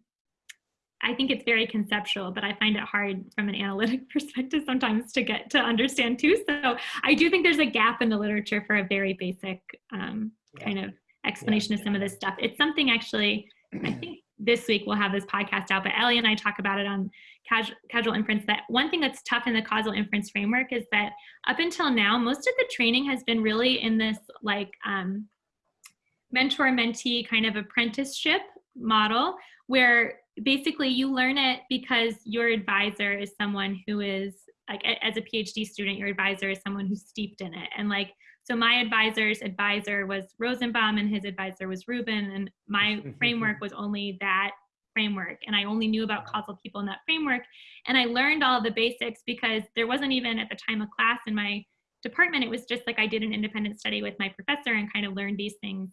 I think it's very conceptual, but I find it hard from an analytic [LAUGHS] perspective sometimes to get to understand too. So I do think there's a gap in the literature for a very basic um, yeah. kind of explanation yeah. of some of this stuff. It's something actually, I [CLEARS THROAT] think this week we'll have this podcast out, but Ellie and I talk about it on casual, casual inference that one thing that's tough in the causal inference framework is that up until now, most of the training has been really in this like um, mentor mentee kind of apprenticeship model where basically you learn it because your advisor is someone who is like as a PhD student, your advisor is someone who's steeped in it. And like, so my advisor's advisor was Rosenbaum and his advisor was Rubin and my [LAUGHS] framework was only that framework and I only knew about causal people in that framework. And I learned all the basics because there wasn't even at the time a class in my department. It was just like I did an independent study with my professor and kind of learned these things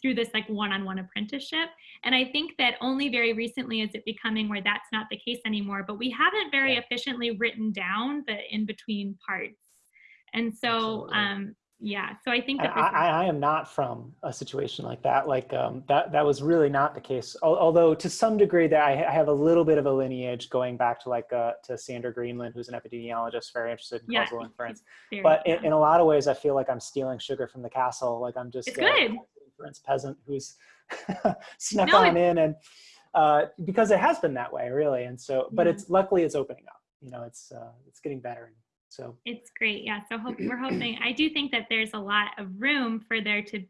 through this like one-on-one apprenticeship. And i think that only very recently is it becoming where that's not the case anymore but we haven't very yeah. efficiently written down the in between parts. And so um yeah so i think that I, I, am not from a situation like that like um, that that was really not the case. Although to some degree that I, have a little bit of a lineage going back to like uh, to Sander Greenland who's an epidemiologist very interested in causal inference. but in, in, a lot of ways I feel like I'm stealing sugar from the castle like I'm just it's uh, good inference peasant who's [LAUGHS] snuck no, on in and uh, because it has been that way really and so but yeah. it's luckily it's opening up you know it's uh, it's getting better so it's great. Yeah. So hope, we're hoping, I do think that there's a lot of room for there to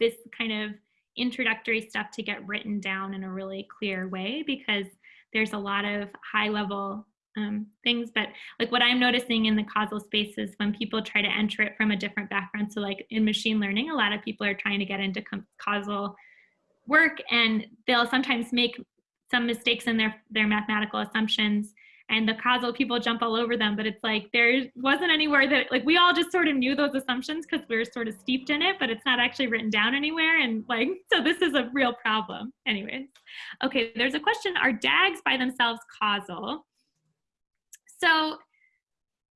this kind of introductory stuff to get written down in a really clear way because there's a lot of high level um, things. But like what I'm noticing in the causal space is when people try to enter it from a different background. So like in machine learning, a lot of people are trying to get into causal work and they'll sometimes make some mistakes in their, their mathematical assumptions and the causal people jump all over them but it's like there wasn't anywhere that like we all just sort of knew those assumptions because we are sort of steeped in it but it's not actually written down anywhere and like [LAUGHS] so this is a real problem anyways okay there's a question are dags by themselves causal so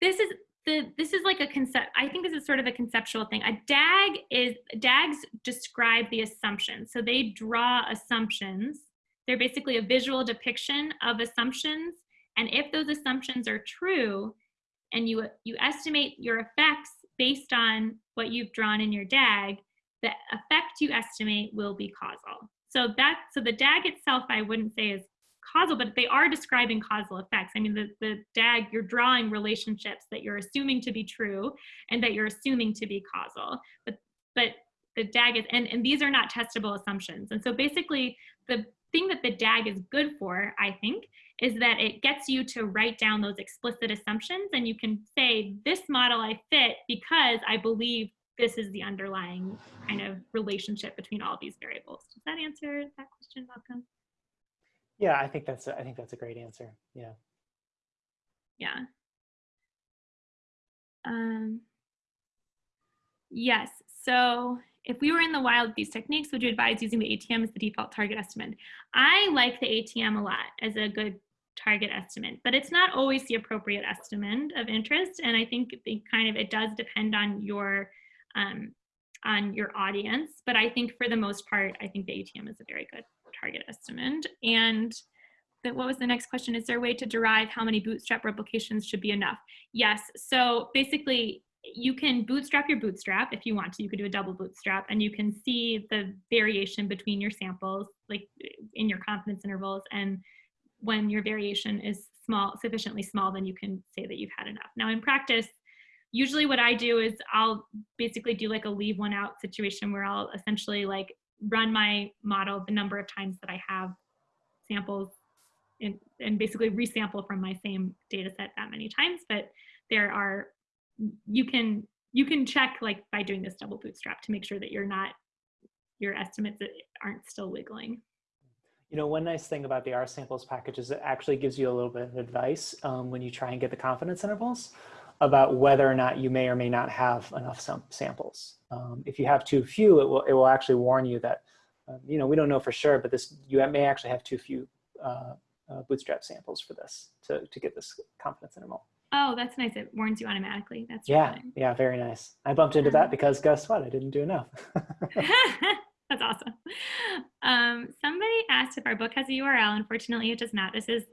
this is the, this is like a concept i think this is sort of a conceptual thing. A dag is dags describe the assumptions. So they draw assumptions. They're basically a visual depiction of assumptions. And if those assumptions are true and you, you estimate your effects based on what you've drawn in your DAG, the effect you estimate will be causal. So that so the DAG itself, I wouldn't say is causal, but they are describing causal effects. I mean, the, the DAG, you're drawing relationships that you're assuming to be true and that you're assuming to be causal. But but the DAG is, and, and these are not testable assumptions. And so basically the thing that the DAG is good for, I think, is that it gets you to write down those explicit assumptions and you can say, this model I fit because I believe this is the underlying kind of relationship between all these variables. Does that answer that question, Malcolm? Yeah, I think that's a, I think that's a great answer. Yeah. Yeah. Um, yes. So if we were in the wild with these techniques, would you advise using the ATM as the default target estimate? I like the ATM a lot as a good target estimate, but it's not always the appropriate estimate of interest. And I think it kind of, it does depend on your, um, on your audience. But I think for the most part, I think the ATM is a very good target estimate. And the, what was the next question? Is there a way to derive how many bootstrap replications should be enough? Yes, so basically you can bootstrap your bootstrap if you want to. You could do a double bootstrap and you can see the variation between your samples, like in your confidence intervals and when your variation is small, sufficiently small, then you can say that you've had enough. Now in practice, usually what I do is I'll basically do like a leave one out situation where I'll essentially like run my model the number of times that I have samples and, and basically resample from my same data set that many times. But there are, you can, you can check like by doing this double bootstrap to make sure that you're not, your estimates aren't still wiggling. You know, one nice thing about the R samples package is it actually gives you a little bit of advice um, when you try and get the confidence intervals about whether or not you may or may not have enough sam samples. Um, if you have too few, it will, it will actually warn you that, um, you know, we don't know for sure, but this you may actually have too few uh, uh, bootstrap samples for this to, to get this confidence interval. Oh, that's nice. It warns you automatically. That's yeah, really yeah, very nice. I bumped into that because guess what? I didn't do enough. [LAUGHS] [LAUGHS] That's awesome. Um, somebody asked if our book has a URL. Unfortunately, it does not. This is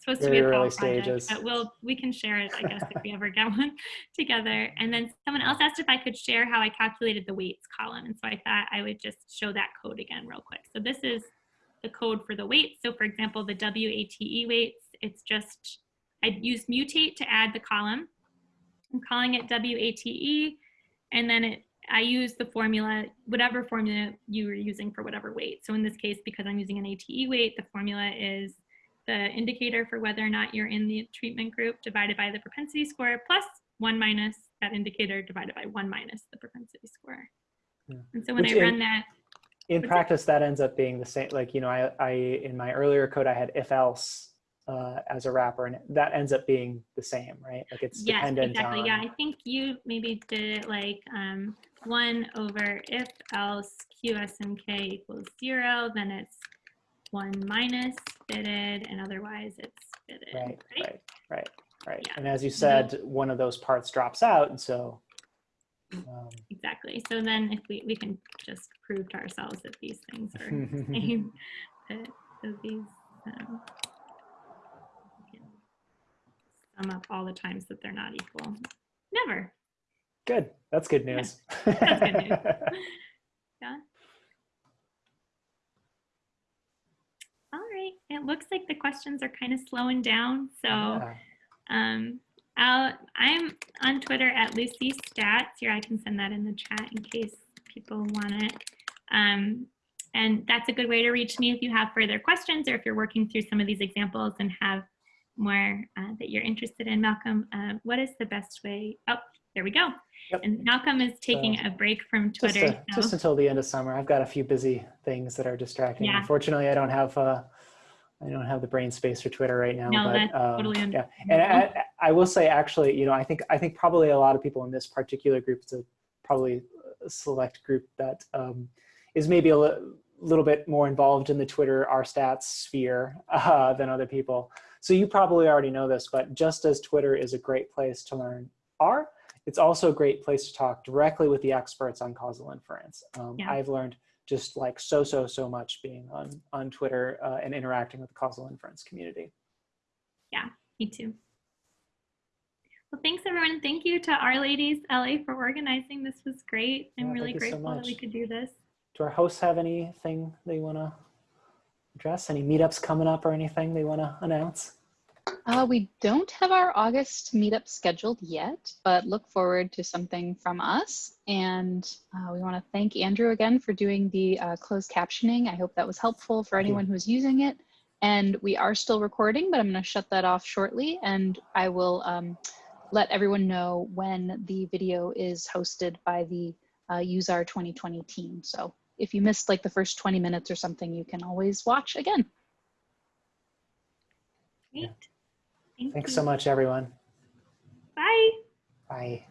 supposed Very to be a fall project, stages. but we'll we can share it, I guess, if we ever get [LAUGHS] one together. And then someone else asked if I could share how I calculated the weights column, and so I thought I would just show that code again real quick. So this is the code for the weights. So for example, the WATE E weights, it's just, I used mutate to add the column. I'm calling it WATE, and then it, I use the formula, whatever formula you were using for whatever weight. So in this case, because I'm using an ATE weight, the formula is the indicator for whether or not you're in the treatment group divided by the propensity score plus one minus that indicator divided by one minus the propensity score. Yeah. And so when Which I in- run that, in that? practice that ends up being the same like you know i i in my earlier code i had if else uh, as a wrapper and that ends up being the same right like it's yes, dependent exactly. on Yeah, I think you maybe did it like um, one over if else QSMK equals zero, then it's one minus fitted, and otherwise it's fitted. right right right right Yeah. and as you said one of those parts drops out and so um, Exactly. So then if we, we can just prove to ourselves that these things are the [LAUGHS] same, that, that these um, can sum up all the times that they're not equal. Never. good that's good news That's good news. [LAUGHS] Yeah. All right. It looks like the questions are kind of slowing down. So Yeah. um, I'll, I'm on Twitter at Lucy Stats. Here, I can send that in the chat in case people want it. Um, and that's a good way to reach me if you have further questions or if you're working through some of these examples and have more uh, that you're interested in. Malcolm, uh, what is the best way? Oh, there we go. Yep. And Malcolm is taking a break from just, Twitter. uh, so- just until the end of summer i've got a few busy things that are distracting. Yeah. unfortunately i don't have uh i don't have the brain space for twitter right now No, but that's um, totally yeah. and I, I will say actually you know i think i think probably a lot of people in this particular group it's a probably a select group that um, is maybe a li- little bit more involved in the twitter r stats sphere [LAUGHS] uh, than other people. So you probably already know this but just as twitter is a great place to learn r it's also a great place to talk directly with the experts on causal inference. Um, Yeah. i've learned just like so so so much being on on twitter uh, and interacting with the causal inference community Yeah, Me too. Well, thanks everyone. Thank you to R-Ladies LA for organizing. This was great. I'm Yeah, really you so grateful that we could do this. do our hosts have anything they want to address? Any meetups coming up or anything they want to announce? Uh, we don't have our August meetup scheduled yet, but look forward to something from us. And uh, we want to thank Andrew again for doing the uh, closed captioning. I hope that was helpful for Thank you. anyone who's using it. And we are still recording, but I'm going to shut that off shortly. And I will um, let everyone know when the video is hosted by the uh, useR 2020 team. So if you missed like the first 20 minutes or something, you can always watch again. Great. Thank Thanks you. so much, everyone. Bye. Bye.